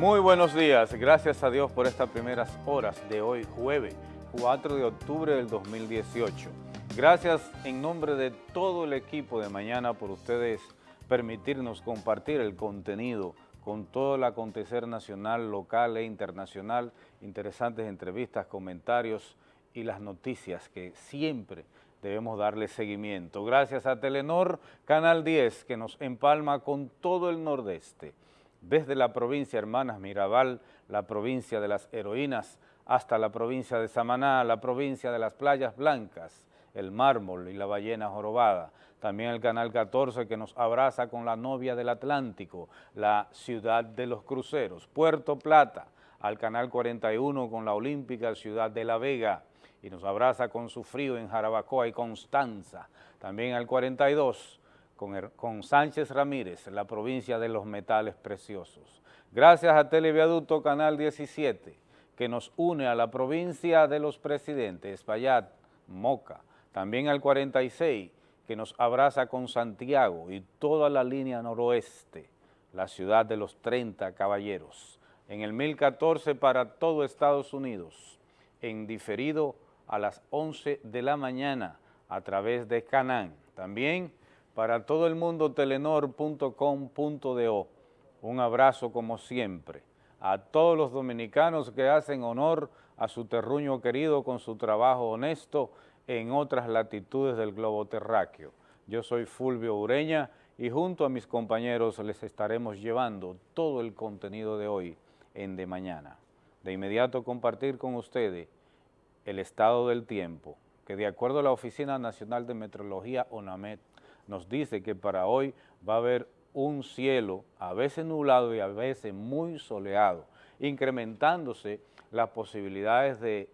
Muy buenos días, gracias a Dios por estas primeras horas de hoy jueves 4 de octubre del 2018. Gracias en nombre de todo el equipo de mañana por ustedes permitirnos compartir el contenido con todo el acontecer nacional, local e internacional, interesantes entrevistas, comentarios y las noticias que siempre debemos darle seguimiento. Gracias a Telenor, Canal 10, que nos empalma con todo el nordeste desde la provincia Hermanas Mirabal, la provincia de las heroínas, hasta la provincia de Samaná, la provincia de las playas blancas, el mármol y la ballena jorobada. También el Canal 14 que nos abraza con la novia del Atlántico, la ciudad de los cruceros, Puerto Plata, al Canal 41 con la olímpica ciudad de La Vega, y nos abraza con su frío en Jarabacoa y Constanza. También al 42 con, Sánchez Ramírez, la provincia de los metales preciosos. Gracias a Televiaducto Canal 17, que nos une a la provincia de los presidentes, Espaillat, Moca, también al 46, que nos abraza con Santiago y toda la línea noroeste, la ciudad de los 30 caballeros. En el 1014 para todo Estados Unidos, en diferido a las 11 de la mañana a través de Canán. También para todo el mundo, telenor.com.do. Un abrazo como siempre a todos los dominicanos que hacen honor a su terruño querido con su trabajo honesto en otras latitudes del globo terráqueo. Yo soy Fulvio Ureña y junto a mis compañeros les estaremos llevando todo el contenido de hoy en De Mañana. De inmediato compartir con ustedes el estado del tiempo, que de acuerdo a la Oficina Nacional de Meteorología, ONAMET, nos dice que para hoy va a haber un cielo a veces nublado y a veces muy soleado, incrementándose las posibilidades de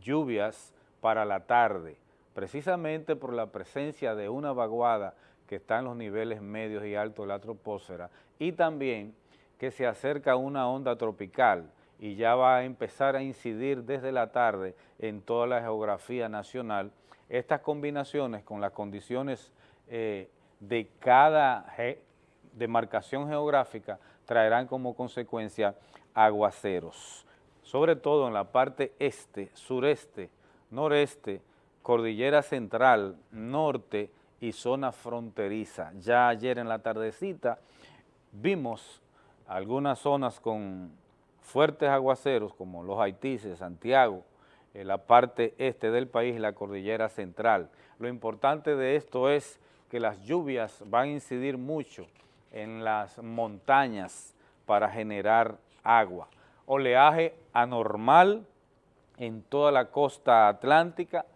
lluvias para la tarde, precisamente por la presencia de una vaguada que está en los niveles medios y altos de la troposfera y también que se acerca una onda tropical y ya va a empezar a incidir desde la tarde en toda la geografía nacional. Estas combinaciones con las condiciones eh, de cada demarcación geográfica traerán como consecuencia aguaceros, sobre todo en la parte este, sureste, noreste, cordillera central, norte y zona fronteriza. Ya ayer en la tardecita vimos algunas zonas con fuertes aguaceros como los Haitises, Santiago, en la parte este del país, la cordillera central. Lo importante de esto es que las lluvias van a incidir mucho en las montañas para generar agua. Oleaje anormal en toda la costa atlántica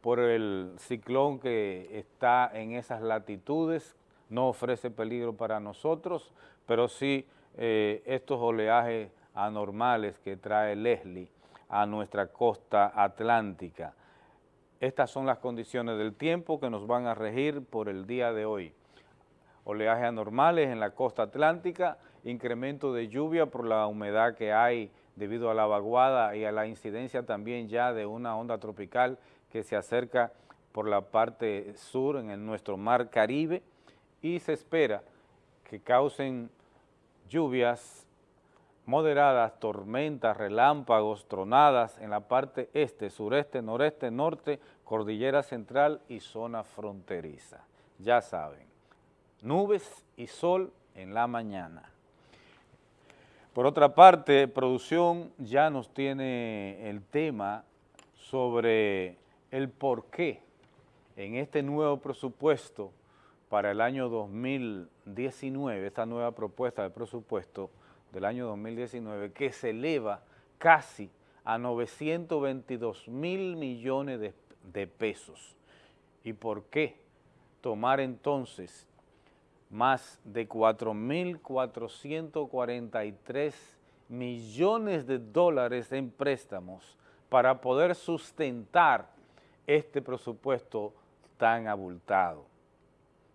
por el ciclón que está en esas latitudes, no ofrece peligro para nosotros, pero sí eh, estos oleajes anormales que trae Leslie a nuestra costa atlántica. Estas son las condiciones del tiempo que nos van a regir por el día de hoy. Oleajes anormales en la costa atlántica, incremento de lluvia por la humedad que hay debido a la vaguada y a la incidencia también ya de una onda tropical que se acerca por la parte sur en nuestro mar Caribe y se espera que causen lluvias moderadas, tormentas, relámpagos, tronadas en la parte este, sureste, noreste, norte, cordillera central y zona fronteriza. Ya saben, nubes y sol en la mañana. Por otra parte, producción ya nos tiene el tema sobre el por qué en este nuevo presupuesto para el año 2019, esta nueva propuesta de presupuesto, del año 2019 que se eleva casi a 922 mil millones de, de pesos. ¿Y por qué tomar entonces más de 4.443 millones de dólares en préstamos para poder sustentar este presupuesto tan abultado?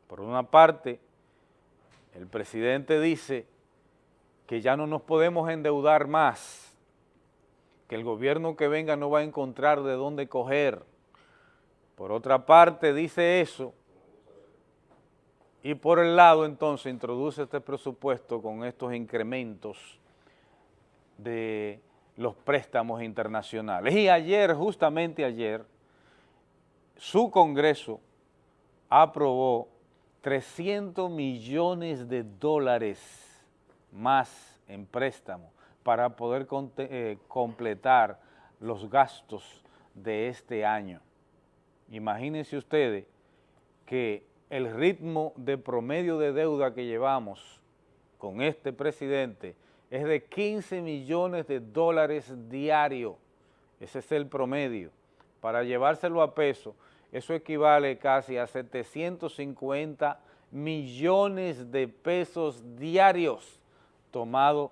Por una parte, el presidente dice que ya no nos podemos endeudar más, que el gobierno que venga no va a encontrar de dónde coger. Por otra parte, dice eso, y por el lado entonces introduce este presupuesto con estos incrementos de los préstamos internacionales. Y ayer, justamente ayer, su Congreso aprobó 300 millones de dólares más en préstamo para poder eh, completar los gastos de este año. Imagínense ustedes que el ritmo de promedio de deuda que llevamos con este presidente es de 15 millones de dólares diarios. Ese es el promedio. Para llevárselo a peso, eso equivale casi a 750 millones de pesos diarios tomado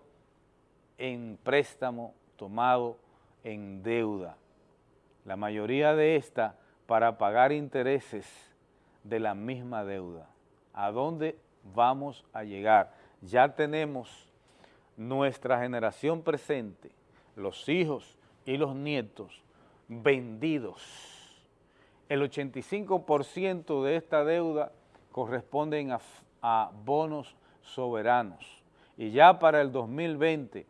en préstamo, tomado en deuda. La mayoría de esta para pagar intereses de la misma deuda. ¿A dónde vamos a llegar? Ya tenemos nuestra generación presente, los hijos y los nietos, vendidos. El 85% de esta deuda corresponden a, a bonos soberanos. Y ya para el 2020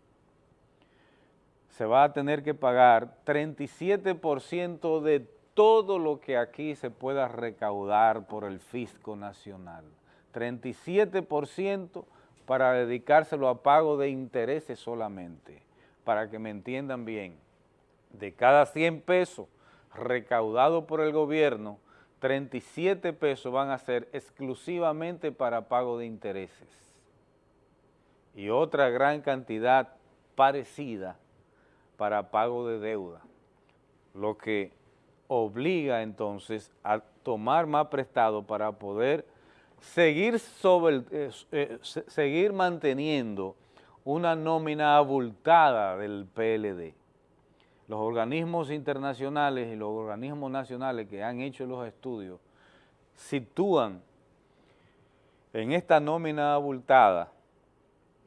se va a tener que pagar 37% de todo lo que aquí se pueda recaudar por el fisco nacional. 37% para dedicárselo a pago de intereses solamente, para que me entiendan bien. De cada 100 pesos recaudados por el gobierno, 37 pesos van a ser exclusivamente para pago de intereses. Y otra gran cantidad parecida para pago de deuda, lo que obliga entonces a tomar más prestado para poder seguir, sobre eh, eh, seguir manteniendo una nómina abultada del PLD. Los organismos internacionales y los organismos nacionales que han hecho los estudios sitúan en esta nómina abultada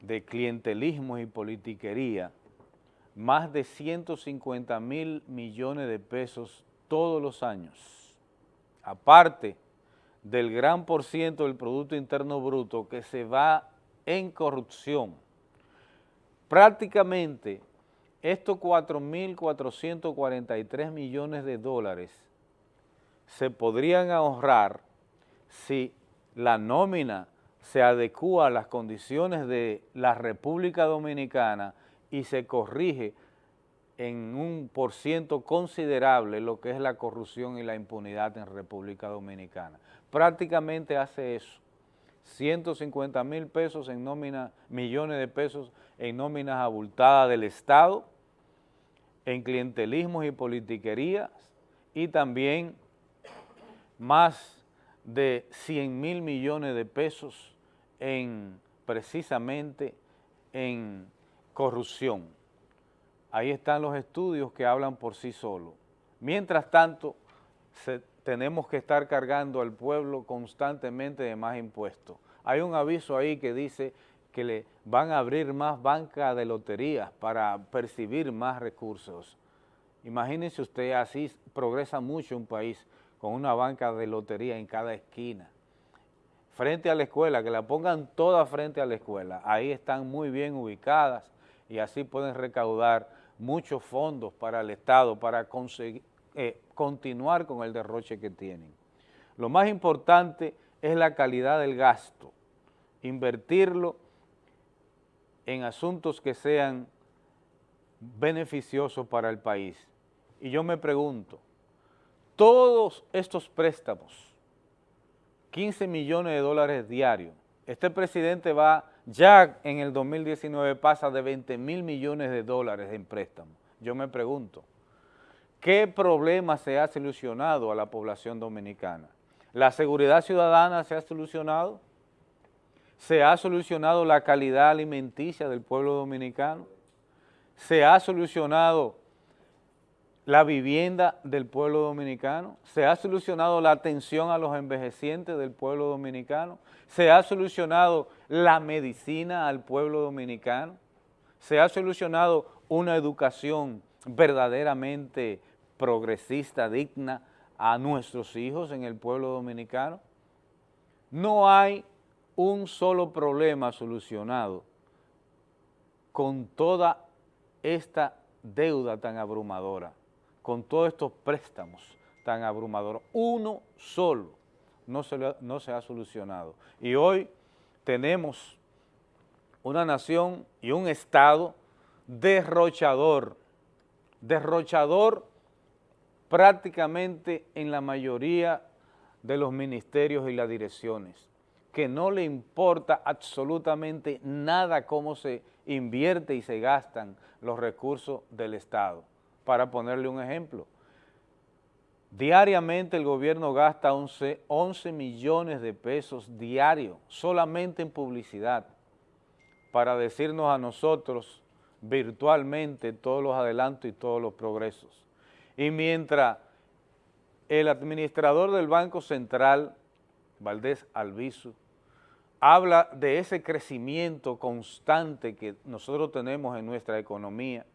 de clientelismo y politiquería más de 150 mil millones de pesos todos los años. Aparte del gran por ciento del Producto Interno Bruto que se va en corrupción. Prácticamente estos 4.443 millones de dólares se podrían ahorrar si la nómina se adecúa a las condiciones de la República Dominicana y se corrige en un por ciento considerable lo que es la corrupción y la impunidad en República Dominicana prácticamente hace eso. 150 mil pesos en nómina, millones de pesos en nóminas abultadas del Estado, en clientelismos y politiquerías, y también más de 100 mil millones de pesos en precisamente en corrupción. Ahí están los estudios que hablan por sí solos. Mientras tanto, tenemos que estar cargando al pueblo constantemente de más impuestos. Hay un aviso ahí que dice que le van a abrir más bancas de loterías para percibir más recursos. Imagínense usted, así progresa mucho un país con una banca de lotería en cada esquina. Frente a la escuela, que la pongan todas frente a la escuela. Ahí están muy bien ubicadas y así pueden recaudar muchos fondos para el Estado, para conseguir, eh, continuar con el derroche que tienen. Lo más importante es la calidad del gasto, invertirlo en asuntos que sean beneficiosos para el país. Y yo me pregunto, todos estos préstamos, 15 millones de dólares diarios, este presidente va, ya en el 2019 pasa de 20 mil millones de dólares en préstamos. Yo me pregunto, ¿Qué problema se ha solucionado a la población dominicana? ¿La seguridad ciudadana se ha solucionado? ¿Se ha solucionado la calidad alimenticia del pueblo dominicano? ¿Se ha solucionado la vivienda del pueblo dominicano? ¿Se ha solucionado la atención a los envejecientes del pueblo dominicano? ¿Se ha solucionado la medicina al pueblo dominicano? ¿Se ha solucionado una educación verdaderamente progresista, digna a nuestros hijos en el pueblo dominicano? No hay un solo problema solucionado con toda esta deuda tan abrumadora, con todos estos préstamos tan abrumadores. Uno solo no se, ha solucionado. Y hoy tenemos una nación y un Estado derrochador, derrochador prácticamente en la mayoría de los ministerios y las direcciones, que no le importa absolutamente nada cómo se invierte y se gastan los recursos del Estado. Para ponerle un ejemplo, diariamente el gobierno gasta 11, 11 millones de pesos diarios solamente en publicidad para decirnos a nosotros virtualmente todos los adelantos y todos los progresos. Y mientras el administrador del Banco Central, Valdés Albizu, habla de ese crecimiento constante que nosotros tenemos en nuestra economía,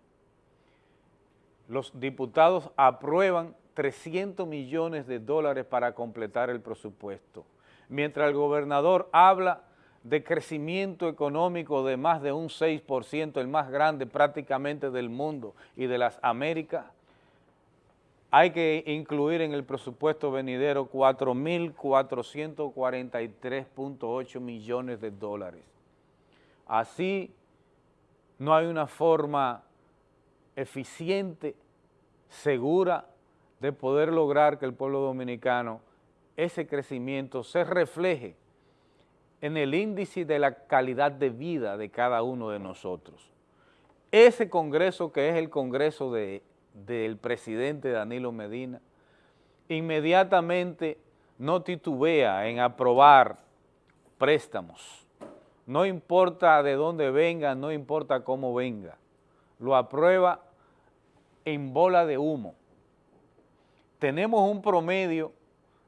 los diputados aprueban 300 millones de dólares para completar el presupuesto, mientras el gobernador habla de crecimiento económico de más de un 6%, el más grande prácticamente del mundo y de las Américas, hay que incluir en el presupuesto venidero 4.443.8 millones de dólares. Así no hay una forma eficiente, segura, de poder lograr que el pueblo dominicano, ese crecimiento se refleje en el índice de la calidad de vida de cada uno de nosotros. Ese congreso que es el congreso del presidente Danilo Medina, inmediatamente no titubea en aprobar préstamos. No importa de dónde venga, no importa cómo venga. Lo aprueba en bola de humo. Tenemos un promedio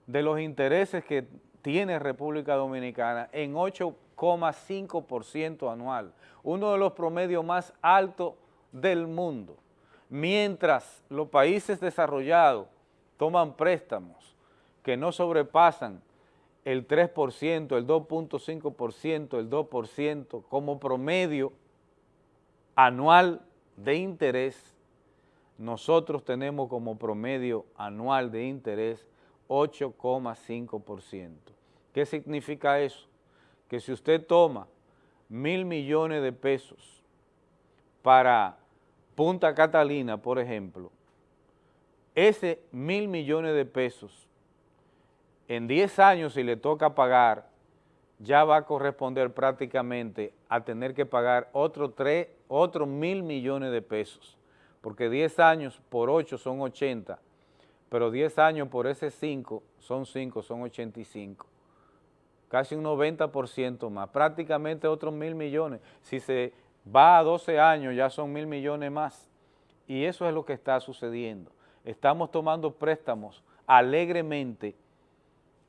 de los intereses que tiene República Dominicana en 8,5% anual, uno de los promedios más altos del mundo, mientras los países desarrollados toman préstamos que no sobrepasan el 3%, el 2.5%, el 2% como promedio anual de interés, nosotros tenemos como promedio anual de interés 8,5%. ¿Qué significa eso? Que si usted toma mil millones de pesos para Punta Catalina, por ejemplo, ese mil millones de pesos, en 10 años si le toca pagar, ya va a corresponder prácticamente a tener que pagar otro, otro mil millones de pesos, porque 10 años por 8 son 80, pero 10 años por ese 5 son 5, son 85. Casi un 90% más, prácticamente otros mil millones. Si se va a 12 años ya son mil millones más. Y eso es lo que está sucediendo. Estamos tomando préstamos alegremente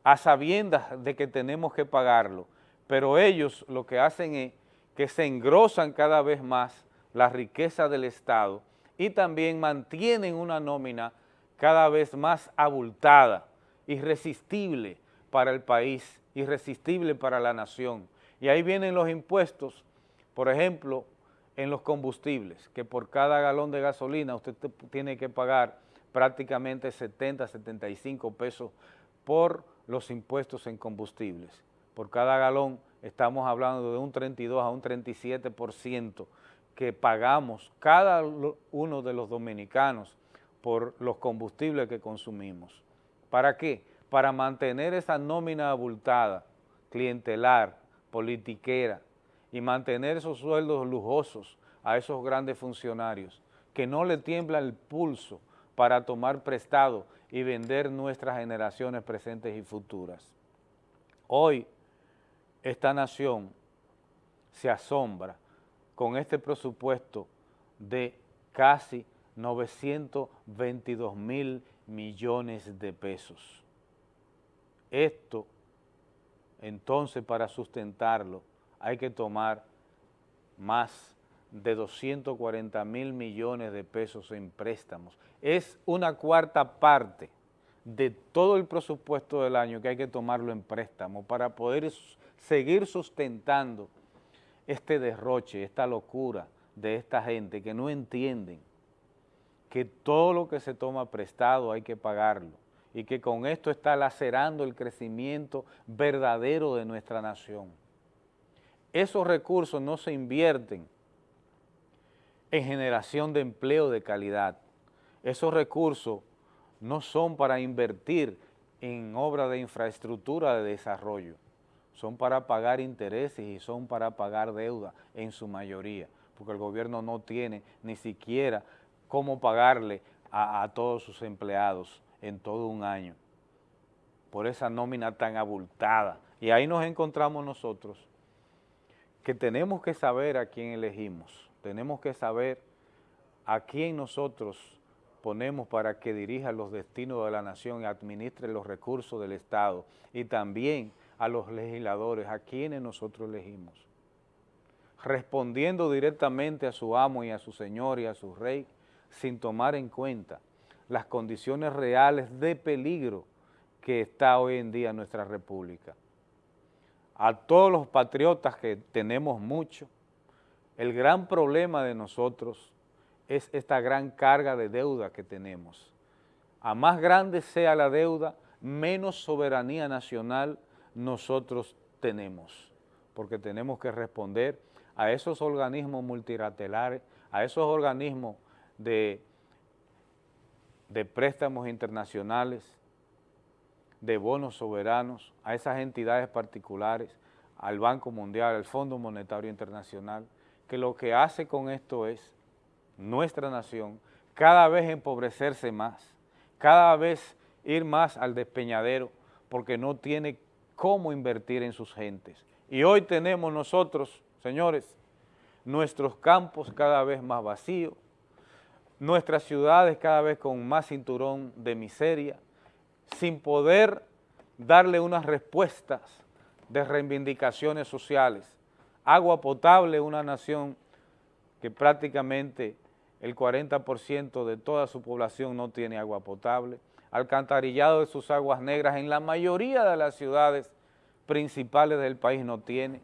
a sabiendas de que tenemos que pagarlo, pero ellos lo que hacen es que se engrosan cada vez más la riqueza del Estado y también mantienen una nómina cada vez más abultada, irresistible para el país, irresistible para la nación. Y ahí vienen los impuestos, por ejemplo, en los combustibles, que por cada galón de gasolina usted tiene que pagar prácticamente 70, 75 pesos por los impuestos en combustibles. Por cada galón estamos hablando de un 32 a un 37% que pagamos cada uno de los dominicanos por los combustibles que consumimos. ¿Para qué? Para mantener esa nómina abultada, clientelar, politiquera, y mantener esos sueldos lujosos a esos grandes funcionarios, que no le tiembla el pulso para tomar prestado y vender nuestras generaciones presentes y futuras. Hoy, esta nación se asombra con este presupuesto de casi 922 mil millones de pesos. Esto, entonces, para sustentarlo, hay que tomar más de 240 mil millones de pesos en préstamos. Es una cuarta parte de todo el presupuesto del año que hay que tomarlo en préstamo para poder seguir sustentando este derroche, esta locura de esta gente que no entienden que todo lo que se toma prestado hay que pagarlo y que con esto está lacerando el crecimiento verdadero de nuestra nación. Esos recursos no se invierten en generación de empleo de calidad. Esos recursos no son para invertir en obras de infraestructura de desarrollo, son para pagar intereses y son para pagar deuda en su mayoría, porque el gobierno no tiene ni siquiera cómo pagarle a, a todos sus empleados en todo un año, por esa nómina tan abultada. Y ahí nos encontramos nosotros, que tenemos que saber a quién elegimos, tenemos que saber a quién nosotros ponemos para que dirija los destinos de la nación y administre los recursos del Estado y también a los legisladores, a quienes nosotros elegimos. Respondiendo directamente a su amo y a su señor y a su rey, sin tomar en cuenta las condiciones reales de peligro que está hoy en día nuestra república. A todos los patriotas que tenemos mucho, el gran problema de nosotros es esta gran carga de deuda que tenemos. A más grande sea la deuda, menos soberanía nacional nosotros tenemos, porque tenemos que responder a esos organismos multilaterales, a esos organismos de, de préstamos internacionales, de bonos soberanos, a esas entidades particulares, al Banco Mundial, al Fondo Monetario Internacional, que lo que hace con esto es nuestra nación cada vez empobrecerse más, cada vez ir más al despeñadero porque no tiene cómo invertir en sus gentes. Y hoy tenemos nosotros, señores, nuestros campos cada vez más vacíos, nuestras ciudades cada vez con más cinturón de miseria, sin poder darle unas respuestas de reivindicaciones sociales. Agua potable, una nación que prácticamente el 40% de toda su población no tiene agua potable, alcantarillado de sus aguas negras en la mayoría de las ciudades principales del país no tiene,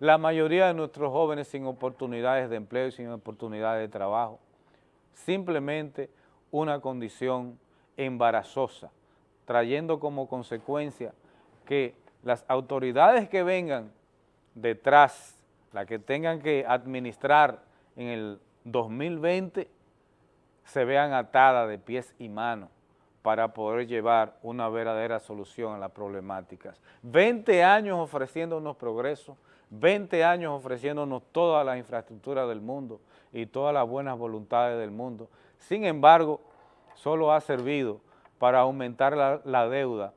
la mayoría de nuestros jóvenes sin oportunidades de empleo y sin oportunidades de trabajo, simplemente una condición embarazosa, trayendo como consecuencia que las autoridades que vengan detrás, las que tengan que administrar en el 2020 se vean atadas de pies y manos para poder llevar una verdadera solución a las problemáticas. 20 años ofreciéndonos progreso, 20 años ofreciéndonos toda la infraestructura del mundo y todas las buenas voluntades del mundo. Sin embargo, solo ha servido para aumentar la, la deuda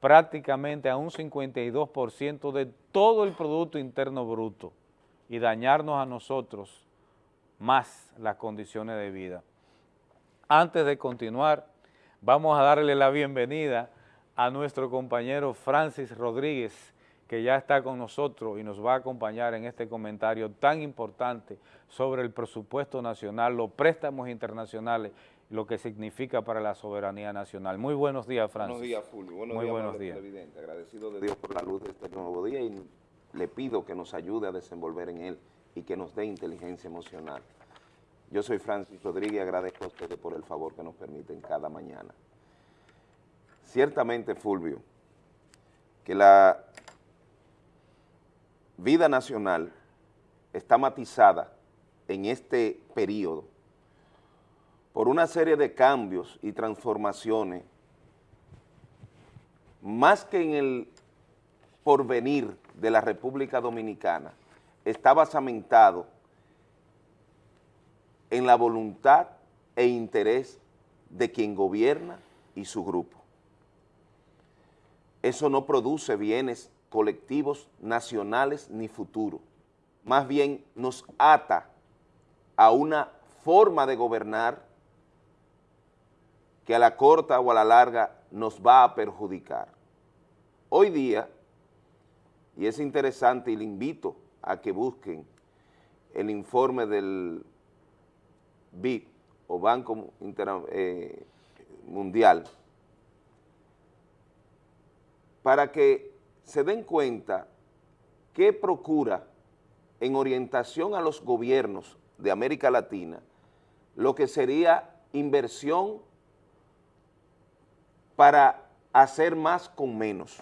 prácticamente a un 52% de todo el Producto Interno Bruto y dañarnos a nosotros más las condiciones de vida. Antes de continuar, vamos a darle la bienvenida a nuestro compañero Francis Rodríguez, que ya está con nosotros y nos va a acompañar en este comentario tan importante sobre el presupuesto nacional, los préstamos internacionales, lo que significa para la soberanía nacional. Muy buenos días, Francis. Buenos días, Fulvio. Buenos Muy días, buenos días. Presidente. Agradecido de Dios por la luz de este nuevo día y le pido que nos ayude a desenvolver en él y que nos dé inteligencia emocional. Yo soy Francis Rodríguez y agradezco a ustedes por el favor que nos permiten cada mañana. Ciertamente, Fulvio, que la vida nacional está matizada en este periodo por una serie de cambios y transformaciones, más que en el porvenir de la República Dominicana, está basamentado en la voluntad e interés de quien gobierna y su grupo. Eso no produce bienes colectivos nacionales ni futuros, más bien nos ata a una forma de gobernar que a la corta o a la larga nos va a perjudicar. Hoy día, y es interesante y le invito a que busquen el informe del BID o Banco eh, Mundial para que se den cuenta qué procura en orientación a los gobiernos de América Latina lo que sería inversión para hacer más con menos.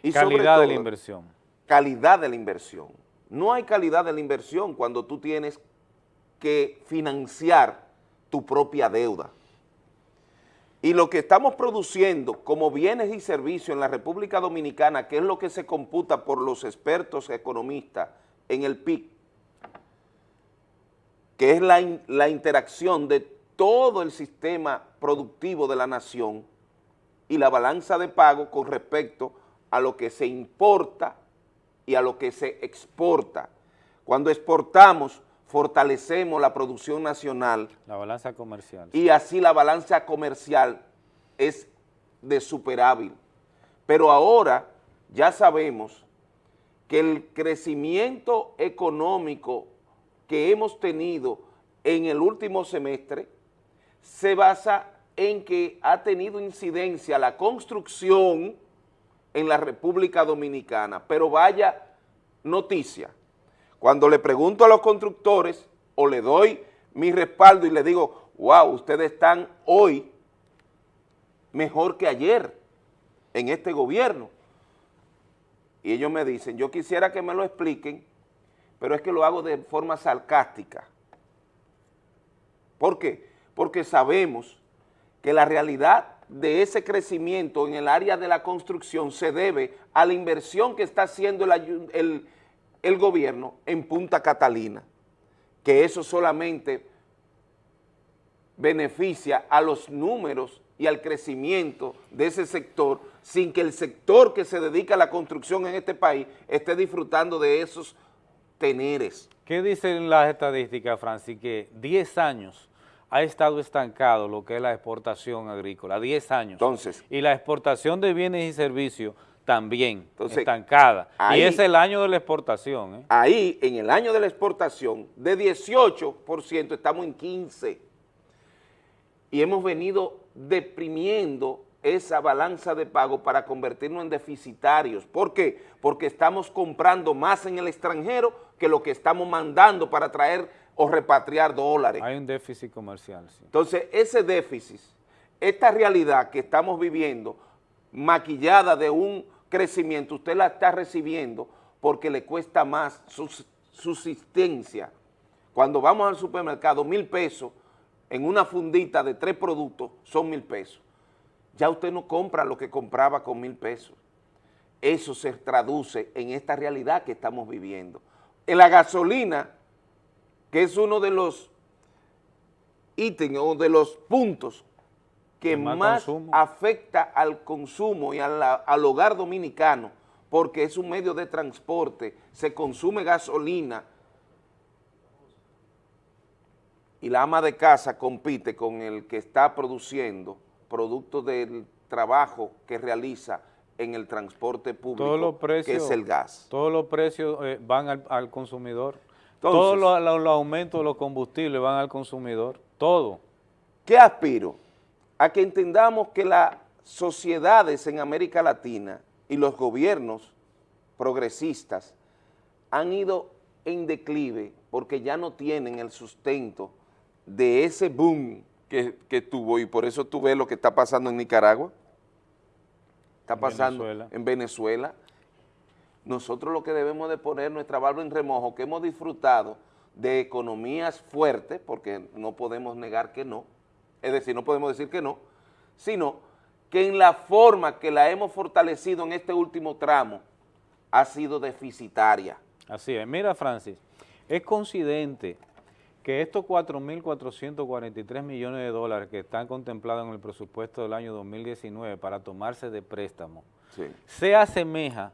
Y calidad de la inversión. Calidad de la inversión. No hay calidad de la inversión cuando tú tienes que financiar tu propia deuda. Y lo que estamos produciendo como bienes y servicios en la República Dominicana, que es lo que se computa por los expertos economistas en el PIB, que es la, la interacción de todo el sistema productivo de la nación y la balanza de pago con respecto a lo que se importa y a lo que se exporta. Cuando exportamos, fortalecemos la producción nacional. La balanza comercial. Y así la balanza comercial es de superávit. Pero ahora ya sabemos que el crecimiento económico que hemos tenido en el último semestre se basa en que ha tenido incidencia la construcción en la República Dominicana. Pero vaya noticia, cuando le pregunto a los constructores o le doy mi respaldo y le digo, wow, ustedes están hoy mejor que ayer en este gobierno. Y ellos me dicen, yo quisiera que me lo expliquen, pero es que lo hago de forma sarcástica. ¿Por qué? Porque sabemos que la realidad de ese crecimiento en el área de la construcción se debe a la inversión que está haciendo el, el, el gobierno en Punta Catalina, que eso solamente beneficia a los números y al crecimiento de ese sector sin que el sector que se dedica a la construcción en este país esté disfrutando de esos teneres. ¿Qué dicen las estadísticas, Francis? Que 10 años ha estado estancado lo que es la exportación agrícola, 10 años. Entonces. Y la exportación de bienes y servicios también estancada. y es el año de la exportación. ¿eh? Ahí, en el año de la exportación, de 18% estamos en 15%. Y hemos venido deprimiendo esa balanza de pago para convertirnos en deficitarios. ¿Por qué? Porque estamos comprando más en el extranjero que lo que estamos mandando para traer o repatriar dólares. Hay un déficit comercial. Sí. Entonces, ese déficit, esta realidad que estamos viviendo, maquillada de un crecimiento, usted la está recibiendo porque le cuesta más su subsistencia. Cuando vamos al supermercado, mil pesos en una fundita de tres productos son mil pesos. Ya usted no compra lo que compraba con mil pesos. Eso se traduce en esta realidad que estamos viviendo. En la gasolina, que es uno de los ítems o de los puntos que más, afecta al consumo y al hogar dominicano, porque es un medio de transporte, se consume gasolina y la ama de casa compite con el que está produciendo producto del trabajo que realiza en el transporte público, que es el gas. Todos los precios eh, van al, consumidor, todos los, los aumentos de los combustibles van al consumidor, todo. ¿Qué aspiro? A que entendamos que las sociedades en América Latina y los gobiernos progresistas han ido en declive porque ya no tienen el sustento de ese boom que, tuvo. Y por eso tú ves lo que está pasando en Nicaragua, está pasando en Venezuela. Nosotros lo que debemos de poner nuestra barba en remojo, que hemos disfrutado de economías fuertes, porque no podemos negar que no, es decir, no podemos decir que no, sino que en la forma que la hemos fortalecido en este último tramo ha sido deficitaria. Así es. Mira, Francis, es coincidente que estos 4.443 millones de dólares que están contemplados en el presupuesto del año 2019 para tomarse de préstamo, se asemeja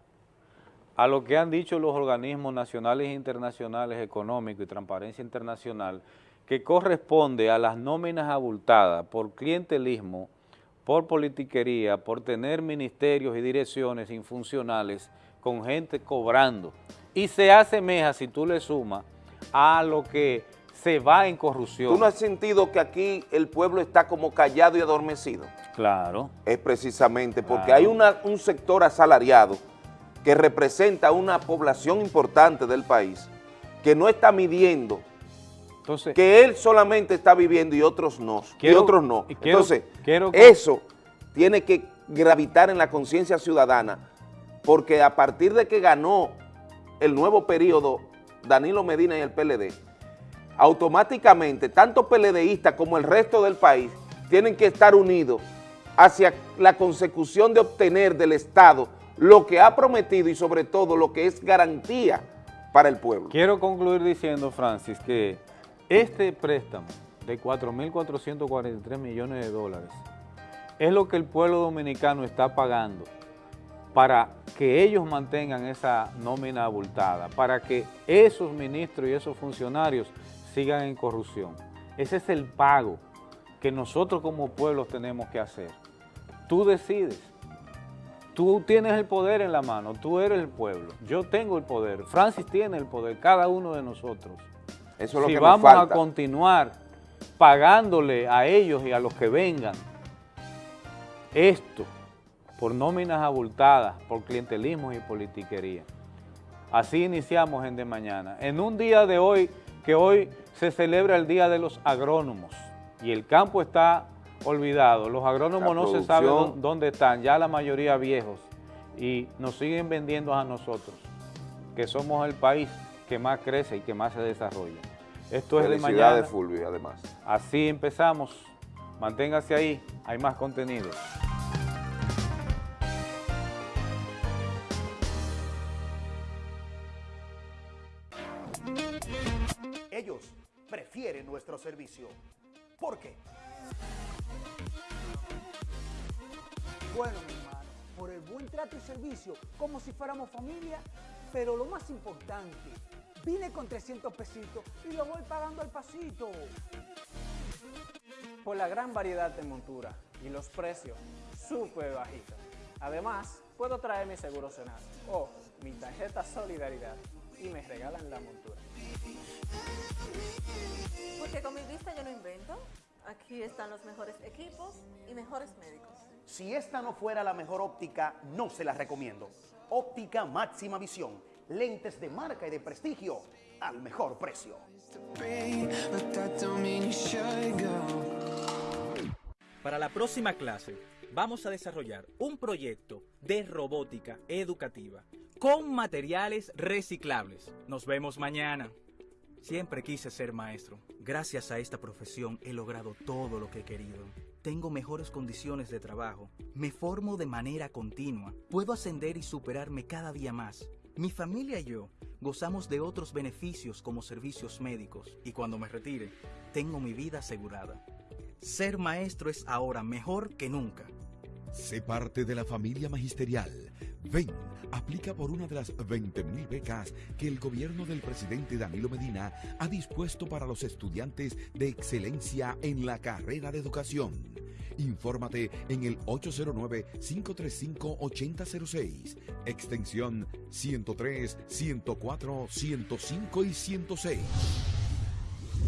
a lo que han dicho los organismos nacionales e internacionales económicos y transparencia internacional que corresponde a las nóminas abultadas por clientelismo, por politiquería, por tener ministerios y direcciones infuncionales con gente cobrando. Y se asemeja, si tú le sumas, a lo que se va en corrupción. ¿Tú no has sentido que aquí el pueblo está como callado y adormecido? Claro. Es precisamente porque hay un sector asalariado que representa una población importante del país que no está midiendo, Entonces, que él solamente está viviendo y otros no, Quiero- y otros no. y quiero- Entonces, quiero que- eso tiene que gravitar en la conciencia ciudadana, porque a partir de que ganó el nuevo periodo Danilo Medina y el PLD, automáticamente tanto PLDistas como el resto del país tienen que estar unidos hacia la consecución de obtener del Estado lo que ha prometido y sobre todo lo que es garantía para el pueblo. quiero concluir diciendo, Francis, que este préstamo de 4.443 millones de dólares es lo que el pueblo dominicano está pagando para que ellos mantengan esa nómina abultada, para que esos ministros y esos funcionarios sigan en corrupción. Ese es el pago que nosotros como pueblos tenemos que hacer. Tú decides. Tú tienes el poder en la mano, tú eres el pueblo, yo tengo el poder, Francis tiene el poder, cada uno de nosotros. Eso es lo si que vamos a continuar pagándole a ellos y a los que vengan esto por nóminas abultadas, por clientelismo y politiquería. Así iniciamos en De Mañana. En un día de hoy, que hoy se celebra el Día de los Agrónomos y el campo está olvidado. Los agrónomos no se sabe dónde están, ya la mayoría viejos, y nos siguen vendiendo a nosotros, que somos el país que más crece y que más se desarrolla. Esto es de mañana. Felicidades, Fulvio, además. Así empezamos. Manténgase ahí, hay más contenido. Ellos prefieren nuestro servicio. ¿Por qué? Bueno, mi hermano, por el buen trato y servicio, como si fuéramos familia, pero lo más importante, vine con 300 pesitos y lo voy pagando al pasito. por la gran variedad de montura y los precios súper bajitos. Además, puedo traer mi seguro Senasa o mi tarjeta Solidaridad y me regalan la montura. Porque con mi vista yo no invento. Aquí están los mejores equipos y mejores médicos. Si esta no fuera la mejor óptica, no se la recomiendo. Óptica máxima visión. Lentes de marca y de prestigio al mejor precio. Para la próxima clase vamos a desarrollar un proyecto de robótica educativa con materiales reciclables. Nos vemos mañana. Siempre quise ser maestro. Gracias a esta profesión he logrado todo lo que he querido. Tengo mejores condiciones de trabajo. Me formo de manera continua. Puedo ascender y superarme cada día más. Mi familia y yo gozamos de otros beneficios como servicios médicos y cuando me retire, tengo mi vida asegurada. Ser maestro es ahora mejor que nunca. Sé parte de la familia magisterial. Ven, aplica por una de las 20.000 becas que el gobierno del presidente Danilo Medina ha dispuesto para los estudiantes de excelencia en la carrera de educación. Infórmate en el 809-535-8006, extensión 103, 104, 105 y 106.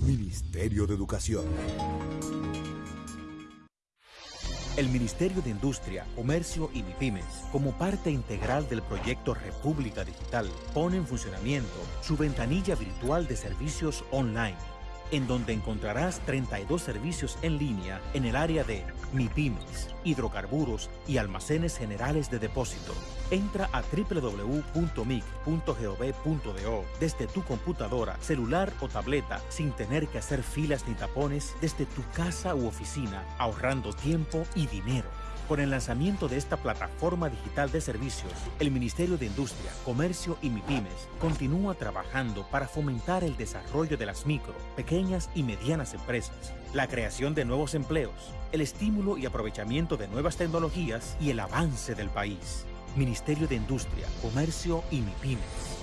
Ministerio de Educación. El Ministerio de Industria, Comercio y MIPIMES, como parte integral del proyecto República Digital, pone en funcionamiento su ventanilla virtual de servicios online, en donde encontrarás 32 servicios en línea en el área de MIPIMES, hidrocarburos y almacenes generales de depósito. Entra a www.mic.gov.do desde tu computadora, celular o tableta sin tener que hacer filas ni tapones desde tu casa u oficina, ahorrando tiempo y dinero. Con el lanzamiento de esta plataforma digital de servicios, el Ministerio de Industria, Comercio y MIPIMES continúa trabajando para fomentar el desarrollo de las micro, pequeñas y medianas empresas, la creación de nuevos empleos, el estímulo y aprovechamiento de nuevas tecnologías y el avance del país. Ministerio de Industria, Comercio y MIPIMES.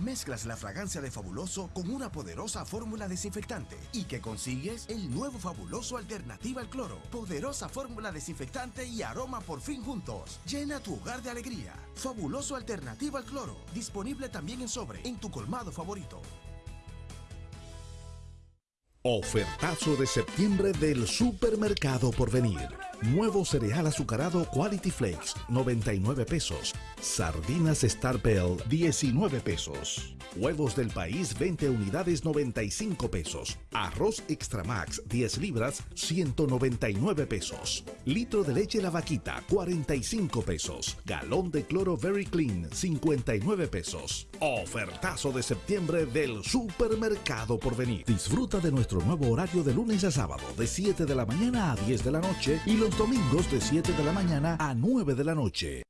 Mezclas la fragancia de Fabuloso con una poderosa fórmula desinfectante y que consigues el nuevo Fabuloso Alternativa al Cloro. Poderosa fórmula desinfectante y aroma por fin juntos. Llena tu hogar de alegría. Fabuloso Alternativa al Cloro. Disponible también en sobre en tu colmado favorito. Ofertazo de septiembre del supermercado por venir. Nuevo cereal azucarado Quality Flakes, 99 pesos. Sardinas Star Bell, 19 pesos. Huevos del país, 20 unidades, 95 pesos. Arroz Extra Max, 10 libras, 199 pesos. Litro de leche La Vaquita, 45 pesos. Galón de cloro Very Clean, 59 pesos. Ofertazo de septiembre del supermercado por venir. Disfruta de nuestro nuevo horario de lunes a sábado, de 7 de la mañana a 10 de la noche y los domingos de 7 de la mañana a 9 de la noche.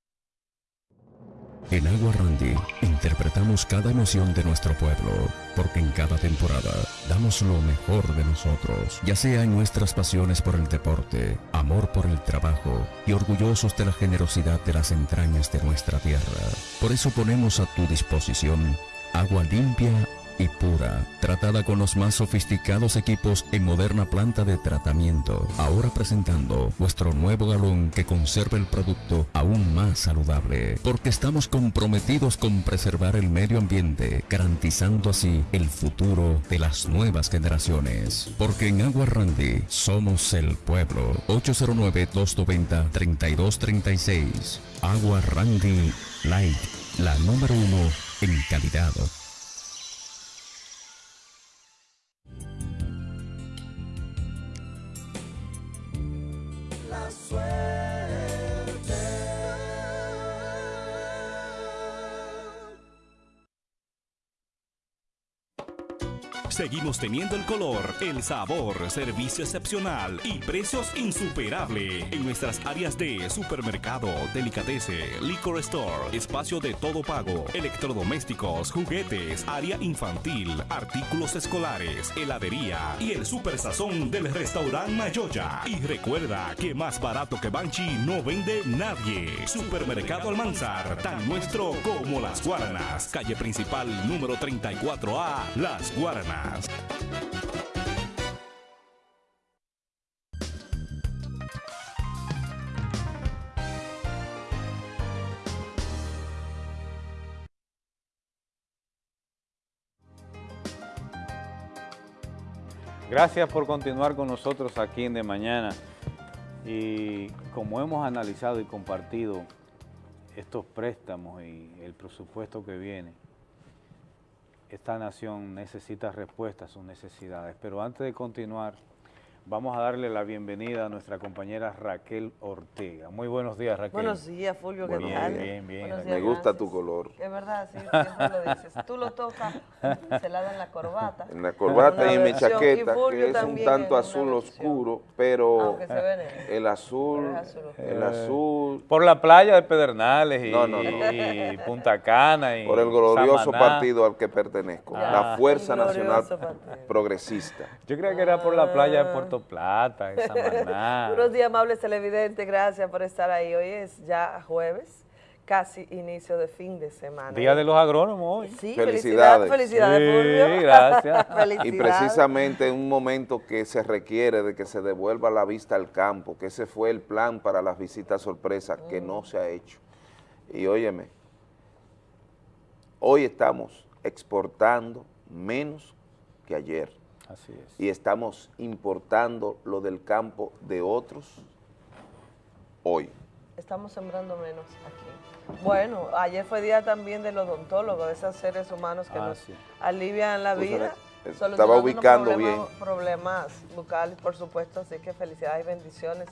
En Agua Randy interpretamos cada emoción de nuestro pueblo, porque en cada temporada damos lo mejor de nosotros, ya sea en nuestras pasiones por el deporte, amor por el trabajo y orgullosos de la generosidad de las entrañas de nuestra tierra. Por eso ponemos a tu disposición agua limpia y pura, tratada con los más sofisticados equipos en moderna planta de tratamiento. Ahora presentando nuestro nuevo galón que conserva el producto aún más saludable, porque estamos comprometidos con preservar el medio ambiente, garantizando así el futuro de las nuevas generaciones. Porque en Agua Randy somos el pueblo. 809-290-3236. Agua Randy Light, la número uno en calidad. La Seguimos teniendo el color, el sabor, servicio excepcional y precios insuperables en nuestras áreas de supermercado, delicatese, liquor store, espacio de todo pago, electrodomésticos, juguetes, área infantil, artículos escolares, heladería y el super sazón del restaurante Mayoya. Y recuerda que más barato que Banchi no vende nadie. Supermercado Almanzar, tan nuestro como las Guaranas. Calle principal número 34A, Las Guaranas. Gracias por continuar con nosotros aquí en De Mañana. Y como hemos analizado y compartido estos préstamos y el presupuesto que viene, esta nación necesita respuestas a sus necesidades. Pero antes de continuar, vamos a darle la bienvenida a nuestra compañera Raquel Ortega. Muy buenos días, Raquel. Buenos días, Fulvio, ¿qué Bien, tal? bien, bien. Buenos Me días, gusta gracias. tu color. Es verdad, sí, siempre lo dices. Tú lo tocas, se la dan la corbata. En la corbata y en mi chaqueta, que es un tanto azul oscuro, pero el azul, oscuro. el azul, Por la playa de Pedernales y, No, no, no. y Punta Cana y por el glorioso Samaná. partido al que pertenezco, Ya. la Fuerza Nacional partido. Progresista. Yo creía que era por la playa Ah. de Puerto Plata, en Samaná. Buenos días, amables televidentes, gracias por estar ahí. Hoy es ya jueves, casi inicio de fin de semana. Día de los agrónomos hoy. Sí, Felicidades. felicidades, Sí, gracias. Y Felicidades. precisamente en un momento que se requiere de que se devuelva la vista al campo, que ese fue el plan para las visitas sorpresas, que no se ha hecho. Y óyeme, hoy estamos exportando menos que ayer Así es. y estamos importando lo del campo de otros hoy. Estamos sembrando menos aquí. Bueno, ayer fue día también del odontólogo, de esos seres humanos que Ah, nos sí. alivian la Pues, vida. eh, estaba ubicando problemas- Problemas bucales, por supuesto, así que felicidades y bendiciones.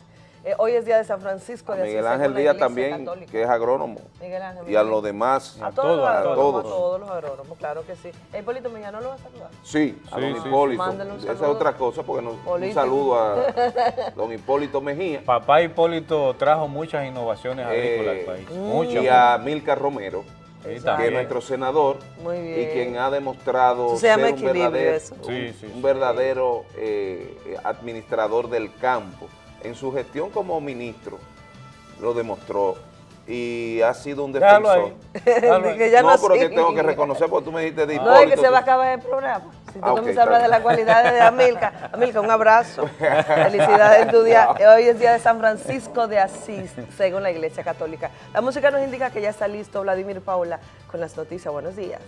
Eh, hoy es día de San Francisco A de Miguel Ángel Díaz también, Católica. que es agrónomo, Miguel Ángel, y a los demás, A todos, a todos. a todos los agrónomos, claro que sí. Eh, Hipólito Mejía, ¿no lo va a saludar? Sí, a Sí, don sí. Hipólito. Mándale un Esa es otra cosa, porque nos, un saludo a don Hipólito Mejía Papá Hipólito trajo muchas innovaciones agrícolas eh, al país. Mm. Muchas. y a Milka Romero, Sí, que es nuestro senador Muy bien. y quien ha demostrado se llama ser un equilibrio, verdadero, eso. un- Sí, sí, un sí. verdadero eh, administrador del campo. En su gestión como ministro lo demostró y ha sido un defensor. ahí. Déjalo ahí. Que ya no, no pero que sigue. tengo que reconocer, porque tú me dijiste de No, es que se va a acabar el programa. Si tú Ah, comienzas a hablar está de las cualidades de Amilca. Amilca, un abrazo. Felicidades en tu día. Hoy es día de San Francisco de Asís, según la Iglesia Católica. La música nos indica que ya está listo Vladimir Paula con las noticias. Buenos días.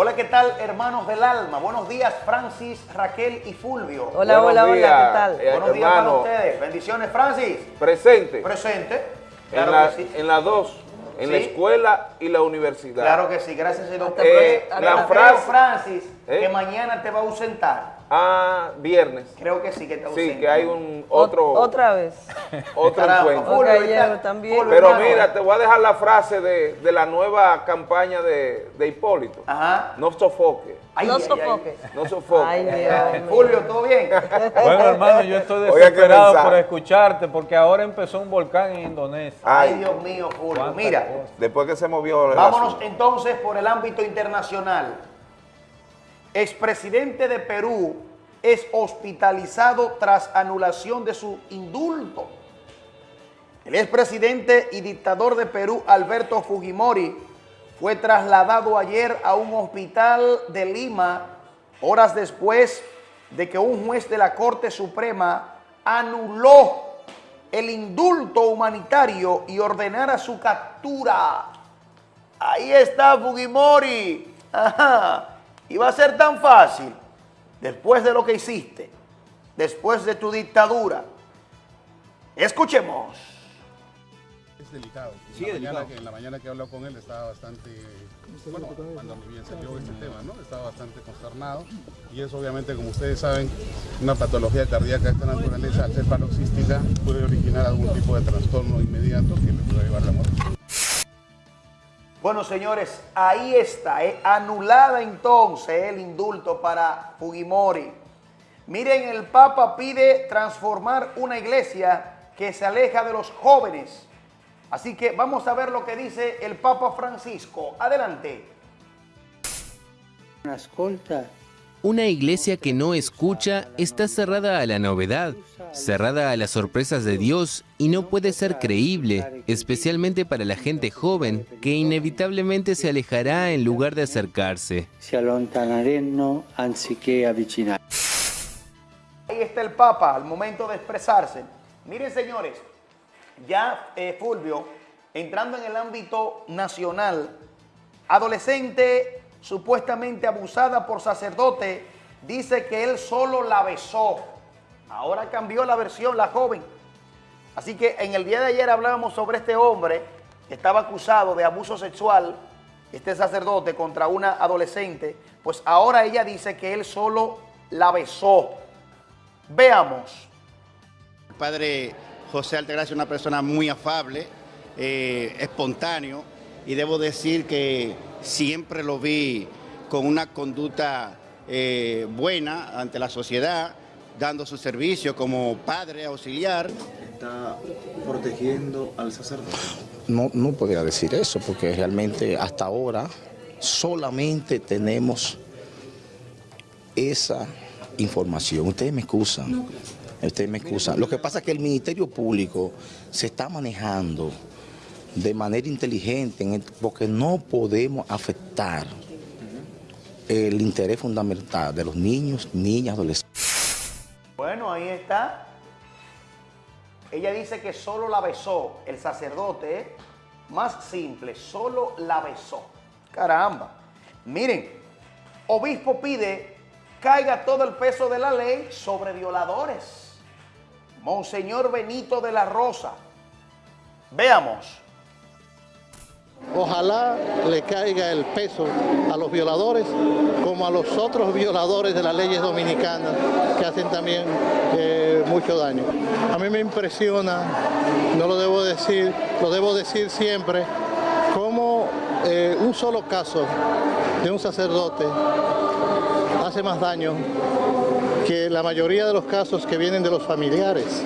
Hola, ¿qué tal, hermanos del alma? Buenos días, Francis, Raquel y Fulvio. Hola, hola, hola, ¿qué tal? eh, Buenos días para ustedes. Bendiciones, Francis. Presente. Presente. en, Claro la- que sí. en las dos, en la escuela y la universidad. Claro que sí, gracias, señor. Eh, Pero la creo, frase- Francis, ¿Eh? que mañana te va a ausentar. Ah, viernes. Creo que sí que te Sí, que hay un otro, Otra vez. otro encuentro. También. Pero mira, te voy a dejar la frase de, de la nueva campaña de, de Hipólito. Ajá. No sofoque. Ay, no ay, ay. sofoque. No sofoque. Ay, Dios mío. Fulvio, ¿todo bien? Bueno, hermano, yo estoy desesperado por escucharte porque ahora empezó un volcán en Indonesia. Ay, Ay, Dios mío, Fulvio. Cuántas Mira, después que se movió el vámonos entonces por el ámbito internacional. Expresidente de Perú es hospitalizado tras anulación de su indulto. El expresidente y dictador de Perú, Alberto Fujimori, fue trasladado ayer a un hospital de Lima horas después de que un juez de la Corte Suprema anuló el indulto humanitario y ordenara su captura. Ahí está Fujimori. Ajá. Y va a ser tan fácil después de lo que hiciste, después de tu dictadura. Escuchemos. Es delicado. En, Sí, la es mañana delicado. que, en la mañana que habló con él estaba bastante, bueno, cuando bien salió ese tema, ¿no? Estaba bastante consternado y eso obviamente, como ustedes saben, una patología cardíaca de esta naturaleza, al ser paroxística, puede originar algún tipo de trastorno inmediato que le puede llevar a la muerte. Bueno, señores, ahí está, eh, anulada entonces el indulto para Fujimori. Miren, el Papa pide transformar una iglesia que se aleja de los jóvenes. Así que vamos a ver lo que dice el Papa Francisco. Adelante. Una iglesia que no escucha está cerrada a la novedad, cerrada a las sorpresas de Dios y no puede ser creíble, especialmente para la gente joven, que inevitablemente se alejará en lugar de acercarse. Ahí está el Papa al momento de expresarse. Miren, señores, ya eh, Fulvio, entrando en el ámbito nacional, adolescente supuestamente abusada por sacerdote, dice que él solo la besó. Ahora cambió la versión, la joven. Así que en el día de ayer hablábamos sobre este hombre que estaba acusado de abuso sexual, este sacerdote, contra una adolescente. Pues ahora ella dice que él solo la besó. Veamos. El padre José Altagracia es una persona muy afable, eh, espontáneo, y debo decir que siempre lo vi con una conducta eh, buena ante la sociedad, dando su servicio como padre auxiliar. Está protegiendo al sacerdote. No, no podría decir eso porque realmente hasta ahora solamente tenemos esa información. Ustedes me excusan. Ustedes me excusan. Lo que pasa es que el Ministerio Público se está manejando de manera inteligente en el- porque no podemos afectar el interés fundamental de los niños, niñas, adolescentes. Bueno, ahí está. Ella dice que solo la besó el sacerdote, más simple, solo la besó. Caramba. Miren, obispo pide caiga todo el peso de la ley sobre violadores. Monseñor Benito de la Rosa. Veamos. Ojalá le caiga el peso a los violadores como a los otros violadores de las leyes dominicanas que hacen también eh, mucho daño. A mí me impresiona, no lo debo decir, lo debo decir siempre, cómo eh, un solo caso de un sacerdote hace más daño que la mayoría de los casos que vienen de los familiares,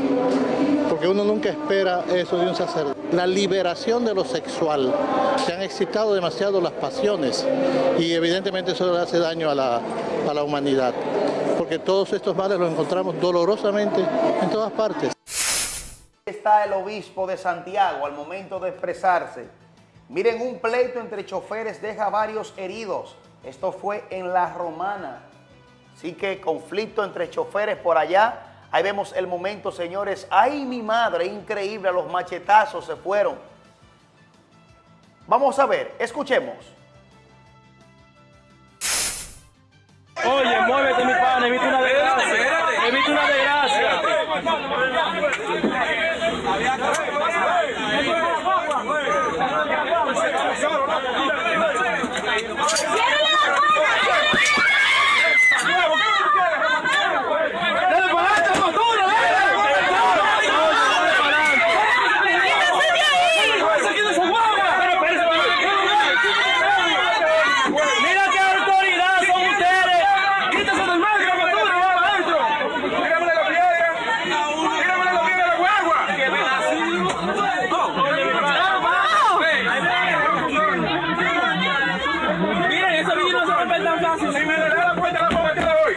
porque uno nunca espera eso de un sacerdote. La liberación de lo sexual, se han excitado demasiado las pasiones y evidentemente eso le hace daño a la, a la humanidad, porque todos estos males los encontramos dolorosamente en todas partes. está el obispo de Santiago al momento de expresarse. Miren, un pleito entre choferes deja varios heridos. Esto fue en La Romana. Así que conflicto entre choferes por allá. Ahí vemos el momento, señores. ¡Ay, mi madre! Increíble, los machetazos se fueron. Vamos a ver, escuchemos. Oye, muévete, mi pana, evita una desgracia. Evita una desgracia. Mira qué autoridad son ustedes. Quítese del medio, captura, va adentro. Tíramele la piedra. Tíramele la piedra a la guagua. Que ven así. Miren, ese vídeo no se rompe tan fácil. Si me le da la puerta, la puedo meter hoy.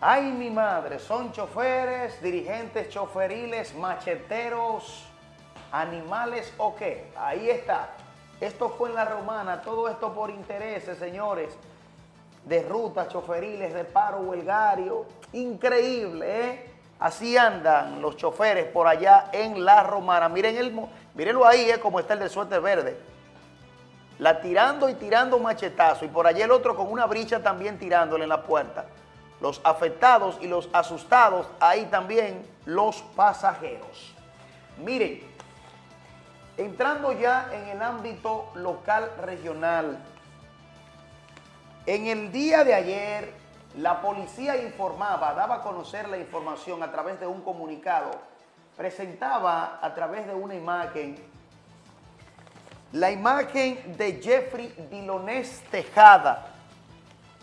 Ay, mi son choferes, dirigentes choferiles, macheteros, animales o qué. Ahí está. Esto fue en la romana, todo esto por intereses, señores, de rutas choferiles, de paro huelgario. Increíble, ¿eh? Así andan los choferes por allá en la romana. Miren el, mírenlo ahí, ¿eh? Como está el de suerte verde. La tirando y tirando machetazo. Y por allá el otro con una bricha también tirándole en la puerta. Los afectados y los asustados, ahí también los pasajeros. Miren, entrando ya en el ámbito local regional, en el día de ayer, la policía informaba, daba a conocer la información a través de un comunicado, presentaba a través de una imagen, la imagen de Jeffrey Dilonés Tejada.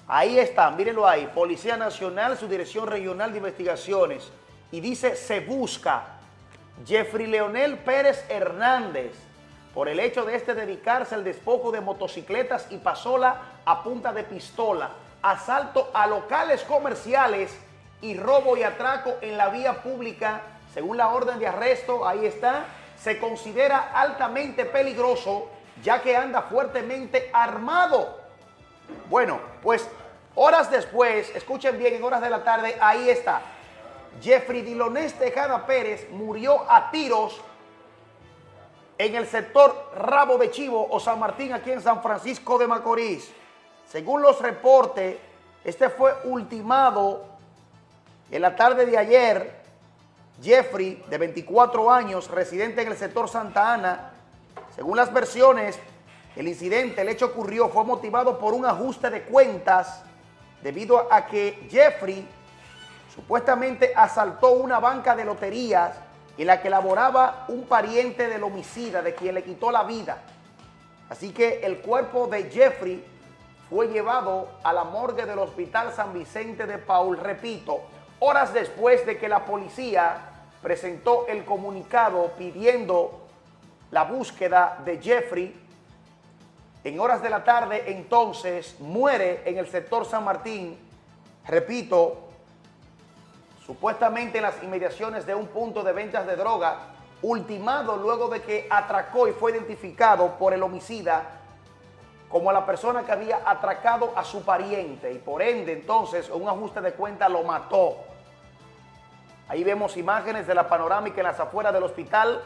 Ahí está, mírenlo ahí, Policía Nacional, su Dirección Regional de Investigaciones. Y dice, se busca Jeffrey Leonel Pérez Hernández por el hecho de este dedicarse al despojo de motocicletas y pasola a punta de pistola, asalto a locales comerciales y robo y atraco en la vía pública, según la orden de arresto, ahí está, se considera altamente peligroso ya que anda fuertemente armado. Bueno, pues horas después, escuchen bien, en horas de la tarde, ahí está. Jeffrey Dilonés Tejada Pérez murió a tiros en el sector Rabo de Chivo o San Martín, aquí en San Francisco de Macorís. Según los reportes, este fue ultimado en la tarde de ayer. Jeffrey, de 24 años, residente en el sector Santa Ana. Según las versiones, el incidente, el hecho ocurrió, fue motivado por un ajuste de cuentas debido a que Jeffrey supuestamente asaltó una banca de loterías en la que laboraba un pariente del homicida, de quien le quitó la vida. Así que el cuerpo de Jeffrey fue llevado a la morgue del Hospital San Vicente de Paul, repito, horas después de que la policía presentó el comunicado pidiendo la búsqueda de Jeffrey. En horas de la tarde, entonces, muere en el sector San Martín, repito, supuestamente en las inmediaciones de un punto de ventas de droga, ultimado luego de que atracó y fue identificado por el homicida como la persona que había atracado a su pariente y por ende entonces un ajuste de cuenta lo mató. Ahí vemos imágenes de la panorámica en las afueras del hospital,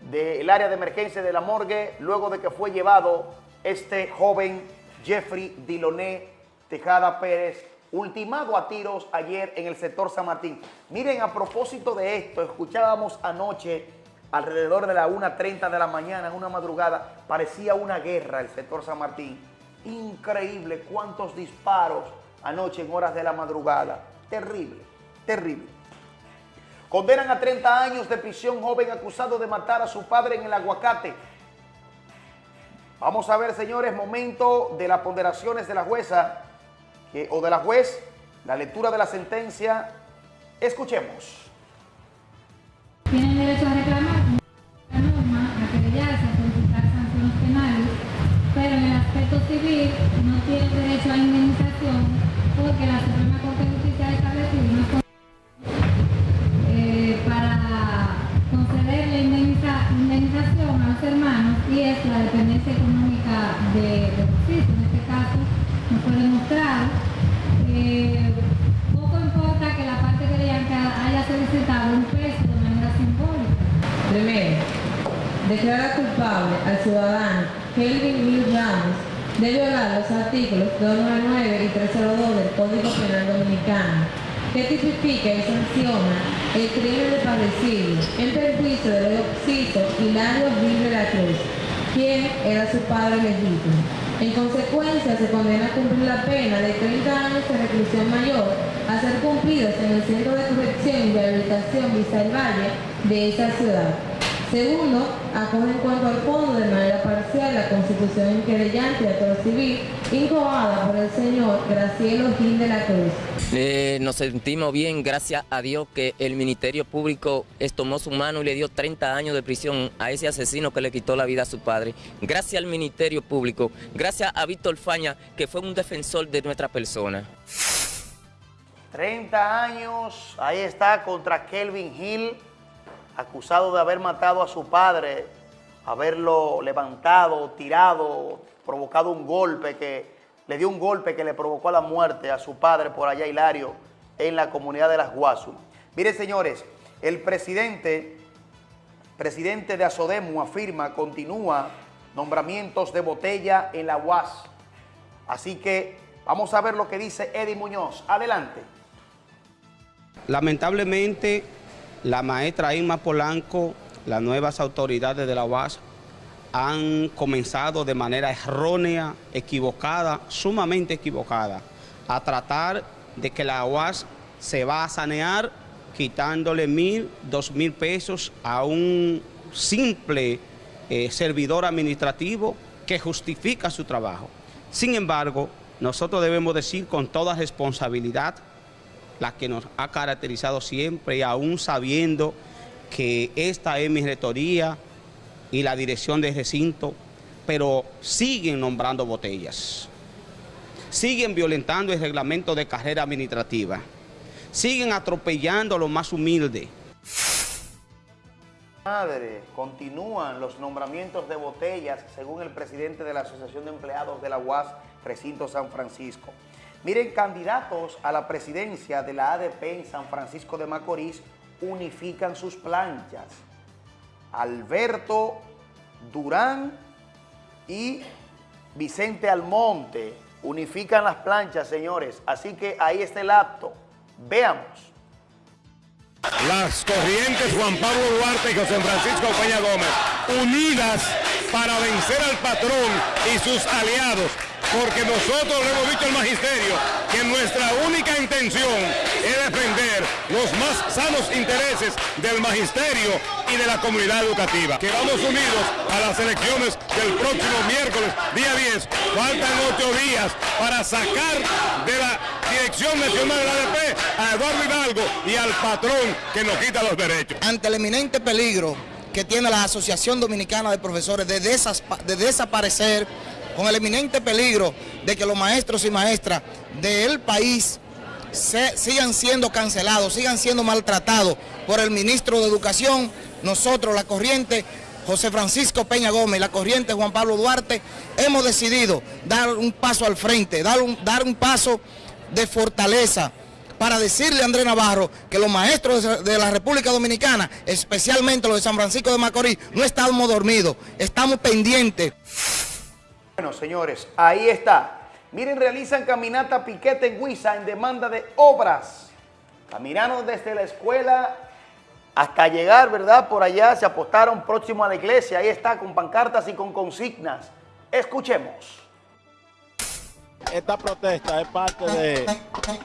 del área de emergencia de la morgue, luego de que fue llevado este joven Jeffrey Diloné Tejada Pérez, ultimado a tiros ayer en el sector San Martín. Miren, a propósito de esto, escuchábamos anoche alrededor de la 1.30 de la mañana, en una madrugada, parecía una guerra el sector San Martín. Increíble cuántos disparos anoche en horas de la madrugada. Terrible, terrible. Condenan a 30 años de prisión joven acusado de matar a su padre en el aguacate. Vamos a ver, señores, momento de las ponderaciones de la jueza o de la juez, la lectura de la sentencia. Escuchemos. Tienen derecho a reclamar la norma, a querellarse, a solicitar sanciones penales, pero en el aspecto civil no tienen derecho a indemnización porque la los artículos 299 y 302 del Código Penal Dominicano, que tipifica y sanciona el crimen de padecido en perjuicio del occiso Hilario Vil de la Cruz, quien era su padre legítimo. En consecuencia, se condena a cumplir la pena de 30 años de reclusión mayor a ser cumplidos en el Centro de Corrección y Rehabilitación Vista del Valle de esa ciudad. Segundo, acoge en cuanto al fondo de manera parcial la constitución querellante de actor civil incoada por el señor Gracielo Gil de la Cruz. Eh, nos sentimos bien, gracias a Dios que el Ministerio Público tomó su mano y le dio 30 años de prisión a ese asesino que le quitó la vida a su padre. Gracias al Ministerio Público, gracias a Víctor Faña, que fue un defensor de nuestra persona. 30 años, ahí está, contra Kelvin Hill, acusado de haber matado a su padre, haberlo levantado, tirado, provocado un golpe que le dio un golpe que le provocó la muerte a su padre por allá, Hilario, en la comunidad de Las Guasu. Miren, señores, el presidente, presidente de Asodemu afirma, continúa nombramientos de botella en la UAS. Así que vamos a ver lo que dice Eddie Muñoz. Adelante. Lamentablemente, la maestra Irma Polanco, las nuevas autoridades de la UAS han comenzado de manera errónea, equivocada, sumamente equivocada, a tratar de que la UAS se va a sanear quitándole mil, dos mil pesos a un simple eh, servidor administrativo que justifica su trabajo. Sin embargo, nosotros debemos decir con toda responsabilidad la que nos ha caracterizado siempre y aún sabiendo que esta es mi rectoría y la dirección del recinto, pero siguen nombrando botellas, siguen violentando el reglamento de carrera administrativa, siguen atropellando a los más humildes. Madre, continúan los nombramientos de botellas según el presidente de la Asociación de Empleados de la UAS, Recinto San Francisco. Miren, candidatos a la presidencia de la ADP en San Francisco de Macorís unifican sus planchas. Alberto Durán y Vicente Almonte unifican las planchas, señores. Así que ahí está el acto. Veamos. Las corrientes Juan Pablo Duarte y José Francisco Peña Gómez, unidas para vencer al patrón y sus aliados porque nosotros le hemos dicho al magisterio que nuestra única intención es defender los más sanos intereses del magisterio y de la comunidad educativa. Que vamos unidos a las elecciones del próximo miércoles, día 10. Faltan ocho días para sacar de la Dirección Nacional de la ADP a Eduardo Hidalgo y al patrón que nos quita los derechos. Ante el eminente peligro que tiene la Asociación Dominicana de Profesores de, de desaparecer con el eminente peligro de que los maestros y maestras del país sigan siendo cancelados, sigan siendo maltratados por el ministro de Educación, nosotros, la corriente José Francisco Peña Gómez, la corriente Juan Pablo Duarte, hemos decidido dar un paso al frente, dar un, dar un paso de fortaleza para decirle a Andrés Navarro que los maestros de la República Dominicana, especialmente los de San Francisco de Macorís, no estamos dormidos, estamos pendientes. Bueno, señores, ahí está. Miren, realizan caminata piquete en Huiza en demanda de obras. Caminaron desde la escuela hasta llegar, ¿verdad? Por allá se apostaron próximo a la iglesia. Ahí está, con pancartas y con consignas. Escuchemos. Esta protesta es parte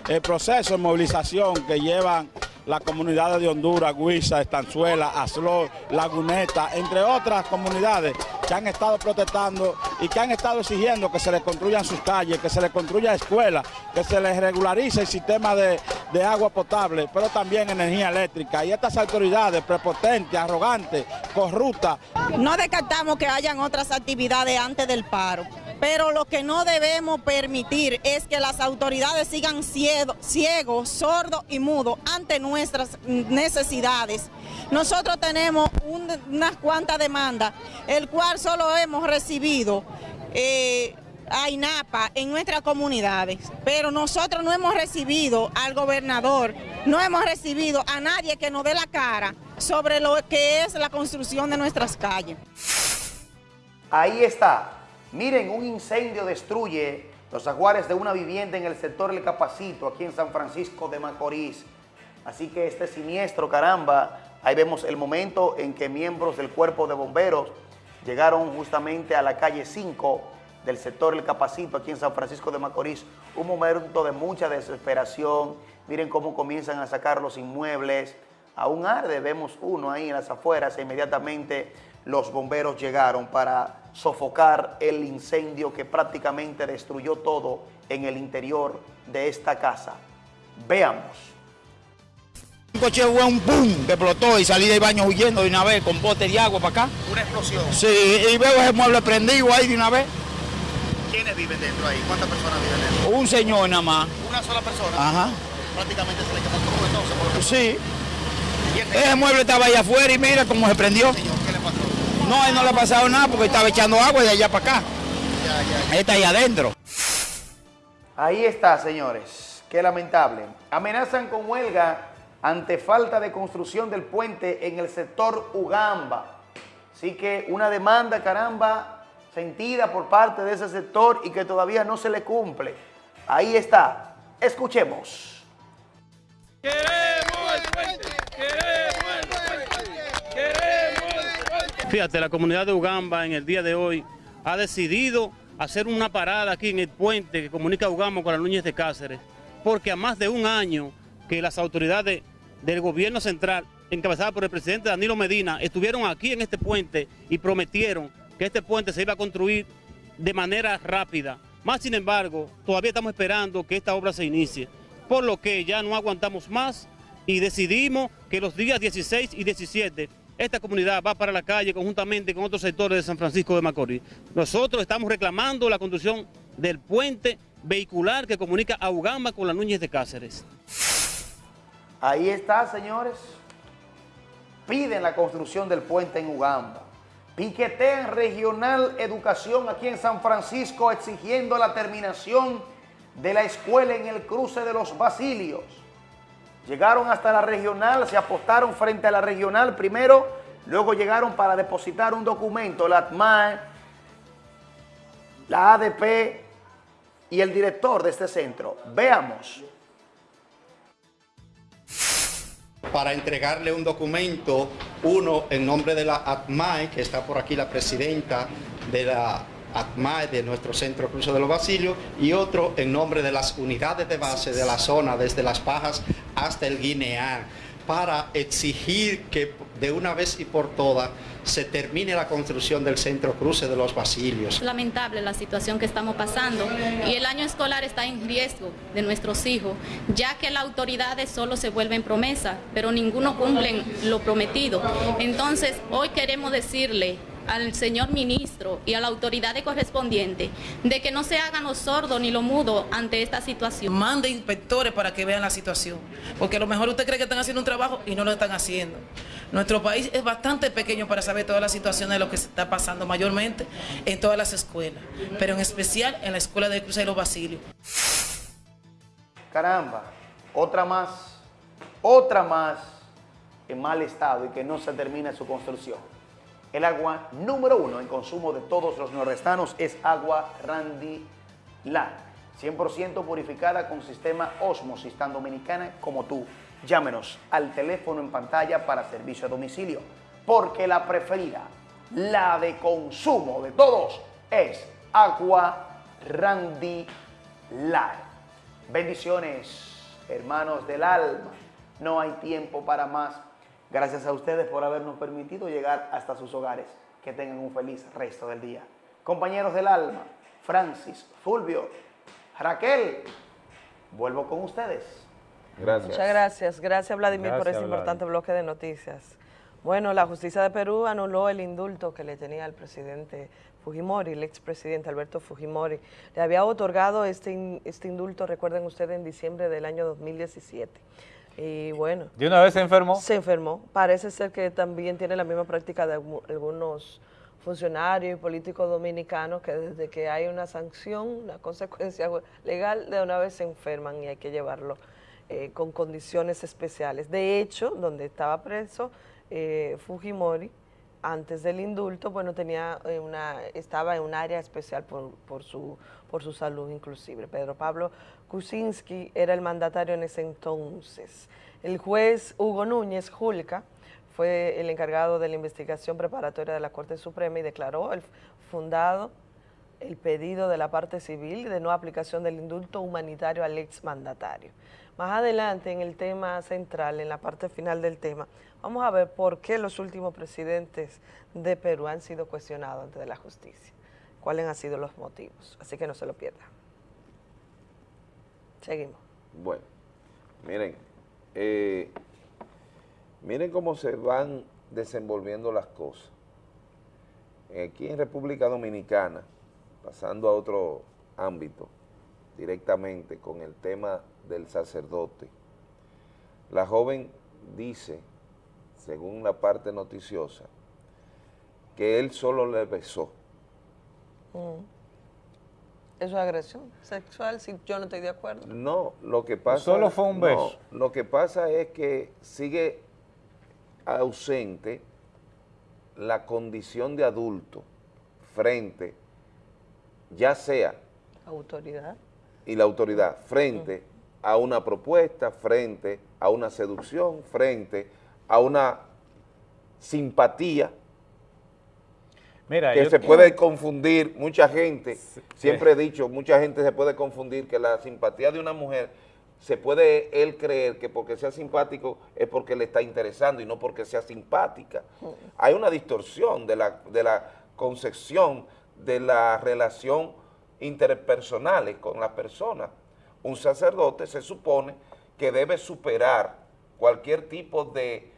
del proceso de movilización que llevan las comunidades de Honduras, Huiza, Estanzuela, Aslor, Laguneta, entre otras comunidades que han estado protestando y que han estado exigiendo que se les construyan sus calles, que se les construya escuelas, que se les regularice el sistema de agua potable, pero también energía eléctrica. Y estas autoridades prepotentes, arrogantes, corruptas. No descartamos que hayan otras actividades antes del paro pero lo que no debemos permitir es que las autoridades sigan ciegos, sordos y mudos ante nuestras necesidades. Nosotros tenemos unas cuantas demandas, el cual solo hemos recibido eh, a INAPA en nuestras comunidades, pero nosotros no hemos recibido al gobernador, no hemos recibido a nadie que nos dé la cara sobre lo que es la construcción de nuestras calles. Ahí está. Miren, un incendio destruye los aguares de una vivienda en el sector El Capacito, aquí en San Francisco de Macorís. Así que este siniestro, caramba, ahí vemos el momento en que miembros del cuerpo de bomberos llegaron justamente a la calle 5 del sector El Capacito, aquí en San Francisco de Macorís. Un momento de mucha desesperación. Miren cómo comienzan a sacar los inmuebles. Aún arde, vemos uno ahí en las afueras e inmediatamente los bomberos llegaron para sofocar el incendio que prácticamente destruyó todo en el interior de esta casa. Veamos. Un coche fue un boom que explotó y salí del baño huyendo de una vez con bote de agua para acá. Una explosión. Sí, y veo ese mueble prendido ahí de una vez. ¿Quiénes viven dentro ahí? ¿Cuántas personas viven dentro? Un señor nada más. Una sola persona. Ajá. Prácticamente se le quemó todo entonces. por lo que- Sí. ¿Y este Ese mueble estaba ahí afuera y mira cómo se prendió. ¿Qué le pasó? No, a él no le ha pasado nada porque estaba echando agua de allá para acá. Él está ahí adentro. Ahí está, señores. Qué lamentable. Amenazan con huelga ante falta de construcción del puente en el sector Ugamba. Así que una demanda, caramba, sentida por parte de ese sector y que todavía no se le cumple. Ahí está. Escuchemos. Fíjate, la comunidad de Ugamba en el día de hoy ha decidido hacer una parada aquí en el puente que comunica Ugamba con la Núñez de Cáceres, porque a más de un año que las autoridades del gobierno central, encabezadas por el presidente Danilo Medina, estuvieron aquí en este puente y prometieron que este puente se iba a construir de manera rápida. Más sin embargo, todavía estamos esperando que esta obra se inicie, por lo que ya no aguantamos más y decidimos que los días 16 y 17 esta comunidad va para la calle conjuntamente con otros sectores de San Francisco de Macorís. Nosotros estamos reclamando la construcción del puente vehicular que comunica a Ugamba con la Núñez de Cáceres. Ahí está, señores. Piden la construcción del puente en Ugamba. Piquetean Regional Educación aquí en San Francisco exigiendo la terminación de la escuela en el cruce de los Basilios. Llegaron hasta la regional, se apostaron frente a la regional primero, luego llegaron para depositar un documento, la ATMAE, la ADP y el director de este centro. Veamos. para entregarle un documento, uno en nombre de la ATMAE, que está por aquí la presidenta de la ATMAE de nuestro Centro Cruce de los Basilios, y otro en nombre de las unidades de base de la zona, desde Las Pajas hasta el Guineán, para exigir que de una vez y por todas se termine la construcción del Centro Cruce de los Basilios. Lamentable la situación que estamos pasando y el año escolar está en riesgo de nuestros hijos, ya que las autoridades solo se vuelven promesa, pero ninguno cumplen lo prometido. Entonces, hoy queremos decirle al señor ministro y a la autoridad correspondiente de que no se hagan los sordos ni los mudos ante esta situación. Mande inspectores para que vean la situación, porque a lo mejor usted cree que están haciendo un trabajo y no lo están haciendo. Nuestro país es bastante pequeño para saber todas las situaciones de lo que se está pasando mayormente en todas las escuelas, pero en especial en la escuela de Cruz de los Basilios. Caramba, otra más, otra más en mal estado y que no se termina su construcción. El agua número uno en consumo de todos los nordestanos es agua Randy Land, 100% purificada con sistema Osmosis, tan dominicana como tú. Llámenos al teléfono en pantalla para servicio a domicilio, porque la preferida, la de consumo de todos, es agua Randy Land. Bendiciones, hermanos del alma. No hay tiempo para más. Gracias a ustedes por habernos permitido llegar hasta sus hogares. Que tengan un feliz resto del día. Compañeros del alma, Francis, Fulvio, Raquel, vuelvo con ustedes. Gracias. Muchas gracias. Gracias, Vladimir, por Gracias, este Vlad. importante bloque de noticias. Bueno, la justicia de Perú anuló el indulto que le tenía al presidente Fujimori, el expresidente Alberto Fujimori. Le había otorgado este, in- este indulto, recuerden ustedes, en diciembre del año 2017. Y bueno. ¿De una vez se enfermó? Se enfermó. Parece ser que también tiene la misma práctica de algu- algunos funcionarios y políticos dominicanos que desde que hay una sanción, una consecuencia legal, de una vez se enferman y hay que llevarlo eh, con condiciones especiales. De hecho, donde estaba preso, eh, Fujimori, antes del indulto, bueno, tenía eh, una, estaba en un área especial por, por, su, por su salud inclusive. Pedro Pablo Kuczynski era el mandatario en ese entonces. El juez Hugo Núñez Julca fue el encargado de la investigación preparatoria de la Corte Suprema y declaró el fundado el pedido de la parte civil de no aplicación del indulto humanitario al exmandatario. Más adelante en el tema central, en la parte final del tema, vamos a ver por qué los últimos presidentes de Perú han sido cuestionados ante la justicia, cuáles han sido los motivos, así que no se lo pierdan. Seguimos. Bueno, miren, eh, miren cómo se van desenvolviendo las cosas. Aquí en República Dominicana, pasando a otro ámbito, directamente con el tema del sacerdote, la joven dice, según la parte noticiosa, que él solo le besó. Mm. ¿Eso es agresión sexual si yo no estoy de acuerdo? No, lo que pasa... Solo fue un no, beso. lo que pasa es que sigue ausente la condición de adulto frente, ya sea, Autoridad. y la autoridad, frente a una propuesta, frente a una seducción, frente a una simpatía, Mira, que se puede confundir, mucha gente, siempre he dicho, mucha gente se puede confundir que la simpatía de una mujer, se puede él creer que porque sea simpático es porque le está interesando y no porque sea simpática. Hay una distorsión de la, de la concepción de la relación interpersonales con la persona. Un sacerdote se supone que debe superar cualquier tipo de,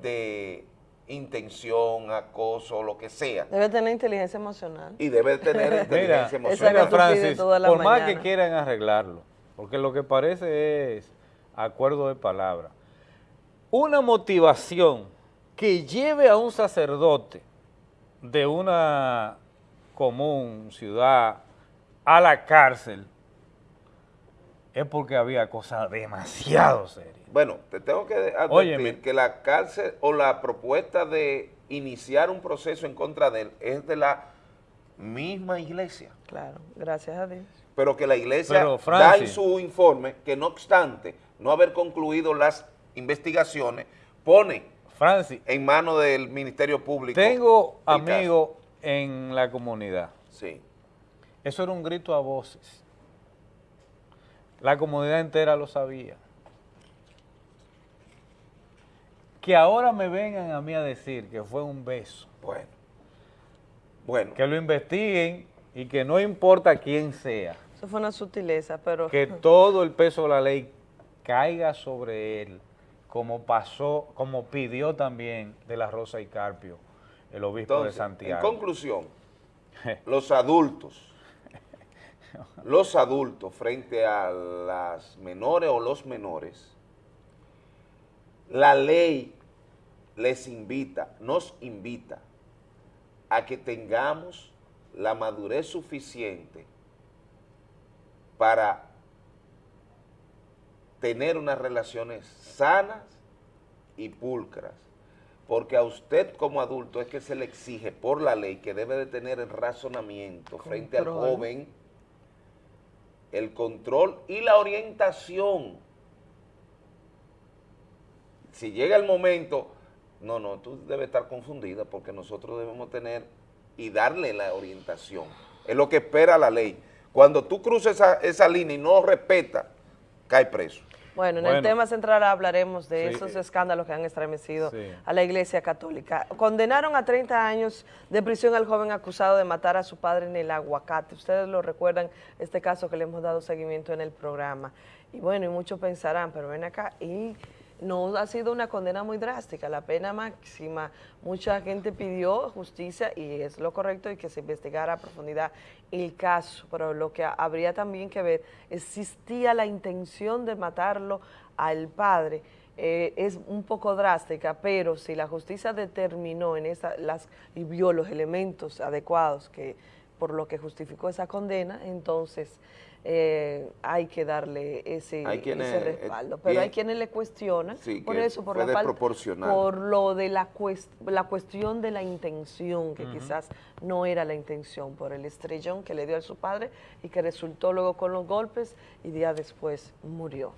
de intención, acoso, lo que sea, Debe tener inteligencia emocional. y debe tener inteligencia emocional. mira, pides Francis, toda la por más que quieran arreglarlo, porque lo que parece es acuerdo de palabra, una motivación que lleve a un sacerdote de una común ciudad a la cárcel es porque había cosas demasiado serias. Bueno, te tengo que advertir Óyeme. que la cárcel o la propuesta de iniciar un proceso en contra de él es de la misma iglesia. Claro, gracias a Dios. pero que la iglesia Pero, da en su informe que no obstante no haber concluido las investigaciones, pone Francis, en manos del Ministerio Público. tengo amigos en la comunidad. Sí. Eso era un grito a voces. La comunidad entera lo sabía. Que ahora me vengan a mí a decir que fue un beso. Bueno. Bueno. Que lo investiguen y que no importa quién sea, Eso fue una sutileza, pero... que todo el peso de la ley caiga sobre él, como pasó, como pidió también de la Rosa y Carpio, el obispo Entonces, de Santiago. en conclusión, los adultos, los adultos frente a las menores o los menores, la ley les invita, nos invita a que tengamos la madurez suficiente para tener unas relaciones sanas y pulcras, porque a usted como adulto es que se le exige por la ley que debe de tener el razonamiento frente al Control. joven, el control y la orientación. Si llega el momento, no, no, tú debes estar confundida porque nosotros debemos tener y darle la orientación. Es lo que espera la ley. Cuando tú cruzas esa, esa línea y no respeta, cae preso. Bueno, en el tema central hablaremos de Sí. esos escándalos que han estremecido Sí. a la Iglesia Católica. Condenaron a 30 años de prisión al joven acusado de matar a su padre en el aguacate. Ustedes lo recuerdan, este caso que le hemos dado seguimiento en el programa. Y bueno, y muchos pensarán, pero ven acá, y no ha sido una condena muy drástica, la pena máxima. Mucha gente pidió justicia y es lo correcto y que se investigara a profundidad el caso, pero lo que habría también que ver, existía la intención de matarlo al padre, eh, es un poco drástica, pero si la justicia determinó en esa, las, y vio los elementos adecuados que por lo que justificó esa condena, entonces eh, hay que darle ese, Hay quienes, ese eh, respaldo. Pero bien. hay quienes le cuestionan Sí, por eso, por la falta- por lo de la, cues- la cuestión de la intención, que quizás no era la intención, por el estrellón que le dio a su padre y que resultó luego con los golpes y día después murió.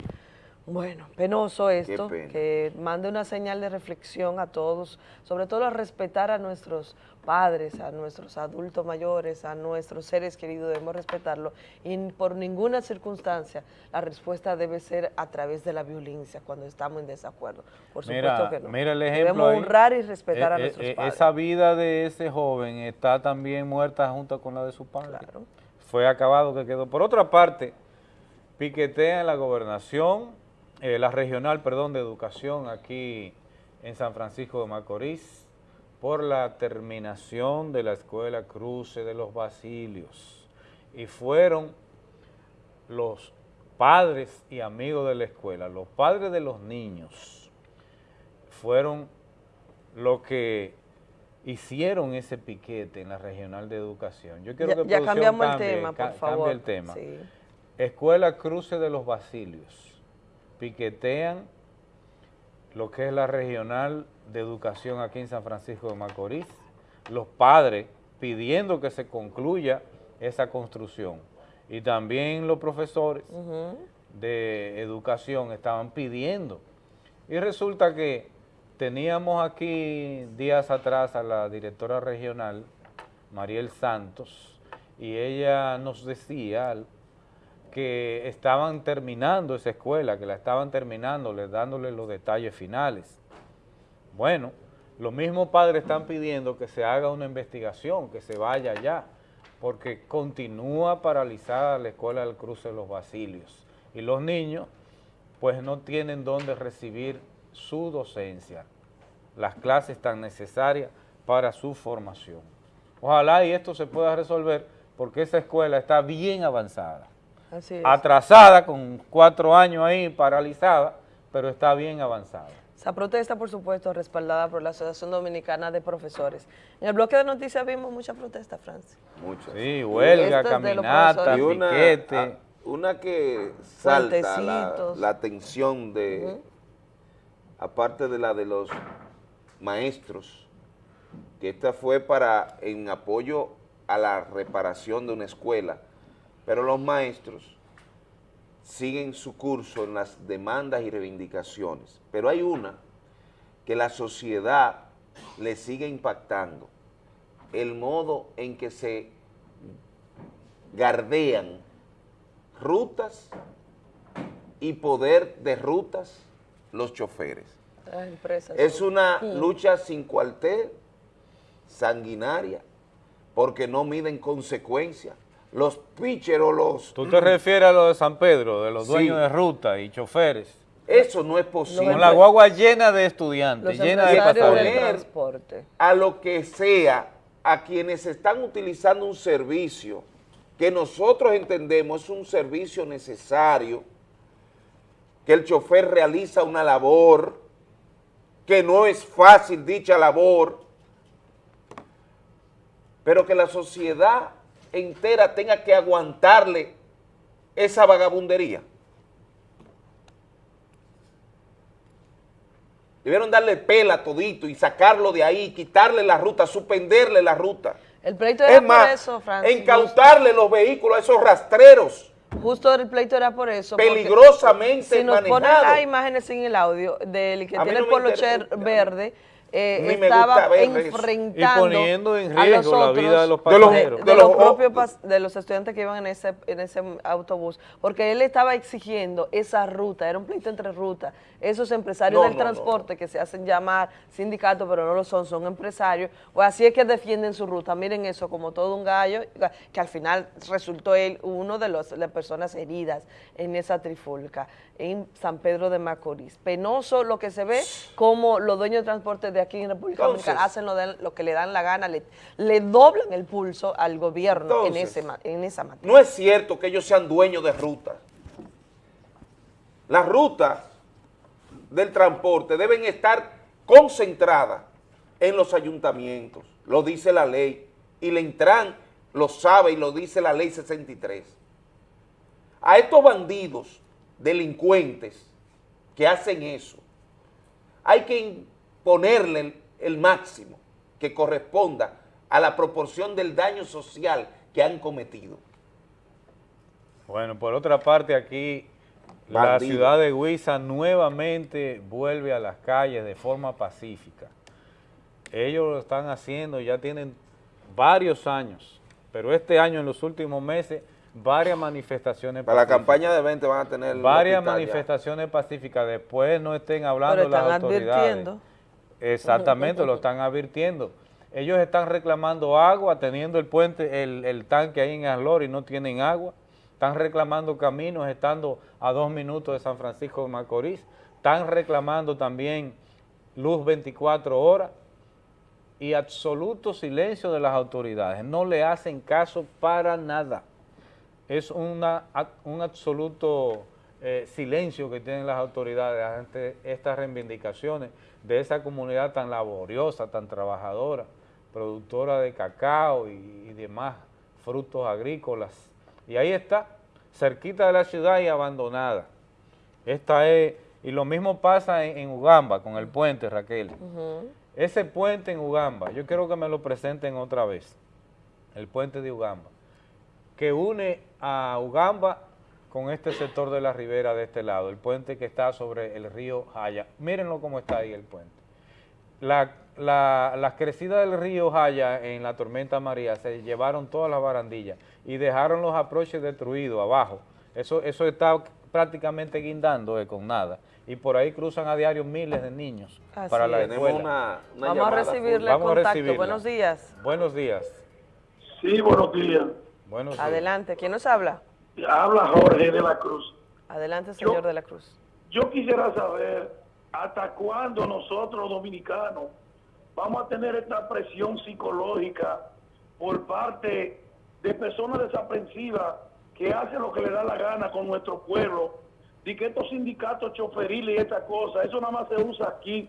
Bueno, penoso esto, que mande una señal de reflexión a todos, sobre todo a respetar a nuestros padres, a nuestros adultos mayores, a nuestros seres queridos, debemos respetarlo y por ninguna circunstancia la respuesta debe ser a través de la violencia cuando estamos en desacuerdo. Por supuesto Mira, que no. mira el ejemplo Debemos ahí. honrar y respetar a Eh, eh, nuestros eh, padres. Esa vida de ese joven está también muerta junto con la de su padre. Fue acabado que quedó. Por otra parte, piquetea en la gobernación, eh, la regional, perdón, de educación aquí en San Francisco de Macorís por la terminación de la escuela Cruce de los Basilios. Y fueron los padres y amigos de la escuela, los padres de los niños, fueron los que hicieron ese piquete en la regional de educación. Yo quiero Ya- que ya cambiamos el cambie, tema, por favor. Cambie el tema. Sí. Escuela Cruce de los Basilios. Piquetean lo que es la regional de educación aquí en San Francisco de Macorís. Los padres pidiendo que se concluya esa construcción. Y también los profesores de educación estaban pidiendo. Y resulta que teníamos aquí días atrás a la directora regional, Mariel Santos, y ella nos decía que estaban terminando esa escuela, que la estaban terminando, les dándole los detalles finales. Bueno, los mismos padres están pidiendo que se haga una investigación, que se vaya allá, porque continúa paralizada la escuela del cruce de los Basilios. Y los niños, pues no tienen dónde recibir su docencia, las clases tan necesarias para su formación. Ojalá y esto se pueda resolver, porque esa escuela está bien avanzada. Atrasada, con cuatro años ahí, paralizada, pero está bien avanzada. Esa protesta, por supuesto, respaldada por la Asociación Dominicana de Profesores. En el bloque de noticias vimos muchas protestas, Francis. Muchas. Sí, huelga, caminata, profesores. Y una, piquete. una que salta la, la atención de, aparte de la de los maestros, que esta fue para en apoyo a la reparación de una escuela, pero los maestros siguen su curso en las demandas y reivindicaciones, pero hay una que la sociedad le sigue impactando, el modo en que se gardean rutas y poder de rutas los choferes. Las empresas. Es una Sí. lucha sin cuartel, sanguinaria, porque no miden consecuencias. Los pitcheros, los... ¿Tú te refieres a lo de San Pedro, de los Sí. dueños de ruta y choferes? Eso no es posible. Con la guagua llena de estudiantes, Los llena de pasajeros. transporte. a lo que sea, a quienes están utilizando un servicio que nosotros entendemos es un servicio necesario, que el chofer realiza una labor, que no es fácil dicha labor, pero que la sociedad entera tenga que aguantarle esa vagabundería. Debieron darle pela todito y sacarlo de ahí, quitarle la ruta, suspenderle la ruta. El pleito era Es más, por eso, Francis. incautarle los vehículos a esos rastreros. Justo el pleito era por eso. Peligrosamente Si nos ponen las imágenes sin el audio del que A tiene no el polocher verde, eh, estaba enfrentando Y poniendo en a riesgo los la vida de los de, pasajeros. de los propios pas- de los estudiantes que iban en ese, en ese autobús, porque él estaba exigiendo esa ruta, era un pleito entre rutas. Esos empresarios No, del no, no. transporte que se hacen llamar sindicatos, pero no lo son, son empresarios, pues así es que defienden su ruta. Miren eso como todo un gallo, que al final resultó él uno de los- las personas heridas en esa trifulca en San Pedro de Macorís. Penoso lo que se ve, como los dueños de transporte de aquí en República Entonces- Dominicana hacen lo, de- lo que le dan la gana, le, le doblan el pulso al gobierno en, ese, en esa materia. No es cierto que ellos sean dueños de rutas. Las rutas del transporte deben estar concentradas en los ayuntamientos, lo dice la ley, y le entran lo sabe y lo dice la ley 63. A estos bandidos, delincuentes, que hacen eso, hay que imponerle el máximo que corresponda a la proporción del daño social que han cometido. Bueno, por otra parte aquí la ciudad de Huiza nuevamente vuelve a las calles de forma pacífica. Ellos lo están haciendo, ya tienen varios años, pero este año, en los últimos meses, varias manifestaciones Para la pacíficas. campaña de 20 van a tener... Varias ya. manifestaciones pacíficas, después no estén hablando Pero están las autoridades. advirtiendo. Exactamente, lo están advirtiendo. Ellos están reclamando agua, teniendo el puente, el, el tanque ahí en Aslor y no tienen agua. Están reclamando caminos, estando a dos minutos de San Francisco de Macorís. Están reclamando también luz 24 horas y absoluto silencio de las autoridades. No le hacen caso para nada. Es un absoluto eh, silencio que tienen las autoridades ante estas reivindicaciones de esa comunidad tan laboriosa, tan trabajadora, productora de cacao y demás frutos agrícolas. Y ahí está, cerquita de la ciudad y abandonada. Esta es, y lo mismo pasa en, en Ugamba con el puente, Raquel. Ese puente en Ugamba, yo quiero que me lo presenten otra vez, el puente de Ugamba, que une a Ugamba con este sector de la ribera de este lado, el puente que está sobre el río Jaya. Mírenlo cómo está ahí el puente. La, la- las crecidas del río Jaya en la tormenta María se llevaron todas las barandillas y dejaron los aproches destruidos abajo. Eso, eso está prácticamente guindando eh, con nada. Y por ahí cruzan a diario miles de niños Así para la es. escuela. Tenemos una- una Vamos a recibirle Vamos a contacto. recibirla. Buenos días. Buenos días. Sí, buenos días. Buenos días. Adelante. ¿Quién nos habla? Habla Jorge de la Cruz. Adelante, señor de la Cruz. Yo quisiera saber hasta cuándo nosotros dominicanos vamos a tener esta presión psicológica por parte de personas desaprensivas que hacen lo que le da la gana con nuestro pueblo, de que estos sindicatos choferiles y estas cosas, eso nada más se usa aquí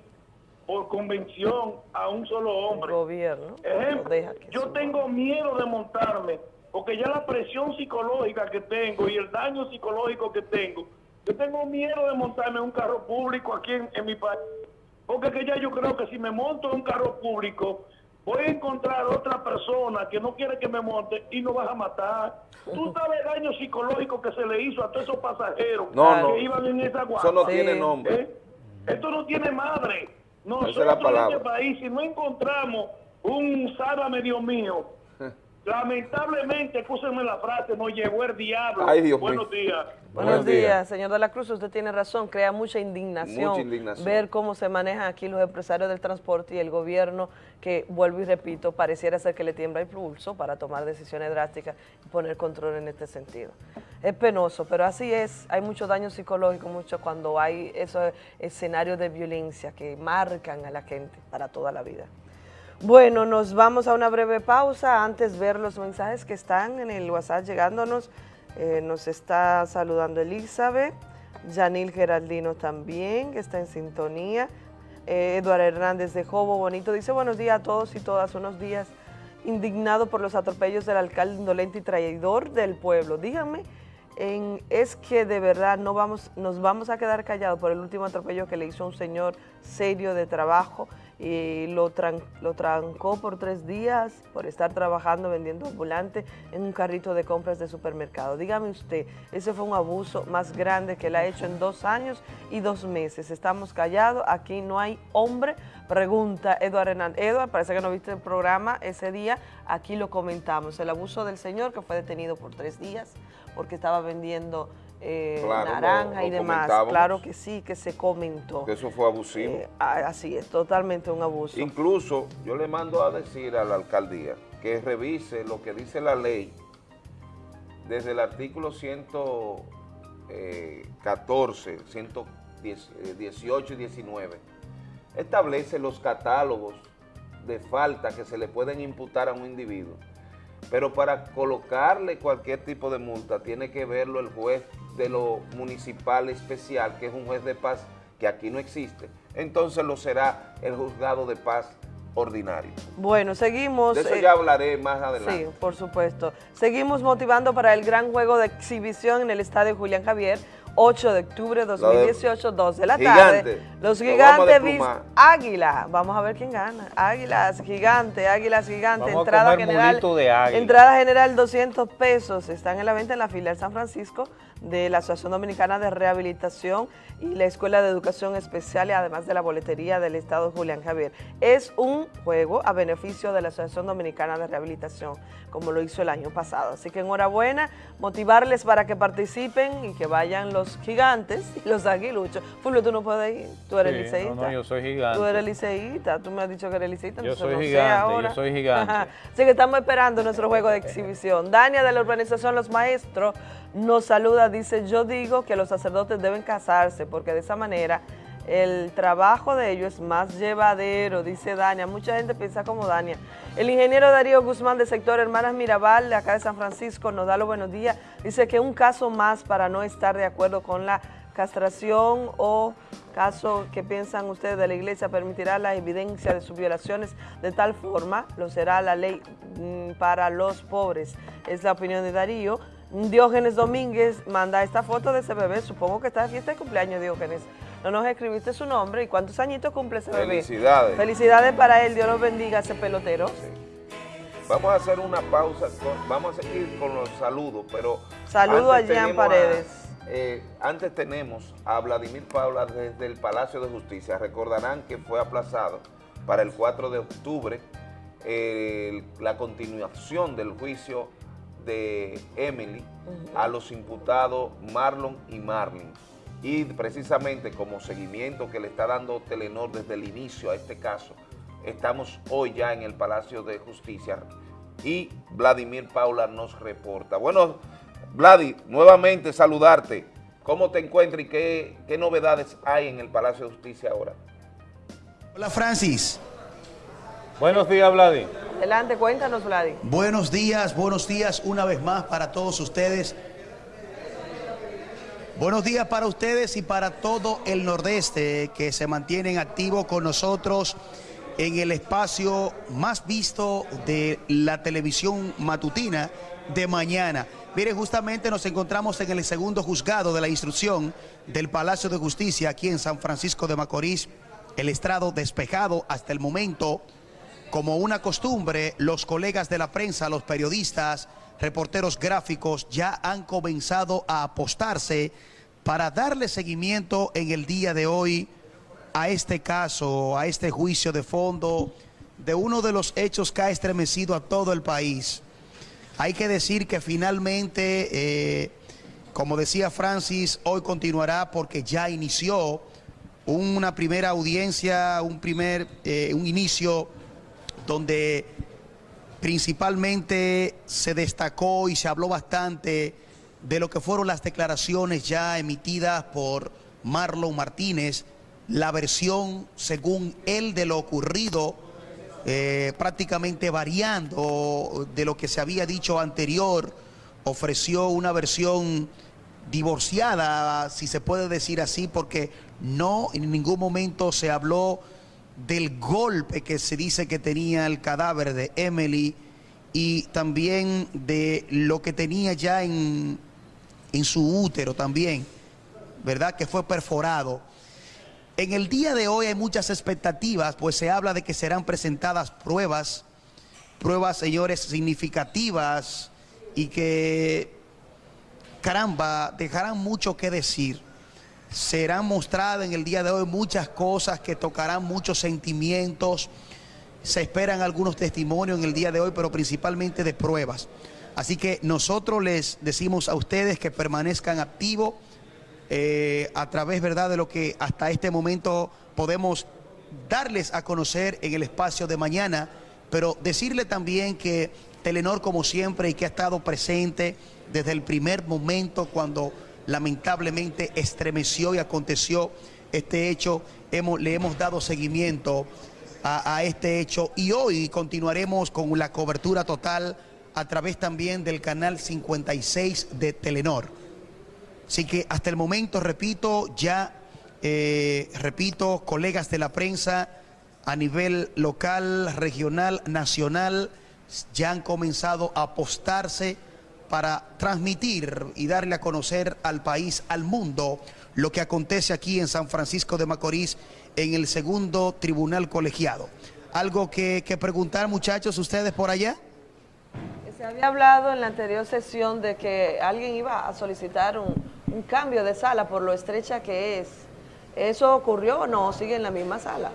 por convención a un solo hombre. Gobierno. Ejemplo, deja que yo tengo miedo de montarme porque ya la presión psicológica que tengo y el daño psicológico que tengo, yo tengo miedo de montarme en un carro público aquí en, en mi país. Porque que ya yo creo que si me monto en un carro público, voy a encontrar otra persona que no quiere que me monte y nos vas a matar. Tú sabes el daño psicológico que se le hizo a todos esos pasajeros No, que no. iban en esa guagua. Eso no tiene nombre. ¿Eh? Esto no tiene madre. Esa es Nosotros la en palabra. este país, si no encontramos un sálvame Dios mío, lamentablemente, escúsenme la frase, nos llegó el diablo. Ay, Dios Buenos mío. días. Buenos días, señor de la Cruz. Usted tiene razón, crea mucha indignación, Mucha indignación. ver cómo se manejan aquí los empresarios del transporte y el gobierno, que vuelvo y repito, pareciera ser que le tiembla el pulso para tomar decisiones drásticas y poner control en este sentido. Es penoso, pero así es. Hay mucho daño psicológico, mucho cuando hay esos escenarios de violencia que marcan a la gente para toda la vida. Bueno, nos vamos a una breve pausa. Antes ver los mensajes que están en el WhatsApp llegándonos. Eh, nos está saludando Elizabeth, Yanil Geraldino también, que está en sintonía. Eh, Eduardo Hernández de Jobo Bonito dice buenos días a todos y todas, unos días indignado por los atropellos del alcalde indolente y traidor del pueblo. Díganme, en- es que de verdad no vamos, nos vamos a quedar callados por el último atropello que le hizo un señor serio de trabajo y lo, tran- lo trancó por tres días por estar trabajando vendiendo ambulante en un carrito de compras de supermercado. Dígame usted, ese fue un abuso más grande que él ha hecho en dos años y dos meses. Estamos callados, aquí no hay hombre. Pregunta Eduardo Hernández. Eduardo, parece que no viste el programa ese día, aquí lo comentamos. El abuso del señor que fue detenido por tres días porque estaba vendiendo eh, Claro, lo- naranja y lo demás. Claro que sí, que se comentó. Que eso fue abusivo. Eh, ah, así es, totalmente un abuso. Incluso yo le mando a decir a la alcaldía que revise lo que dice la ley desde el artículo 114, 118 y 19. Establece los catálogos de falta que se le pueden imputar a un individuo. Pero para colocarle cualquier tipo de multa tiene que verlo el juez de lo municipal especial, que es un juez de paz que aquí no existe. Entonces lo será el juzgado de paz ordinario. Bueno, seguimos. De eso eh, ya hablaré más adelante. Sí, por supuesto. Seguimos motivando para el gran juego de exhibición en el Estadio Julián Javier, 8 de octubre de 2018, 2 de la tarde. Gigante. Los gigantes vis. Águila. Vamos a ver quién gana. Águilas, gigante, águilas, gigante. Vamos a entrada comer general. de. Entrada general 200 pesos. Están en la venta en la filial San Francisco de la Asociación Dominicana de Rehabilitación y la Escuela de Educación Especial y además de la boletería del Estado Julián Javier. Es un juego a beneficio de la Asociación Dominicana de Rehabilitación, como lo hizo el año pasado. Así que enhorabuena, motivarles para que participen y que vayan los gigantes y los aguiluchos. Fulvio, tú no puedes ir, tú eres Sí, liceísta. no, no, yo soy gigante. Tú eres liceísta, tú me has dicho que eres liceísta. Yo entonces soy no gigante, yo ahora. soy gigante. Así que estamos esperando nuestro juego de exhibición. Dania de la organización Los Maestros nos saluda, dice, yo digo que los sacerdotes deben casarse porque de esa manera el trabajo de ellos es más llevadero, dice Dania. Mucha gente piensa como Dania. El ingeniero Darío Guzmán del sector Hermanas Mirabal, de acá de San Francisco, nos da los buenos días. Dice que un caso más para no estar de acuerdo con la castración o caso que piensan ustedes de la iglesia permitirá la evidencia de sus violaciones de tal forma, lo será la ley mm, para los pobres. Es la opinión de Darío. Diógenes Domínguez manda esta foto de ese bebé, supongo que está de fiesta de cumpleaños Diógenes. No nos escribiste su nombre y cuántos añitos cumple ese bebé. Felicidades. Felicidades para él, Dios los bendiga ese pelotero. Vamos a hacer una pausa, vamos a seguir con los saludos, pero... Saludo a Jean Paredes. eh, antes tenemos a Vladimir Paula desde el Palacio de Justicia. Recordarán que fue aplazado para el 4 de octubre eh, la continuación del juicio de Emily a los imputados Marlon y Marlin. Y precisamente como seguimiento que le está dando Telenor desde el inicio a este caso, estamos hoy ya en el Palacio de Justicia y Vladimir Paula nos reporta. Bueno, Vladi, nuevamente saludarte. ¿Cómo te encuentras y qué, qué novedades hay en el Palacio de Justicia ahora? Hola Francis. Buenos días, Vladi. Adelante, cuéntanos, Vladi. Buenos días, buenos días una vez más para todos ustedes. Buenos días para ustedes y para todo el Nordeste que se mantienen activos con nosotros en el espacio más visto de la televisión matutina de mañana. Miren, justamente nos encontramos en el segundo juzgado de la instrucción del Palacio de Justicia aquí en San Francisco de Macorís. El estrado despejado hasta el momento. Como una costumbre, los colegas de la prensa, los periodistas, reporteros gráficos ya han comenzado a apostarse para darle seguimiento en el día de hoy a este caso, a este juicio de fondo de uno de los hechos que ha estremecido a todo el país. Hay que decir que finalmente, eh, como decía Francis, hoy continuará porque ya inició una primera audiencia, un primer, eh, un inicio donde principalmente se destacó y se habló bastante de lo que fueron las declaraciones ya emitidas por Marlon Martínez, la versión según él de lo ocurrido, eh, prácticamente variando de lo que se había dicho anterior, ofreció una versión divorciada, si se puede decir así, porque no en ningún momento se habló del golpe que se dice que tenía el cadáver de Emily y también de lo que tenía ya en, en su útero también, ¿verdad? Que fue perforado. En el día de hoy hay muchas expectativas, pues se habla de que serán presentadas pruebas, pruebas, señores, significativas y que, caramba, dejarán mucho que decir serán mostradas en el día de hoy muchas cosas que tocarán muchos sentimientos. Se esperan algunos testimonios en el día de hoy, pero principalmente de pruebas. Así que nosotros les decimos a ustedes que permanezcan activos eh, a través, ¿verdad?, de lo que hasta este momento podemos darles a conocer en el espacio de mañana, pero decirle también que Telenor, como siempre, y que ha estado presente desde el primer momento cuando lamentablemente estremeció y aconteció este hecho, hemos, le hemos dado seguimiento a, este hecho y hoy continuaremos con la cobertura total a través también del canal 56 de Telenor. Así que hasta el momento, repito, ya, eh, repito, colegas de la prensa, a nivel local, regional, nacional, ya han comenzado a apostarse para transmitir y darle a conocer al país, al mundo, lo que acontece aquí en San Francisco de Macorís en el segundo tribunal colegiado. ¿Algo que, preguntar muchachos ustedes por allá? Se había hablado en la anterior sesión de que alguien iba a solicitar un, un cambio de sala por lo estrecha que es. ¿Eso ocurrió o no? ¿Sigue en la misma sala?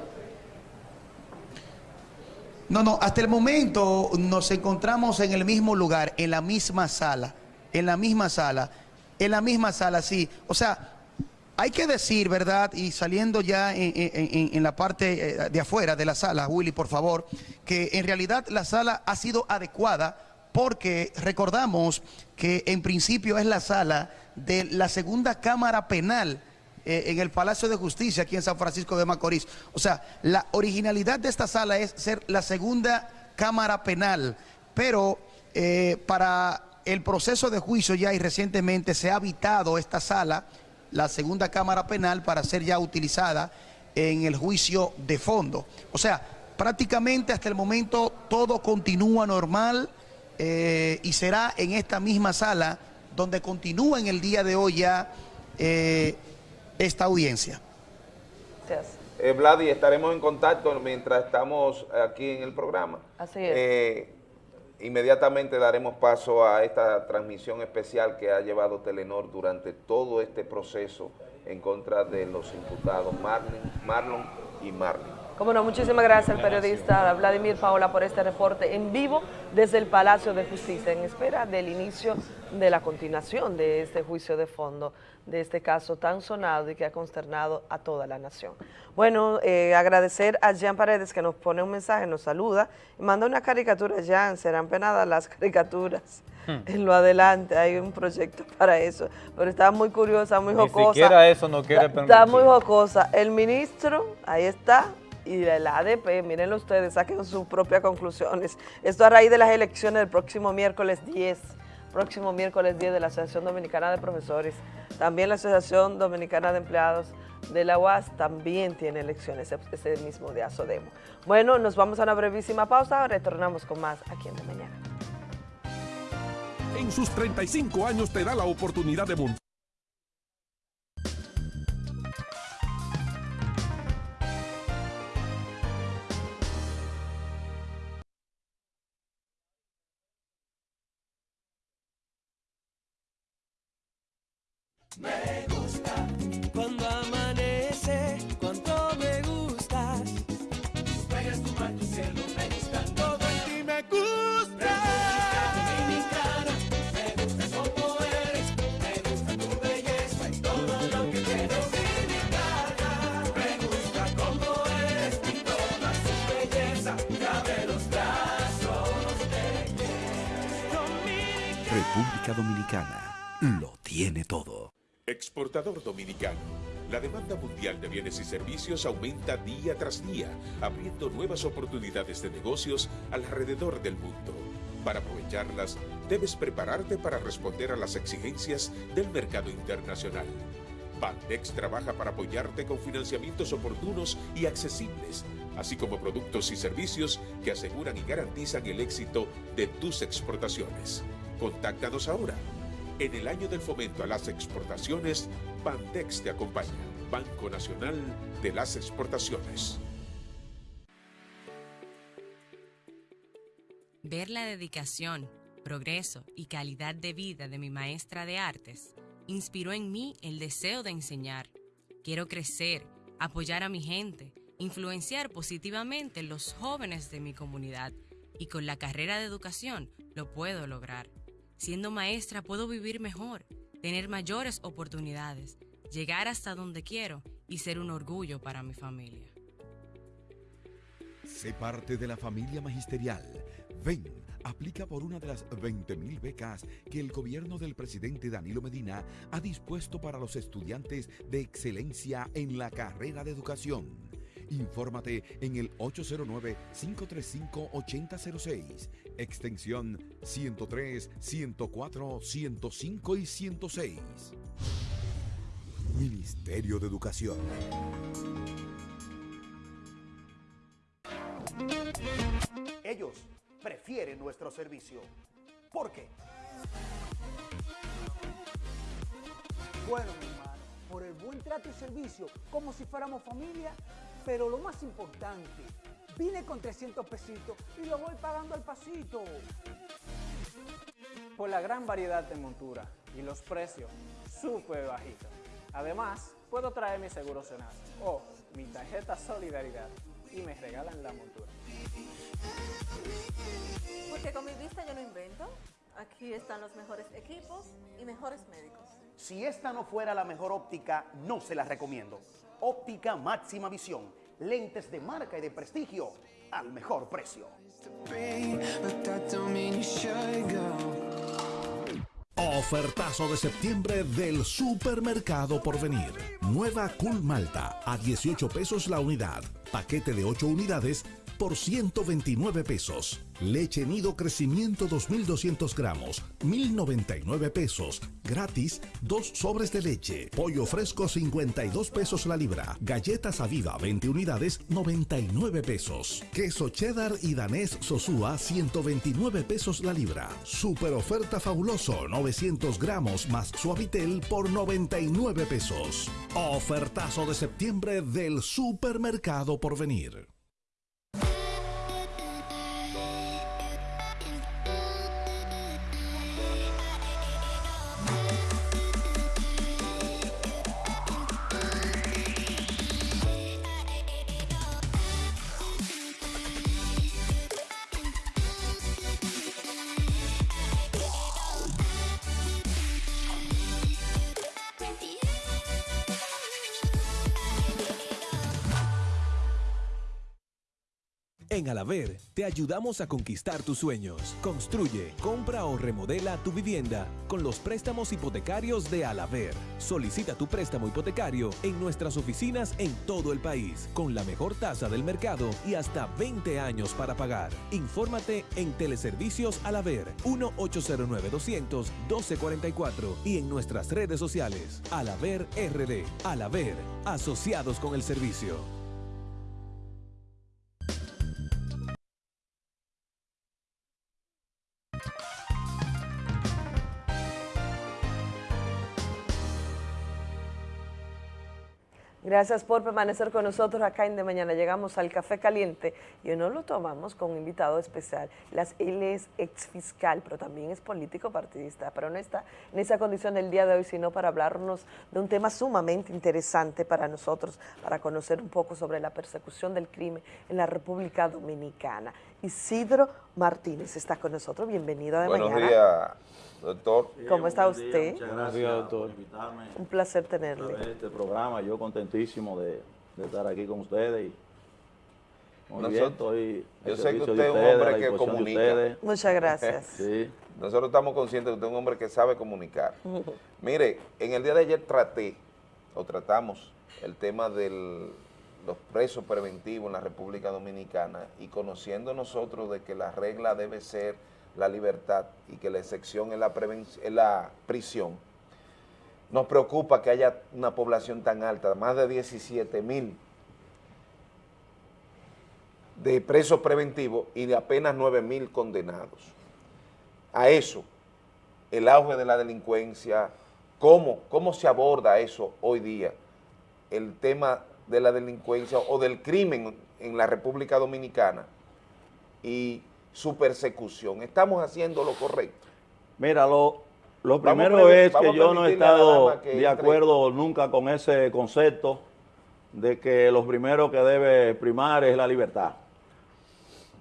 No, no, hasta el momento nos encontramos en el mismo lugar, en la misma sala, en la misma sala, en la misma sala, sí. O sea, hay que decir, ¿verdad? Y saliendo ya en, en- la parte eh, de afuera de la sala, Willy, por favor, que en realidad la sala ha sido adecuada porque recordamos que en principio es la sala de la segunda Cámara Penal eh, en el Palacio de Justicia aquí en San Francisco de Macorís. O sea, la originalidad de esta sala es ser la segunda Cámara Penal, pero eh, para el proceso de juicio ya y recientemente se ha habitado esta sala, la segunda Cámara Penal, para ser ya utilizada en el juicio de fondo. O sea, prácticamente hasta el momento todo continúa normal eh, y será en esta misma sala donde continúa en el día de hoy ya esta audiencia. Eh, Vladi, estaremos en contacto mientras estamos aquí en el programa. Así es. Eh, inmediatamente daremos paso a esta transmisión especial que ha llevado Telenor durante todo este proceso en contra de los imputados Marlon, Marlon y Marlon. Como no, muchísimas gracias al periodista Vladimir Paola por este reporte en vivo desde el Palacio de Justicia, en espera del inicio de la continuación de este juicio de fondo, de este caso tan sonado y que ha consternado a toda la nación. Bueno, eh, agradecer a Jean Paredes que nos pone un mensaje, nos saluda y manda una caricatura, Jean, serán penadas las caricaturas. En lo adelante hay un proyecto para eso, pero está muy curiosa, muy Ni jocosa. siquiera eso no quiere permitir. Está muy jocosa. El ministro, ahí está, y el ADP, mírenlo ustedes, saquen sus propias conclusiones. Esto a raíz de las elecciones del próximo miércoles 10, próximo miércoles 10 de la Asociación Dominicana de Profesores. También la Asociación Dominicana de Empleados de la UAS también tiene elecciones ese- ese mismo día, Sodemo. Bueno, nos vamos a una brevísima pausa, retornamos con más aquí en De Mañana. En sus 35 años te da la oportunidad de montar. Me gusta cuando amanece, cuánto me gustas. Juegas tu mar, tu cielo, me gusta todo en ti, me gusta. Dominicana, me gusta como eres, me gusta tu belleza y todo lo que tienes. Dominicana, me gusta como eres y toda su belleza. Te abre los brazos de República Dominicana lo tiene todo. Exportador dominicano. La demanda mundial de bienes y servicios aumenta día tras día, abriendo nuevas oportunidades de negocios alrededor del mundo. Para aprovecharlas, debes prepararte para responder a las exigencias del mercado internacional. Bandex trabaja para apoyarte con financiamientos oportunos y accesibles, así como productos y servicios que aseguran y garantizan el éxito de tus exportaciones. Contáctanos ahora. En el año del fomento a las exportaciones, Bandex te acompaña, Banco Nacional de las Exportaciones. Ver la dedicación, progreso y calidad de vida de mi maestra de artes inspiró en mí el deseo de enseñar. Quiero crecer, apoyar a mi gente, influenciar positivamente los jóvenes de mi comunidad y con la carrera de educación lo puedo lograr. Siendo maestra puedo vivir mejor, tener mayores oportunidades, llegar hasta donde quiero y ser un orgullo para mi familia. Sé parte de la familia magisterial. Ven, aplica por una de las 20.000 becas que el gobierno del presidente Danilo Medina ha dispuesto para los estudiantes de excelencia en la carrera de educación. Infórmate en el 809-535-8006, extensión 103, 104, 105 y 106. Ministerio de Educación. ellos prefieren nuestro servicio. ¿Por qué? Bueno, mi hermano, por el buen trato y servicio, como si fuéramos familia, pero lo más importante, vine con 300 pesitos y lo voy pagando al pasito. Por la gran variedad de montura y los precios súper bajitos. Además, puedo traer mi seguro Senasa o mi tarjeta Solidaridad y me regalan la montura. Porque con mi vista yo no invento. Aquí están los mejores equipos y mejores médicos. Si esta no fuera la mejor óptica, no se la recomiendo. Óptica máxima visión. Lentes de marca y de prestigio al mejor precio. Ofertazo de septiembre del Supermercado Porvenir. Nueva Cool Malta a 18 pesos la unidad. Paquete de 8 unidades por 129 pesos. Leche Nido Crecimiento 2200 gramos, 1099 pesos. Gratis, dos sobres de leche. Pollo fresco 52 pesos la libra. Galletas Aviva 20 unidades, 99 pesos. Queso cheddar y danés Sosúa 129 pesos la libra. Super oferta fabuloso 900 gramos más suavitel por 99 pesos. Ofertazo de septiembre del Supermercado Porvenir. En Alaver te ayudamos a conquistar tus sueños. Construye, compra o remodela tu vivienda con los préstamos hipotecarios de Alaver. Solicita tu préstamo hipotecario en nuestras oficinas en todo el país con la mejor tasa del mercado y hasta 20 años para pagar. Infórmate en Teleservicios Alaver 1-809-200-1244 y en nuestras redes sociales Alaver RD. Alaver, asociados con el servicio. Gracias por permanecer con nosotros acá en De Mañana. Llegamos al Café Caliente y hoy no lo tomamos con un invitado especial. Las, él es ex fiscal, pero también es político partidista, pero no está en esa condición del día de hoy, sino para hablarnos de un tema sumamente interesante para nosotros, para conocer un poco sobre la persecución del crimen en la República Dominicana. Isidro Martínez está con nosotros. Bienvenido a De Buenos Mañana. días, doctor. ¿Cómo está usted? Muchas gracias doctor. por invitarme Un placer a tenerle. ver este programa. Yo contentísimo de, de estar aquí con ustedes. Y muy Nosotros- bien, estoy yo sé que usted es un hombre que comunica. Muchas gracias. Sí. Nosotros estamos conscientes de que usted es un hombre que sabe comunicar. Mire, en el día de ayer traté, o tratamos, el tema de los presos preventivos en la República Dominicana y conociendo nosotros de que la regla debe ser la libertad y que la excepción es la, es la prisión, nos preocupa que haya una población tan alta, más de 17 mil de presos preventivos y de apenas 9 mil condenados. A eso, el auge de la delincuencia, ¿cómo, cómo se aborda eso hoy día? El tema de la delincuencia o del crimen en la República Dominicana y su persecución. ¿Estamos haciendo lo correcto? Mira, lo, lo a primero es que yo no he estado de entre. acuerdo nunca con ese concepto de que lo primero que debe primar es la libertad.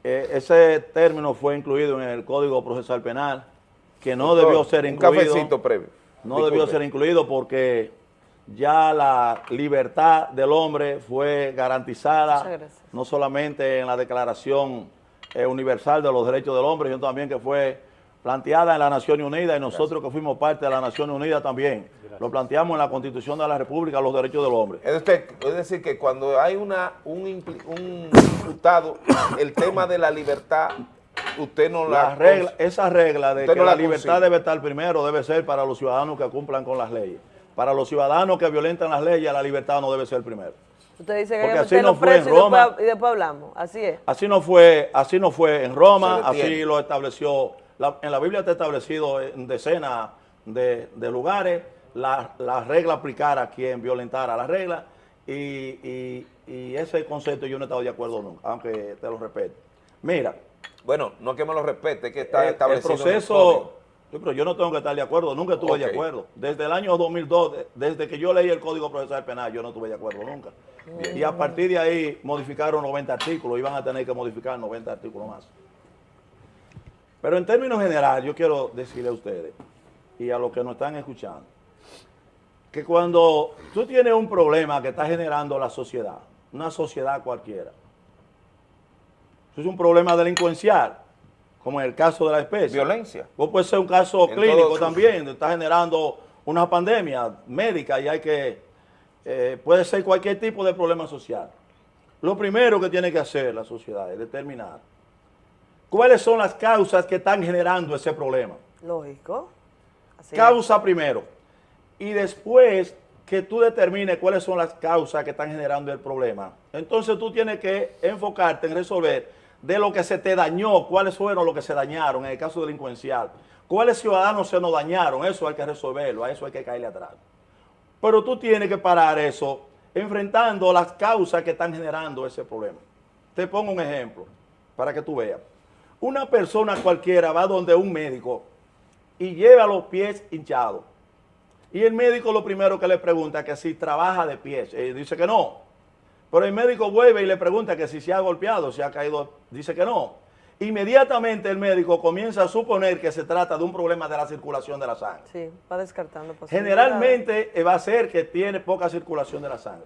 Eh, ese término fue incluido en el Código Procesal Penal, que no Doctor, debió ser un incluido. cafecito previo. No Disculpe. debió ser incluido porque ya la libertad del hombre fue garantizada no solamente en la Declaración eh, Universal de los Derechos del Hombre, sino también que fue planteada en la Nación Unida y nosotros que fuimos parte de la Nación Unida también. Lo planteamos en la Constitución de la República, los derechos del hombre. Es, usted- es decir, que cuando hay una un, imputado, el tema de la libertad, usted no la... La regla, esa regla de que no la, la libertad debe estar primero debe ser para los ciudadanos que cumplan con las leyes. Para los ciudadanos que violentan las leyes, la libertad no debe ser primero. Usted dice que Porque así no los fue en precios y después, Roma. y después hablamos. Así es. Así no fue, así no fue en Roma, así lo estableció, la- en la Biblia está establecido en decenas de, de lugares la, la regla aplicar a quien violentara la regla y, y- y ese concepto yo no he estado de acuerdo nunca, aunque te lo respeto. Mira, Bueno, no que me lo respete, es que está el, el establecido en el proceso. Yo, pero yo no tengo que estar de acuerdo, nunca estuve de acuerdo. Desde el año 2002, de- desde que yo leí el Código Procesal Penal, yo no estuve de acuerdo nunca. Y a partir de ahí modificaron 90 artículos, iban a tener que modificar 90 artículos más. Pero en términos generales, yo quiero decirle a ustedes y a los que nos están escuchando, que cuando tú tienes un problema que está generando la sociedad, una sociedad cualquiera, eso es un problema delincuencial, como en el caso de la especie. Violencia. O puede ser un caso En clínico todo- también, donde está generando una pandemia médica y hay que, eh, puede ser cualquier tipo de problema social. Lo primero que tiene que hacer la sociedad es determinar cuáles son las causas que están generando ese problema. Lógico. Así es. Causa primero. Y después que tú determines cuáles son las causas que están generando el problema. Entonces tú tienes que enfocarte en resolver de lo que se te dañó, cuáles fueron los que se dañaron en el caso delincuencial. ¿Cuáles ciudadanos se nos dañaron? Eso hay que resolverlo, a eso hay que caerle atrás. Pero tú tienes que parar eso enfrentando las causas que están generando ese problema. Te pongo un ejemplo para que tú veas. Una persona cualquiera va donde un médico y lleva los pies hinchados. Y el médico lo primero que le pregunta es que si trabaja de pies. Y dice que no. Pero el médico vuelve y le pregunta que si se ha golpeado, si ha caído. Dice que no. Inmediatamente el médico comienza a suponer que se trata de un problema de la circulación de la sangre. Sí, va descartando. Generalmente eh, va a ser que tiene poca circulación de la sangre.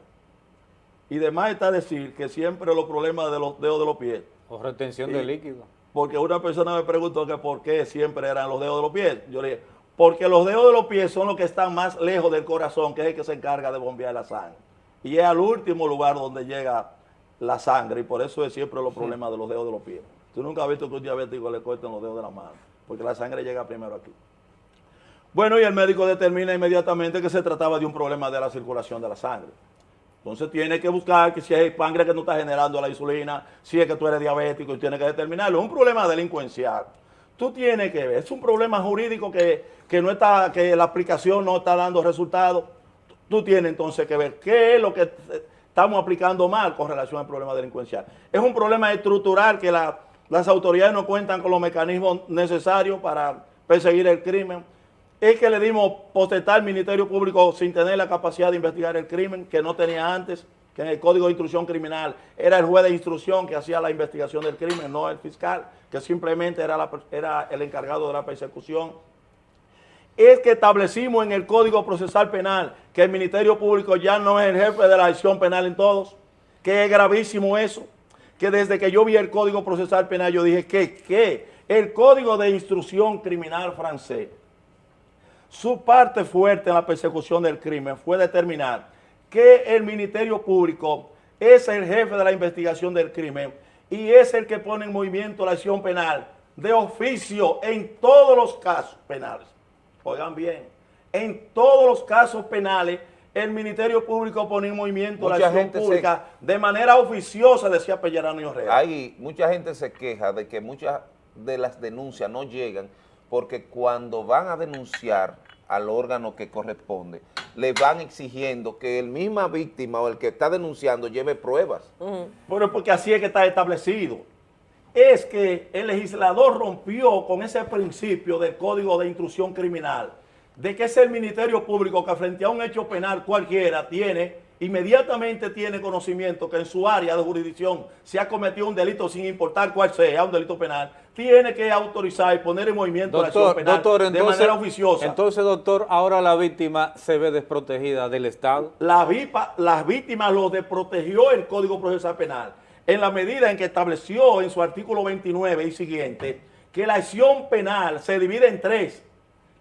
Y demás está decir que siempre los problemas de los dedos de los pies. O retención Sí. de líquido. Porque una persona me preguntó que por qué siempre eran los dedos de los pies. Yo le dije, porque los dedos de los pies son los que están más lejos del corazón, que es el que se encarga de bombear la sangre. Y es al último lugar donde llega la sangre, y por eso es siempre los problemas de los dedos de los pies. Tú nunca has visto que un diabético le corten los dedos de la mano, porque la sangre llega primero aquí. Bueno, y el médico determina inmediatamente que se trataba de un problema de la circulación de la sangre. Entonces tiene que buscar que si es sangre que no está generando la insulina, si es que tú eres diabético y tiene que determinarlo. Es un problema delincuencial. Tú tienes que ver, es un problema jurídico que, que no está, que la aplicación no está dando resultados. Tú tienes entonces que ver qué es lo que estamos aplicando mal con relación al problema delincuencial. Es un problema estructural que la- las autoridades no cuentan con los mecanismos necesarios para perseguir el crimen es que le dimos potestad al Ministerio Público sin tener la capacidad de investigar el crimen que no tenía antes, que en el Código de Instrucción Criminal era el juez de instrucción que hacía la investigación del crimen, no el fiscal, que simplemente era el encargado de la persecución. Es que establecimos en el Código Procesal Penal que el Ministerio Público ya no es el jefe de la acción penal en todos, que es gravísimo eso, que desde que yo vi el Código Procesal Penal yo dije que, que el Código de Instrucción Criminal francés su parte fuerte en la persecución del crimen fue determinar que el Ministerio Público es el jefe de la investigación del crimen y es el que pone en movimiento la acción penal de oficio en todos los casos penales. Oigan bien, en todos los casos penales el Ministerio Público pone en movimiento la Mucha acción gente se- pública de manera oficiosa, decía Pellerano y Orrea. Hay, mucha gente se queja de que muchas de las denuncias no llegan porque cuando van a denunciar al órgano que corresponde, le van exigiendo que el misma víctima o el que está denunciando lleve pruebas. Pero porque así es que está establecido. Es que el legislador rompió con ese principio del Código de Instrucción Criminal, de que es el Ministerio Público que frente a un hecho penal cualquiera tiene, inmediatamente tiene conocimiento que en su área de jurisdicción se ha cometido un delito sin importar cuál sea, un delito penal, tiene que autorizar y poner en movimiento la acción penal doctor, de entonces, manera oficiosa. entonces, doctor, ahora la víctima se ve desprotegida del Estado. La las víctimas lo desprotegió el Código Procesal Penal en la medida en que estableció en su artículo 29 y siguiente que la acción penal se divide en tres.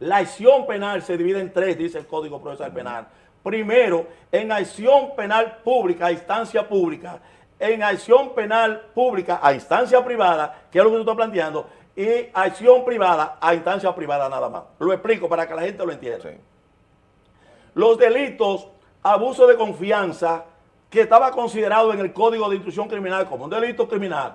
La acción penal se divide en tres, dice el Código Procesal Penal. Primero, en acción penal pública a instancia pública, en acción penal pública a instancia privada, que es lo que tú estás planteando, y acción privada a instancia privada nada más. Lo explico para que la gente lo entienda. Los delitos, abuso de confianza, que estaba considerado en el Código de Instrucción Criminal como un delito criminal,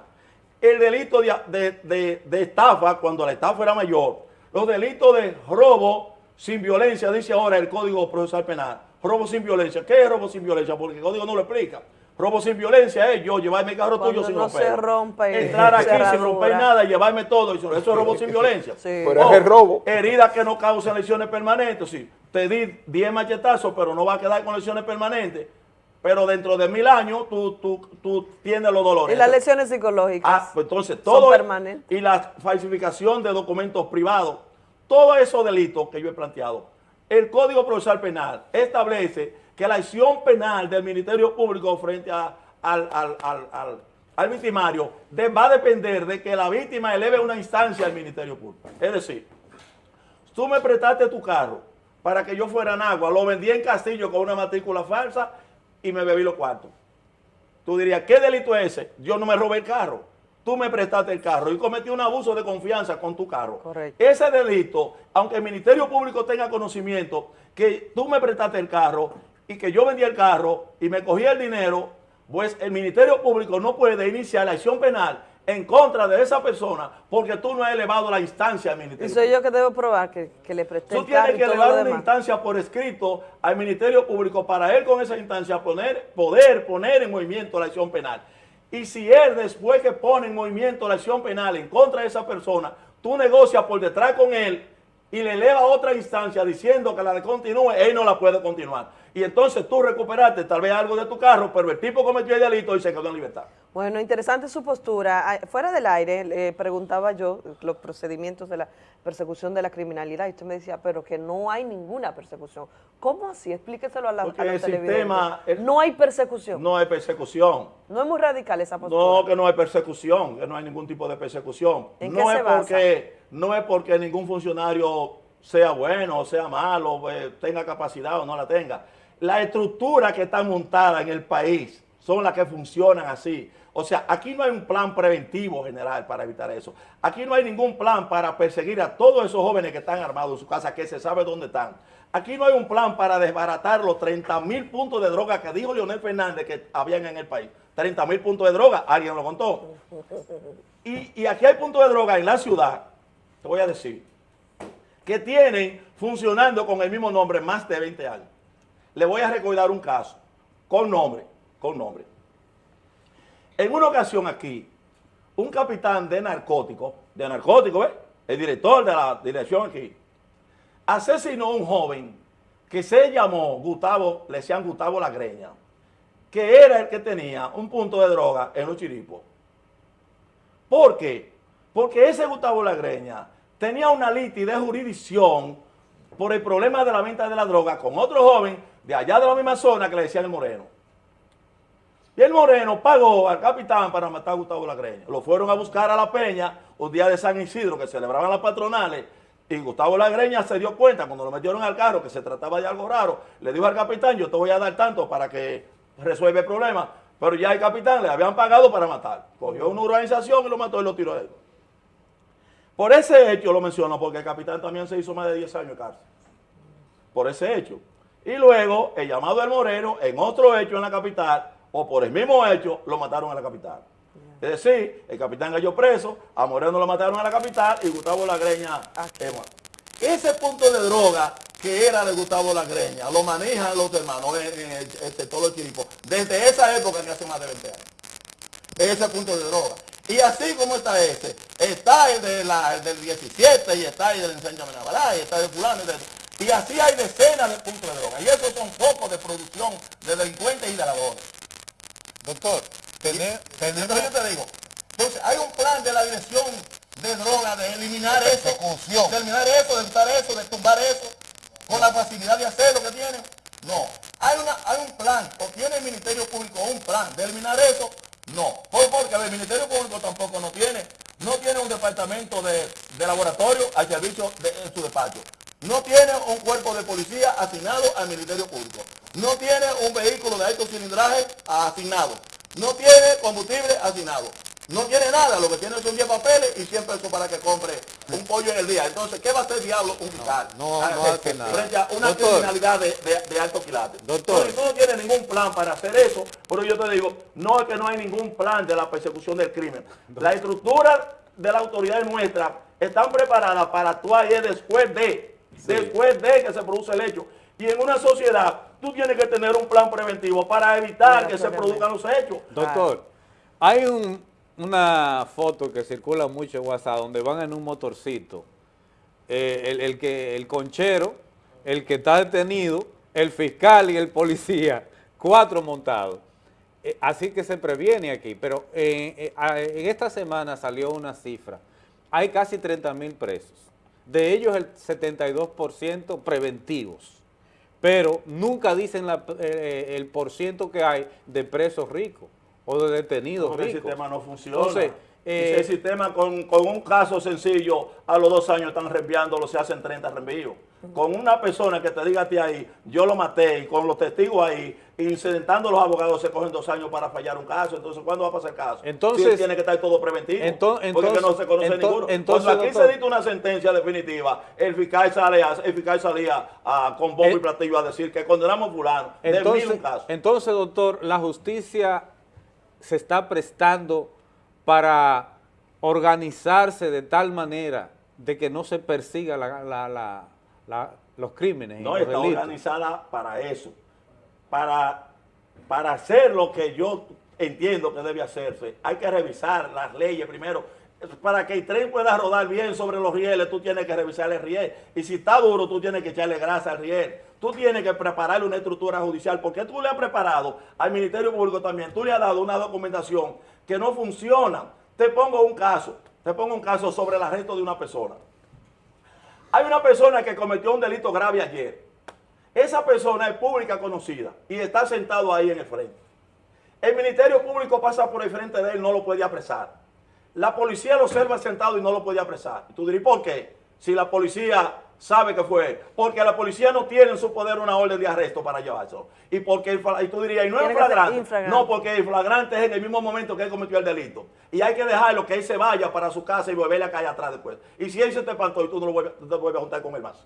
el delito de, de- de- de estafa, cuando la estafa era mayor, los delitos de robo sin violencia, dice ahora el Código Procesal Penal, robo sin violencia. ¿Qué es robo sin violencia? Porque el Código no lo explica. Robo sin violencia es yo llevarme el carro Cuando tuyo sin no romper. se rompe Entrar aquí sin romper nada y llevarme todo. Eso eso es robo sin violencia. Sí. Pero es robo. Heridas que no causan lesiones permanentes. Sí, te di 10 machetazos, pero no va a quedar con lesiones permanentes. Pero dentro de mil años tú, tú, tú tienes los dolores. Y las lesiones psicológicas. Ah, pues entonces todo permanentes. y la falsificación de documentos privados, todos esos delitos que yo he planteado. El Código Procesal Penal establece que la acción penal del Ministerio Público frente a- al, al- al- al- al victimario de- va a depender de que la víctima eleve una instancia al Ministerio Público. Es decir, tú me prestaste tu carro para que yo fuera en agua, lo vendí en Castillo con una matrícula falsa y me bebí los cuartos. Tú dirías, ¿qué delito es ese? Yo no me robé el carro. Tú me prestaste el carro y cometí un abuso de confianza con tu carro. Ese delito, aunque el Ministerio Público tenga conocimiento que tú me prestaste el carro y que yo vendí el carro y me cogí el dinero, pues el Ministerio Público no puede iniciar la acción penal en contra de esa persona porque tú no has elevado la instancia al Y Ministerio soy yo que debo probar que, que le presté Tú tienes y que elevar una instancia por escrito al Ministerio Público para él con esa instancia poner, poder poner en movimiento la acción penal. Y si él después que pone en movimiento la acción penal en contra de esa persona, tú negocias por detrás con él y le eleva a otra instancia diciendo que la continúe, él no la puede continuar. Y entonces tú recuperaste tal vez algo de tu carro, pero el tipo cometió el delito y se quedó en libertad. Bueno, interesante su postura. Ah, Fuera del aire, le preguntaba yo los procedimientos de la persecución de la criminalidad y usted me decía, pero que no hay ninguna persecución. ¿Cómo así? Explíqueselo a, la, Porque a los el televidentes. sistema- el- no hay persecución. No hay persecución. No es muy radical esa postura. No, que no hay persecución, que no hay ningún tipo de persecución. ¿En no qué es se basa? porque no es porque ningún funcionario sea bueno o sea malo, eh, tenga capacidad o no la tenga. La estructura que está montada en el país son las que funcionan así. O sea, aquí no hay un plan preventivo general para evitar eso. Aquí no hay ningún plan para perseguir a todos esos jóvenes que están armados en su casa, que se sabe dónde están. Aquí no hay un plan para desbaratar los 30 mil puntos de droga que dijo Leonel Fernández que habían en el país. 30 mil puntos de droga, alguien lo contó. Y aquí hay puntos de droga en la ciudad, te voy a decir, que tienen funcionando con el mismo nombre más de 20 años. Le voy a recordar un caso, con nombre, con nombre. En una ocasión aquí, un capitán de narcóticos, de narcóticos, ¿ves? el director de la dirección aquí, asesinó a un joven que se llamó Gustavo, le decían Gustavo La Greña, que era el que tenía un punto de droga en los chiripos. ¿Por qué? Porque ese Gustavo La Greña tenía una litis de jurisdicción por el problema de la venta de la droga con otro joven de allá de la misma zona que le decían el Moreno. Y el Moreno pagó al capitán para matar a Gustavo Lagreña. Lo fueron a buscar a la peña un día de San Isidro que celebraban las patronales y Gustavo Lagreña se dio cuenta cuando lo metieron al carro que se trataba de algo raro. Le dijo al capitán, yo te voy a dar tanto para que resuelva el problema. Pero ya el capitán le habían pagado para matar. Cogió una organización y lo mató y lo tiró a él. Por ese hecho lo menciono porque el capitán también se hizo más de 10 años de cárcel. Por ese hecho. Y luego el llamado del Moreno en otro hecho en la capital o por el mismo hecho lo mataron en la capital. Es decir, el capitán cayó preso, a Moreno lo mataron en la capital y Gustavo Lagreña muerto. Ese punto de droga que era de Gustavo Lagreña lo manejan los hermanos en, en el- este, todos los chiripos desde esa época que hace más de 20 años ese punto de droga. Y así como está este, está el, de la, el del 17 y está el del ensanche y está el de fulano y de... Y así hay decenas de puntos de droga. Y esos son focos de producción de delincuentes y de ladrones. Doctor, tener, entonces yo te digo, entonces hay un plan de la dirección de droga de eliminar eso, de eliminar eso, de quitar eso, de tumbar eso, con la facilidad de hacer lo que tienen. No, hay, una, hay un plan, o tiene el Ministerio Público un plan de eliminar eso, no. ¿Por, porque el Ministerio Público tampoco no tiene, no tiene un departamento de, de laboratorio al servicio de en su despacho. No tiene un cuerpo de policía asignado al Ministerio Público. No tiene un vehículo de alto cilindraje asignado. No tiene combustible asignado. No tiene nada, lo que tiene son 10 papeles y 100 pesos para que compre un pollo en el día. Entonces, ¿qué va a hacer diablo un fiscal? no, Ah, no hace nada. Frente a una Doctor. criminalidad de, de- de alto quilate. Doctor. Entonces, tú no tienes ningún plan para hacer eso, pero yo te digo, no es que no hay ningún plan de la persecución del crimen. La estructura de la autoridad nuestra están preparadas para actuar y es después de, después de que se produce el hecho. Y en una sociedad, tú tienes que tener un plan preventivo para evitar que se produzcan los hechos. Doctor, hay un- una foto que circula mucho en WhatsApp donde van en un motorcito, eh, el, el que, el conchero, el que está detenido, el fiscal y el policía, cuatro montados. Eh, así que se previene aquí, pero eh, en esta semana salió una cifra, hay casi 30 mil presos, de ellos el 72% preventivos pero nunca dicen la- eh, el por ciento que hay de presos ricos o de detenidos Porque el ricos. sistema no funciona. Entonces, eh, el sistema con, con un caso sencillo, a los dos años están reenviándolo, se hacen 30 reenvíos. Con una persona que te diga a ti ahí, yo lo maté, y con los testigos ahí, incidentando los abogados, se cogen dos años para fallar un caso. Entonces, ¿cuándo va a pasar el caso? Entonces- Sí, tiene que estar todo preventivo. Ento- porque que no entonces- se conoce ento- ninguno. entonces, Cuando aquí doctor- se dicta una sentencia definitiva, el fiscal, sale a- el fiscal salía a- con bombo y platillo a decir que condenamos a fulano de mil entonces, un caso. entonces, doctor, la justicia se está prestando para organizarse de tal manera de que no se persiga la- la- la- la- los crímenes y No, los está delitos. organizada para eso, para, para hacer lo que yo entiendo que debe hacerse. Hay que revisar las leyes primero. Para que el tren pueda rodar bien sobre los rieles, tú tienes que revisar el riel. Y si está duro, tú tienes que echarle grasa al riel. Tú tienes que prepararle una estructura judicial, porque tú le has preparado al Ministerio Público también, tú le has dado una documentación que no funciona. Te pongo un caso, te pongo un caso sobre el arresto de una persona. Hay una persona que cometió un delito grave ayer. Esa persona es pública conocida y está sentado ahí en el frente. El Ministerio Público pasa por el frente de él, no lo puede apresar. La policía lo observa sentado y no lo puede apresar. Y tú dirías, ¿por qué? Si la policía sabe que fue él. Porque la policía no tiene en su poder una orden de arresto para llevarlo. Y porque el y tú dirías, y no es flagrante. No, porque el flagrante es en el mismo momento que él cometió el delito. Y hay que dejarlo que él se vaya para su casa y volverle a caer atrás después. Y si él se te espantó y tú no lo vuelves, tú te vuelves a juntar con él más.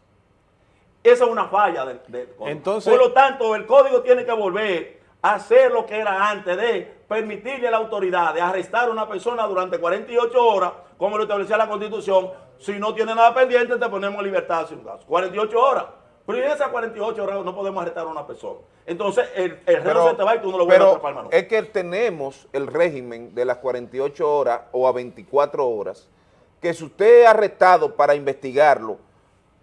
Esa es una falla del, del código. Entonces- Por lo tanto, el código tiene que volver a hacer lo que era antes de permitirle a la autoridad de arrestar a una persona durante 48 horas, como lo establecía la Constitución. Si no tiene nada pendiente, te ponemos en libertad sin caso. 48 horas. Pero en esas 48 horas no podemos arrestar a una persona. Entonces, el, el reo se te va y tú no lo vuelves a atrapar, hermano. es que tenemos el régimen de las 48 horas o a 24 horas, que si usted es arrestado para investigarlo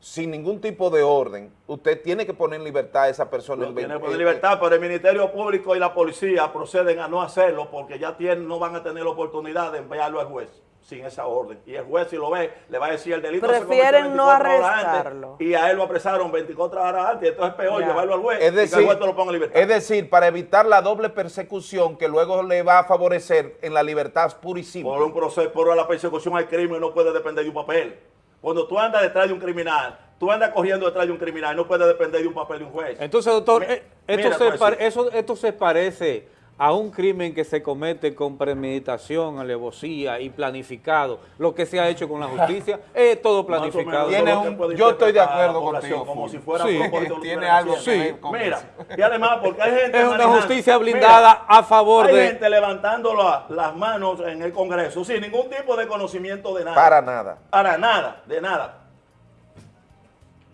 sin ningún tipo de orden, usted tiene que poner en libertad a esa persona. En tiene ve- por eh, libertad, pero el Ministerio Público y la policía proceden a no hacerlo porque ya tienen, no van a tener la oportunidad de enviarlo al juez sin esa orden. Y el juez, si lo ve, le va a decir el delito se cometió Prefieren no 24 horas antes, arrestarlo. y a él lo apresaron 24 horas antes. Entonces es peor Ya. llevarlo al juez Es y que el juez te lo ponga en libertad. es decir, para evitar la doble persecución que luego le va a favorecer en la libertad pura y simple. Por un proceso, por la persecución al crimen no puede depender de un papel. Cuando tú andas detrás de un criminal, tú andas corriendo detrás de un criminal, no puede depender de un papel de un juez. Entonces, doctor, Mi- eh, esto, mira, se pues, pare- sí. eso- esto se parece a un crimen que se comete con premeditación, alevosía y planificado. Lo que se ha hecho con la justicia es todo planificado. Tiene un- yo estoy de acuerdo contigo. Como si fuera Sí. Tiene algo que con Mira, y además porque hay gente Es una justicia blindada a favor hay de- gente levantando la- las manos en el Congreso sin ningún tipo de conocimiento de nada. Para nada. Para nada, de nada.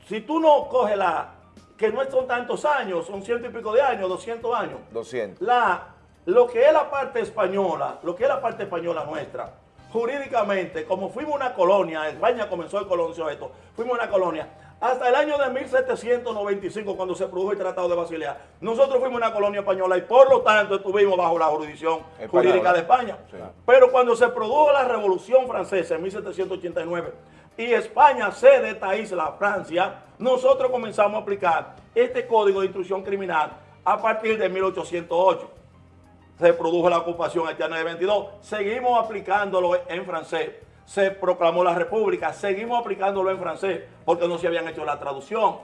Si tú no coges la, que no son tantos años, son ciento y pico de años, 200 años, 200. la, lo que es la parte española, lo que es la parte española nuestra, jurídicamente, como fuimos una colonia, España comenzó el colonizó esto, fuimos una colonia, hasta el año de 1795, cuando se produjo el Tratado de Basilea, nosotros fuimos una colonia española y por lo tanto estuvimos bajo la jurisdicción jurídica de España. Pero cuando se produjo la Revolución Francesa en 1789 y España cede de esta isla a Francia, nosotros comenzamos a aplicar este Código de Instrucción Criminal a partir de 1808 se produjo la ocupación haitiana de 22, seguimos aplicándolo en francés. Se proclamó la república, seguimos aplicándolo en francés porque no se habían hecho la traducción.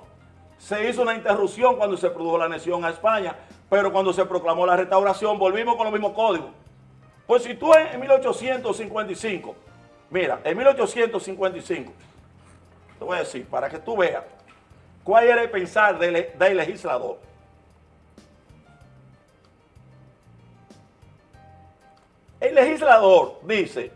Se hizo una interrupción cuando se produjo la anexión a España, pero cuando se proclamó la restauración volvimos con los mismos códigos. Pues si tú en 1855 Mira, en 1855, te voy a decir, para que tú veas cuál era el pensar del legislador. El legislador dice,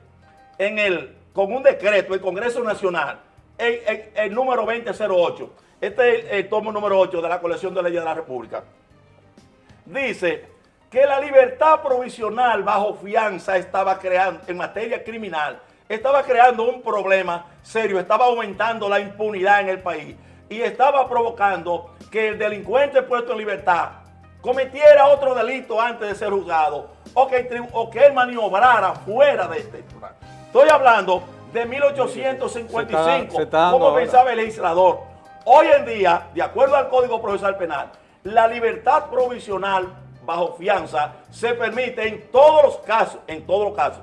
en el, con un decreto, el Congreso Nacional, el, el- el número 2008, este es el, el tomo número 8 de la colección de leyes de la República, dice que la libertad provisional bajo fianza estaba creando, en materia criminal, estaba creando un problema serio, estaba aumentando la impunidad en el país y estaba provocando que el delincuente puesto en libertad cometiera otro delito antes de ser juzgado o que, o que él maniobrara fuera de este. Estoy hablando de 1855, Se está- se está dando como pensaba el legislador. Hoy en día, de acuerdo al Código Procesal Penal, la libertad provisional bajo fianza se permite en todos los casos, en todos los casos.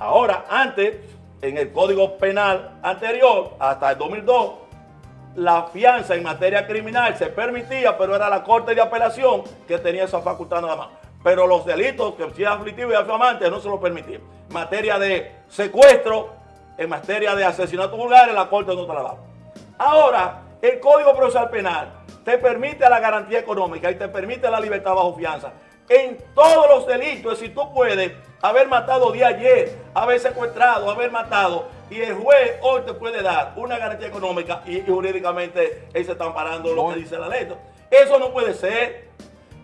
Ahora, antes, en el Código Penal anterior, hasta el 2002, la fianza en materia criminal se permitía, pero era la Corte de Apelación que tenía esa facultad nada más. Pero los delitos que sean aflictivos y afamantes no se lo permitían. En materia de secuestro, en materia de asesinato vulgar, la Corte no daba. Ahora, el Código Procesal Penal te permite la garantía económica y te permite la libertad bajo fianza. En todos los delitos, si tú puedes haber matado de ayer, haber secuestrado, haber matado, y el juez hoy te puede dar una garantía económica y, y jurídicamente él se está amparando lo que dice la ley. Eso no puede ser.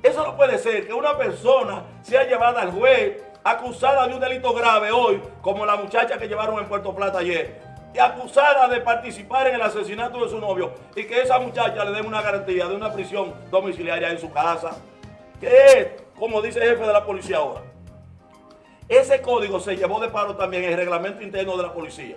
Eso no puede ser que una persona sea llevada al juez acusada de un delito grave hoy, como la muchacha que llevaron en Puerto Plata ayer, y acusada de participar en el asesinato de su novio, y que esa muchacha le den una garantía de una prisión domiciliaria en su casa, que es, como dice el jefe de la policía ahora. Ese código se llevó de paro también el reglamento interno de la policía.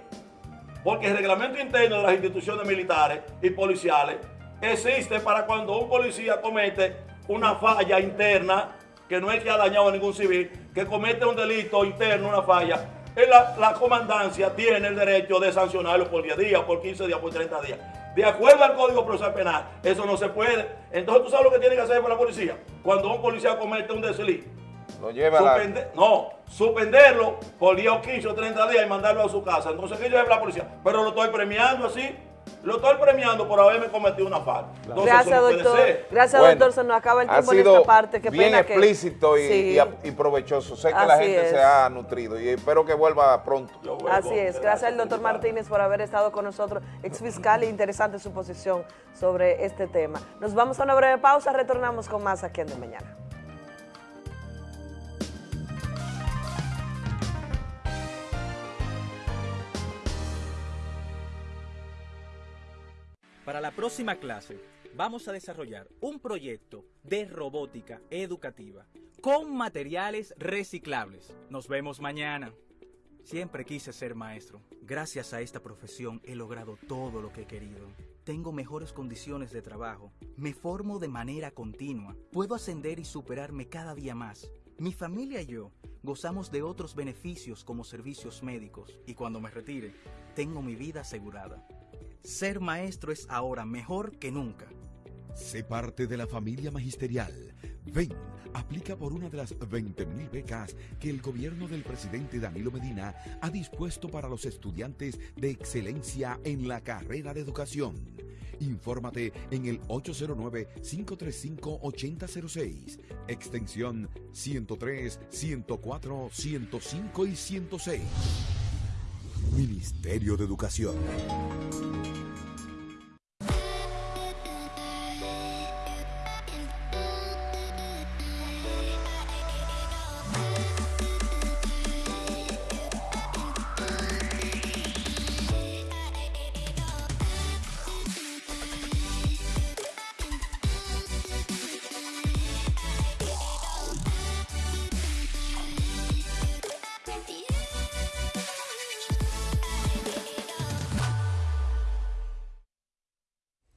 Porque el reglamento interno de las instituciones militares y policiales existe para cuando un policía comete una falla interna, que no es que ha dañado a ningún civil, que comete un delito interno, una falla, eh, la, la comandancia tiene el derecho de sancionarlo por 10 días, por 15 días, por 30 días. De acuerdo al Código Procesal Penal, eso no se puede. Entonces, ¿tú sabes lo que tiene que hacer para la policía? Cuando un policía comete un desliz, Lo lleva a la... No, suspenderlo por 10 o 15 o 30 días y mandarlo a su casa. Entonces, ¿qué yo lleve la policía? Pero lo estoy premiando así. Lo estoy premiando por haberme cometido una falta. Entonces, Gracias, no doctor. Gracias, Bueno, doctor. Se nos acaba el ha tiempo en esta parte. Qué bien pena que- explícito y, Sí. y- y provechoso. Sé que la gente es. se ha nutrido y espero que vuelva pronto. Así es. Gracias al doctor Martínez por haber estado con nosotros, ex fiscal, e interesante su posición sobre este tema. Nos vamos a una breve pausa, retornamos con más aquí en De Mañana. Para la próxima clase vamos a desarrollar un proyecto de robótica educativa con materiales reciclables. Nos vemos mañana. Siempre quise ser maestro. Gracias a esta profesión he logrado todo lo que he querido. Tengo mejores condiciones de trabajo. Me formo de manera continua. Puedo ascender y superarme cada día más. Mi familia y yo gozamos de otros beneficios como servicios médicos y cuando me retire, tengo mi vida asegurada. Ser maestro es ahora mejor que nunca. Sé parte de la familia magisterial. Ven, aplica por una de las 20.000 becas que el gobierno del presidente Danilo Medina ha dispuesto para los estudiantes de excelencia en la carrera de educación. Infórmate en el 809-535-8006, extensión 103, 104, 105 y 106. Ministerio de Educación.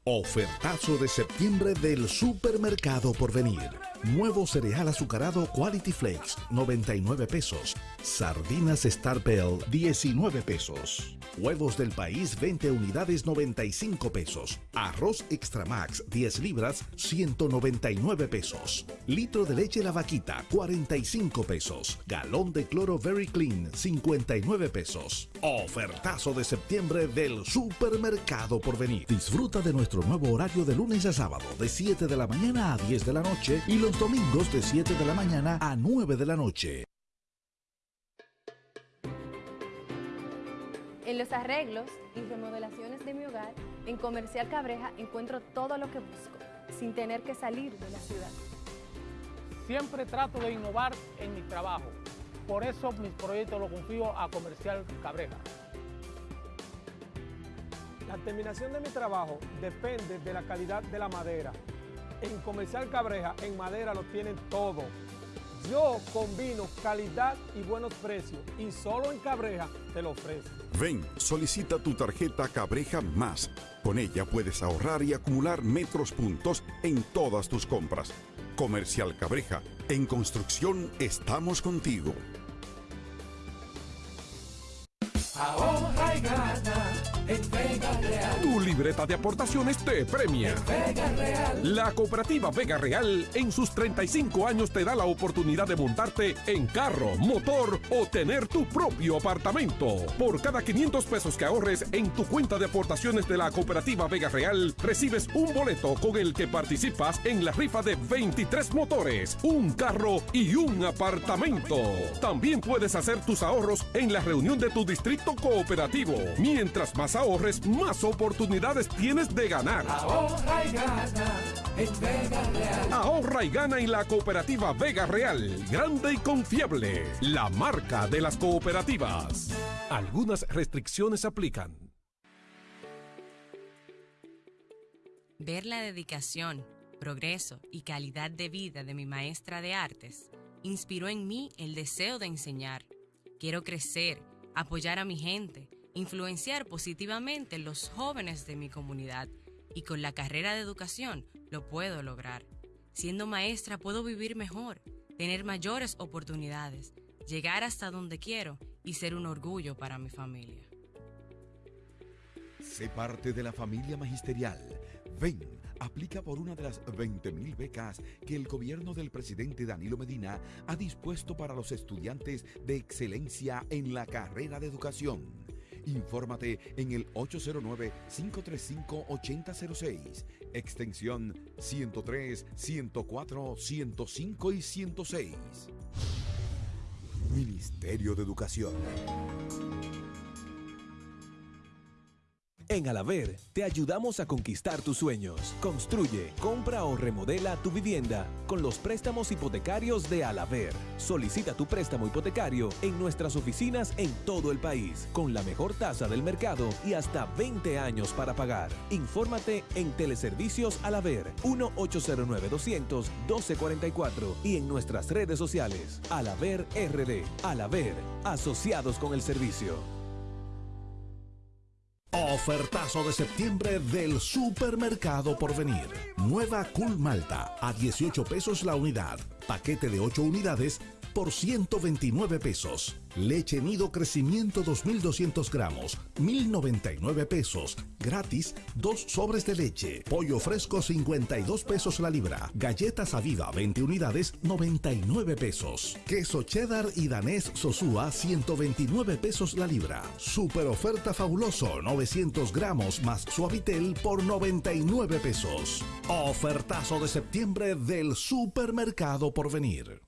Ofertazo de septiembre del supermercado por venir. Nuevo cereal azucarado Quality Flakes, 99 pesos. Sardinas Star Bell, 19 pesos. Huevos del país, 20 unidades, 95 pesos. Arroz Extra Max, 10 libras, 199 pesos. Litro de leche La Vaquita, 45 pesos. Galón de cloro Very Clean, 59 pesos. Ofertazo de septiembre del supermercado por venir. Disfruta de nuestro nuevo horario de lunes a sábado, de 7 de la mañana a 10 de la noche y los domingos de 7 de la mañana a 9 de la noche. En los arreglos y remodelaciones de mi hogar, en Comercial Cabreja encuentro todo lo que busco, sin tener que salir de la ciudad. Siempre trato de innovar en mi trabajo. Por eso mis proyectos los confío a Comercial Cabreja. La terminación de mi trabajo depende de la calidad de la madera. En Comercial Cabreja, en madera lo tienen todo. Yo combino calidad y buenos precios y solo en Cabreja te lo ofrezco. Ven, solicita tu tarjeta Cabreja Más. Con ella puedes ahorrar y acumular metros puntos en todas tus compras. Comercial Cabreja, en construcción estamos contigo. Ahorra y gana Real. Tu libreta de aportaciones te premia. Vega Real. La cooperativa Vega Real en sus 35 años te da la oportunidad de montarte en carro, motor o tener tu propio apartamento. Por cada 500 pesos que ahorres en tu cuenta de aportaciones de la cooperativa Vega Real, recibes un boleto con el que participas en la rifa de 23 motores, un carro y un apartamento. También puedes hacer tus ahorros en la reunión de tu distrito cooperativo. Mientras más ahorres, más oportunidades tienes de ganar. Ahorra y gana en Vega Real. Ahorra y gana en la cooperativa Vega Real. Grande y confiable. La marca de las cooperativas. Algunas restricciones aplican. Ver la dedicación, progreso y calidad de vida de mi maestra de artes inspiró en mí el deseo de enseñar. Quiero crecer, apoyar a mi gente, influenciar positivamente los jóvenes de mi comunidad y con la carrera de educación lo puedo lograr. Siendo maestra puedo vivir mejor, tener mayores oportunidades, llegar hasta donde quiero y ser un orgullo para mi familia. Sé parte de la familia magisterial. Ven, aplica por una de las 20.000 becas que el gobierno del presidente Danilo Medina ha dispuesto para los estudiantes de excelencia en la carrera de educación. Infórmate en el 809-535-8006, extensión 103, 104, 105 y 106. Ministerio de Educación. En Alaver te ayudamos a conquistar tus sueños. Construye, compra o remodela tu vivienda con los préstamos hipotecarios de Alaver. Solicita tu préstamo hipotecario en nuestras oficinas en todo el país con la mejor tasa del mercado y hasta 20 años para pagar. Infórmate en Teleservicios Alaver 1-809-200-1244 y en nuestras redes sociales Alaver RD. Alaver, asociados con el servicio. Ofertazo de septiembre del supermercado por venir. Nueva Cool Malta a 18 pesos la unidad. Paquete de 8 unidades por 129 pesos. Leche Nido Crecimiento 2200 gramos, 1099 pesos. Gratis, dos sobres de leche. Pollo fresco 52 pesos la libra. Galletas Aviva 20 unidades, 99 pesos. Queso cheddar y danés Sosúa 129 pesos la libra. Super oferta fabuloso 900 gramos más suavitel por 99 pesos. Ofertazo de septiembre del supermercado por venir.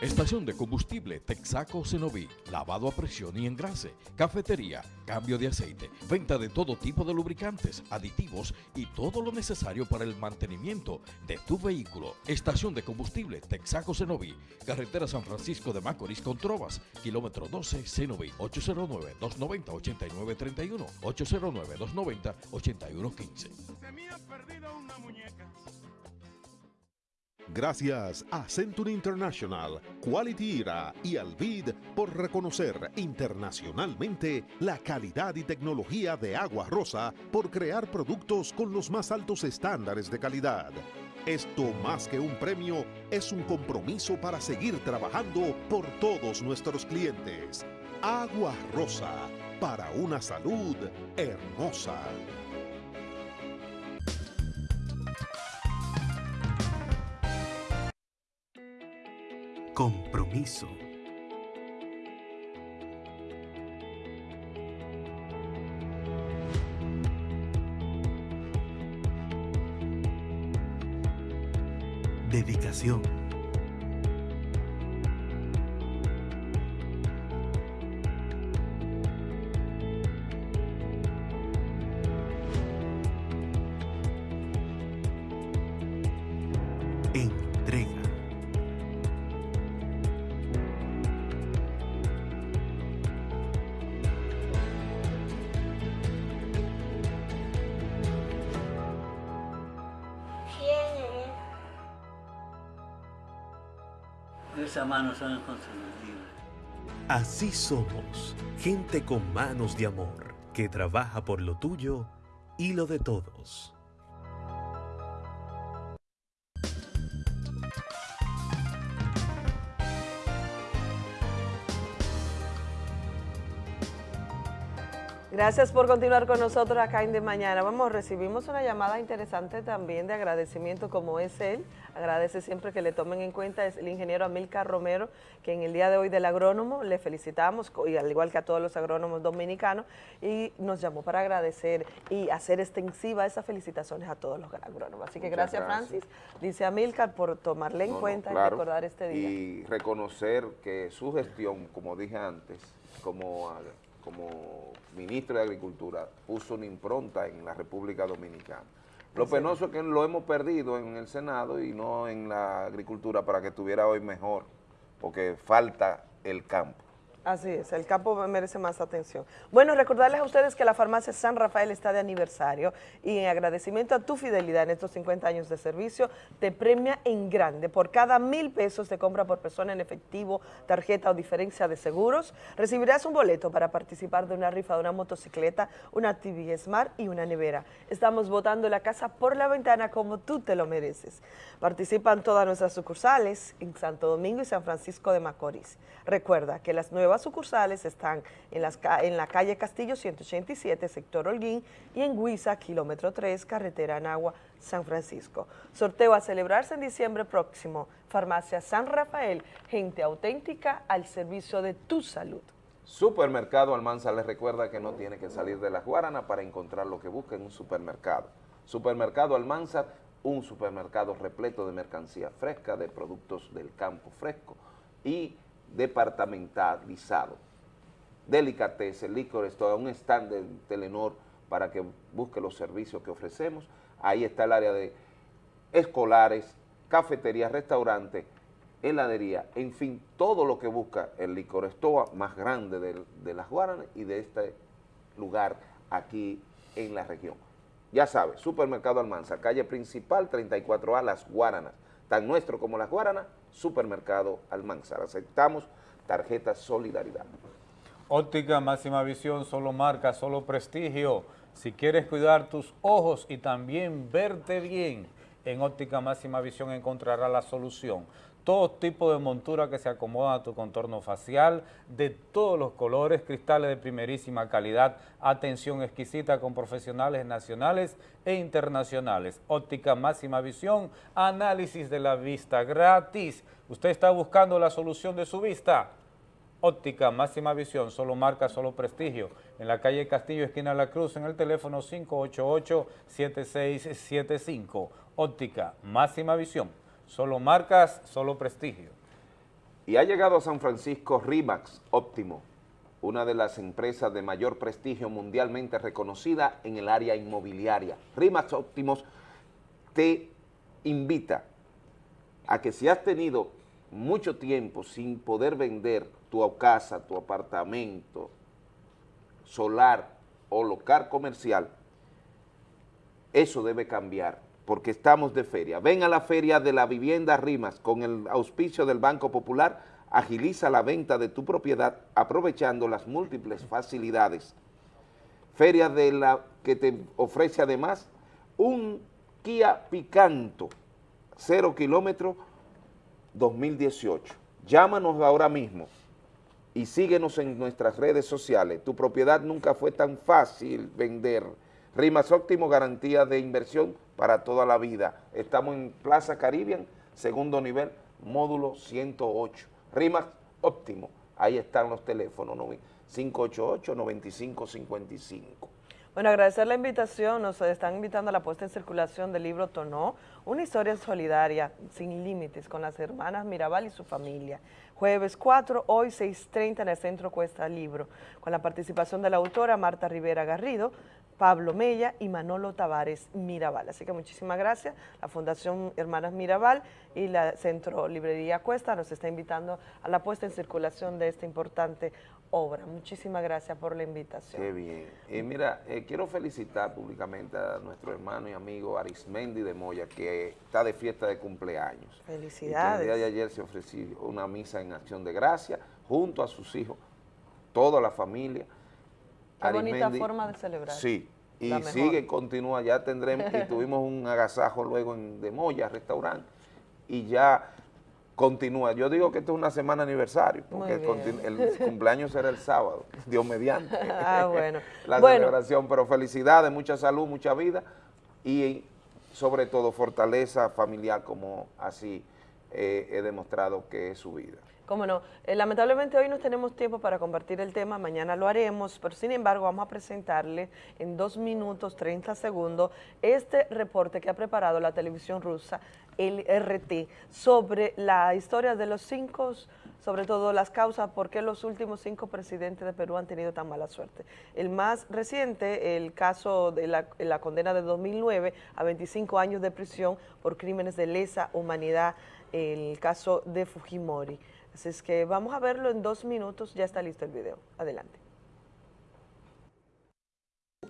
Estación de combustible Texaco Cenoví, lavado a presión y engrase, cafetería, cambio de aceite, venta de todo tipo de lubricantes, aditivos y todo lo necesario para el mantenimiento de tu vehículo. Estación de combustible Texaco Cenoví, carretera San Francisco de Macorís con Trovas, kilómetro 12 Cenoví, 809-290-8931, 809-290-8115. Se me ha perdido una muñeca. Gracias a Century International, Quality Era y Alvid por reconocer internacionalmente la calidad y tecnología de Agua Rosa por crear productos con los más altos estándares de calidad. Esto más que un premio es un compromiso para seguir trabajando por todos nuestros clientes. Agua Rosa, para una salud hermosa. Compromiso. Dedicación. Manos son inconfundibles. Así somos, gente con manos de amor, que trabaja por lo tuyo y lo de todos. Gracias por continuar con nosotros acá en De Mañana. Vamos, recibimos una llamada interesante también de agradecimiento como es él. Agradece siempre que le tomen en cuenta, es el ingeniero Amilcar Romero, que en el día de hoy del agrónomo le felicitamos, y al igual que a todos los agrónomos dominicanos, y nos llamó para agradecer y hacer extensiva esas felicitaciones a todos los agrónomos. Así que gracias, gracias. Francis, dice Amilcar, por tomarle en No, no, cuenta claro. y recordar este día. Y reconocer que su gestión, como dije antes, como, como ministro de Agricultura, puso una impronta en la República Dominicana. Lo penoso es que lo hemos perdido en el Senado y no en la agricultura para que estuviera hoy mejor, porque falta el campo. Así es, el campo merece más atención. Bueno, recordarles a ustedes que la farmacia San Rafael está de aniversario y en agradecimiento a tu fidelidad en estos 50 años de servicio, te premia en grande. Por cada mil pesos de compra por persona en efectivo, tarjeta o diferencia de seguros, recibirás un boleto para participar de una rifa de una motocicleta, una TV Smart y una nevera. Estamos botando la casa por la ventana como tú te lo mereces. Participan todas nuestras sucursales en Santo Domingo y San Francisco de Macorís. Recuerda que las nuevas sucursales están en, las la calle Castillo 187, sector Holguín, y en Huiza, kilómetro 3, carretera Anagua, San Francisco. Sorteo a celebrarse en diciembre próximo. Farmacia San Rafael, gente auténtica al servicio de tu salud. Supermercado Almanza les recuerda que no tiene que salir de la Guarana para encontrar lo que busca en un supermercado. Supermercado Almanza, un supermercado repleto de mercancía fresca, de productos del campo fresco y departamentalizado. Delicatessen, licores, todo un stand de Telenor para que busque los servicios que ofrecemos. Ahí está el área de escolares, cafetería, restaurante, heladería, en fin, todo lo que busca el licor estoa más grande de, de las Guaranas y de este lugar aquí en la región. Ya sabes, Supermercado Almanza, calle principal 34A, Las Guaranas. Tan nuestro como Las Guaranas, Supermercado Almanza. Aceptamos tarjeta Solidaridad. Óptica máxima visión, solo marca, solo prestigio. Si quieres cuidar tus ojos y también verte bien, en óptica máxima visión encontrarás la solución. Todo tipo de montura que se acomoda a tu contorno facial, de todos los colores, cristales de primerísima calidad, atención exquisita con profesionales nacionales e internacionales. Óptica máxima visión, análisis de la vista gratis. ¿Usted está buscando la solución de su vista? Óptica Máxima Visión, solo marca, solo prestigio. En la calle Castillo, esquina La Cruz, en el teléfono 588-7675. Óptica Máxima Visión, solo marcas, solo prestigio. Y ha llegado a San Francisco RIMAX Óptimo, una de las empresas de mayor prestigio mundialmente reconocida en el área inmobiliaria. RIMAX Óptimos te invita a que si has tenido mucho tiempo sin poder vender tu casa, tu apartamento, solar o local comercial, eso debe cambiar porque estamos de feria. Ven a la feria de la vivienda Rimas con el auspicio del Banco Popular, agiliza la venta de tu propiedad aprovechando las múltiples facilidades. Feria de la que te ofrece además un Kia Picanto, 0 kilómetros 2018. Llámanos ahora mismo y síguenos en nuestras redes sociales. Tu propiedad nunca fue tan fácil vender. Rimas Óptimo, garantía de inversión para toda la vida. Estamos en Plaza Caribbean, segundo nivel, módulo 108. Rimas Óptimo, ahí están los teléfonos, 588-9555. Bueno, agradecer la invitación, nos están invitando a la puesta en circulación del libro Tonó, una historia solidaria, sin límites, con las hermanas Mirabal y su familia. Jueves 4, hoy 6.30 en el Centro Cuesta Libro, con la participación de la autora Marta Rivera Garrido, Pablo Mella y Manolo Tavares Mirabal. Así que muchísimas gracias. La Fundación Hermanas Mirabal y la Centro Librería Cuesta nos está invitando a la puesta en circulación de esta importante obra. Muchísimas gracias por la invitación. Qué bien. Y mira, eh, quiero felicitar públicamente a nuestro hermano y amigo Arismendi de Moya, que está de fiesta de cumpleaños. Felicidades. Y el día de ayer se ofreció una misa en acción de gracia, junto a sus hijos, toda la familia. Qué bonita forma de celebrar. Sí, y sigue, continúa, ya tendremos, y tuvimos un agasajo luego en de Moya, restaurante, y ya continúa. Yo digo que esto es una semana aniversario, porque el, el, cumpleaños será el sábado, Dios mediante. Ah, bueno. La bueno. celebración, pero felicidades, mucha salud, mucha vida, y sobre todo fortaleza familiar, como así eh, he demostrado que es su vida. Cómo no. Eh, lamentablemente hoy no tenemos tiempo para compartir el tema, mañana lo haremos, pero sin embargo vamos a presentarle en dos minutos 30 segundos este reporte que ha preparado la televisión rusa, el RT, sobre la historia de los cinco, sobre todo las causas por qué los últimos cinco presidentes de Perú han tenido tan mala suerte. El más reciente, el caso de la, condena de 2009 a 25 años de prisión por crímenes de lesa humanidad, el caso de Fujimori. Así es que vamos a verlo en dos minutos, ya está listo el video. Adelante.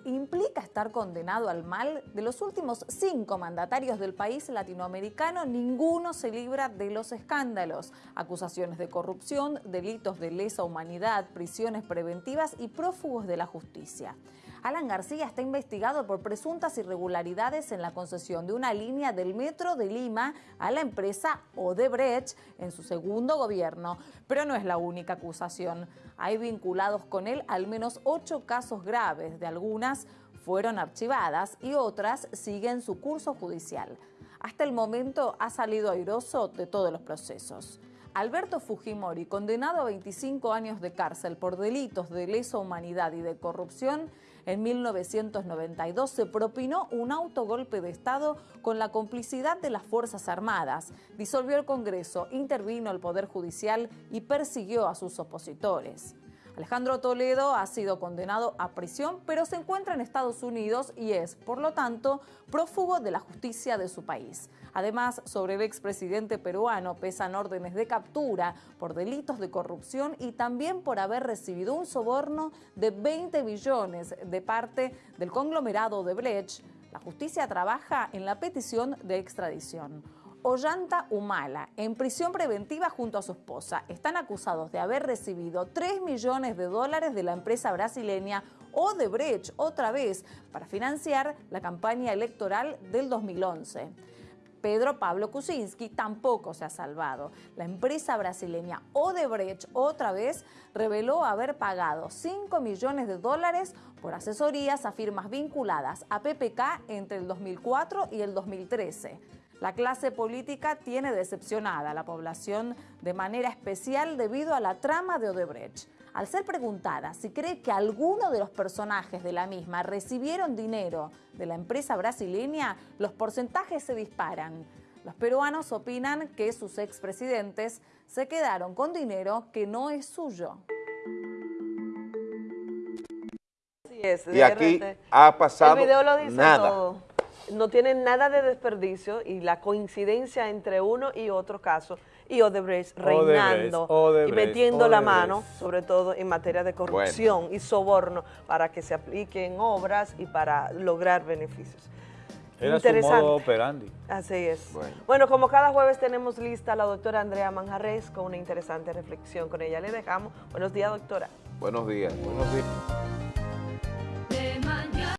implica estar condenado al mal, de los últimos cinco mandatarios del país latinoamericano, ninguno se libra de los escándalos. Acusaciones de corrupción, delitos de lesa humanidad, prisiones preventivas y prófugos de la justicia. Alan García está investigado por presuntas irregularidades en la concesión de una línea del Metro de Lima a la empresa Odebrecht en su segundo gobierno, pero no es la única acusación. Hay vinculados con él al menos ocho casos graves, de algunas fueron archivadas y otras siguen su curso judicial. Hasta el momento ha salido airoso de todos los procesos. Alberto Fujimori, condenado a 25 años de cárcel por delitos de lesa humanidad y de corrupción, en 1992 se propinó un autogolpe de Estado con la complicidad de las Fuerzas Armadas, disolvió el Congreso, intervino el Poder Judicial y persiguió a sus opositores. Alejandro Toledo ha sido condenado a prisión, pero se encuentra en Estados Unidos y es, por lo tanto, prófugo de la justicia de su país. Además, sobre el expresidente peruano pesan órdenes de captura por delitos de corrupción y también por haber recibido un soborno de 20 billones de parte del conglomerado de Blech. La justicia trabaja en la petición de extradición. Ollanta Humala, en prisión preventiva junto a su esposa, están acusados de haber recibido 3 millones de dólares de la empresa brasileña Odebrecht, otra vez, para financiar la campaña electoral del 2011. Pedro Pablo Kuczynski tampoco se ha salvado. La empresa brasileña Odebrecht otra vez reveló haber pagado 5 millones de dólares por asesorías a firmas vinculadas a PPK entre el 2004 y el 2013. La clase política tiene decepcionada a la población de manera especial debido a la trama de Odebrecht. Al ser preguntada si cree que alguno de los personajes de la misma recibieron dinero de la empresa brasileña, los porcentajes se disparan. Los peruanos opinan que sus expresidentes se quedaron con dinero que no es suyo. Así es, y aquí ha pasado El video lo dice nada. todo. No tiene nada de desperdicio y la coincidencia entre uno y otro caso y Odebrecht reinando Odebrecht, y metiendo la mano, sobre todo en materia de corrupción y soborno para que se apliquen obras y para lograr beneficios. Era su Interesante. modo operandi. Así es. Bueno. Bueno. como cada jueves tenemos lista a la doctora Andrea Manjarres con una interesante reflexión. Con ella le dejamos. Buenos días, doctora. Buenos días. Buenos días.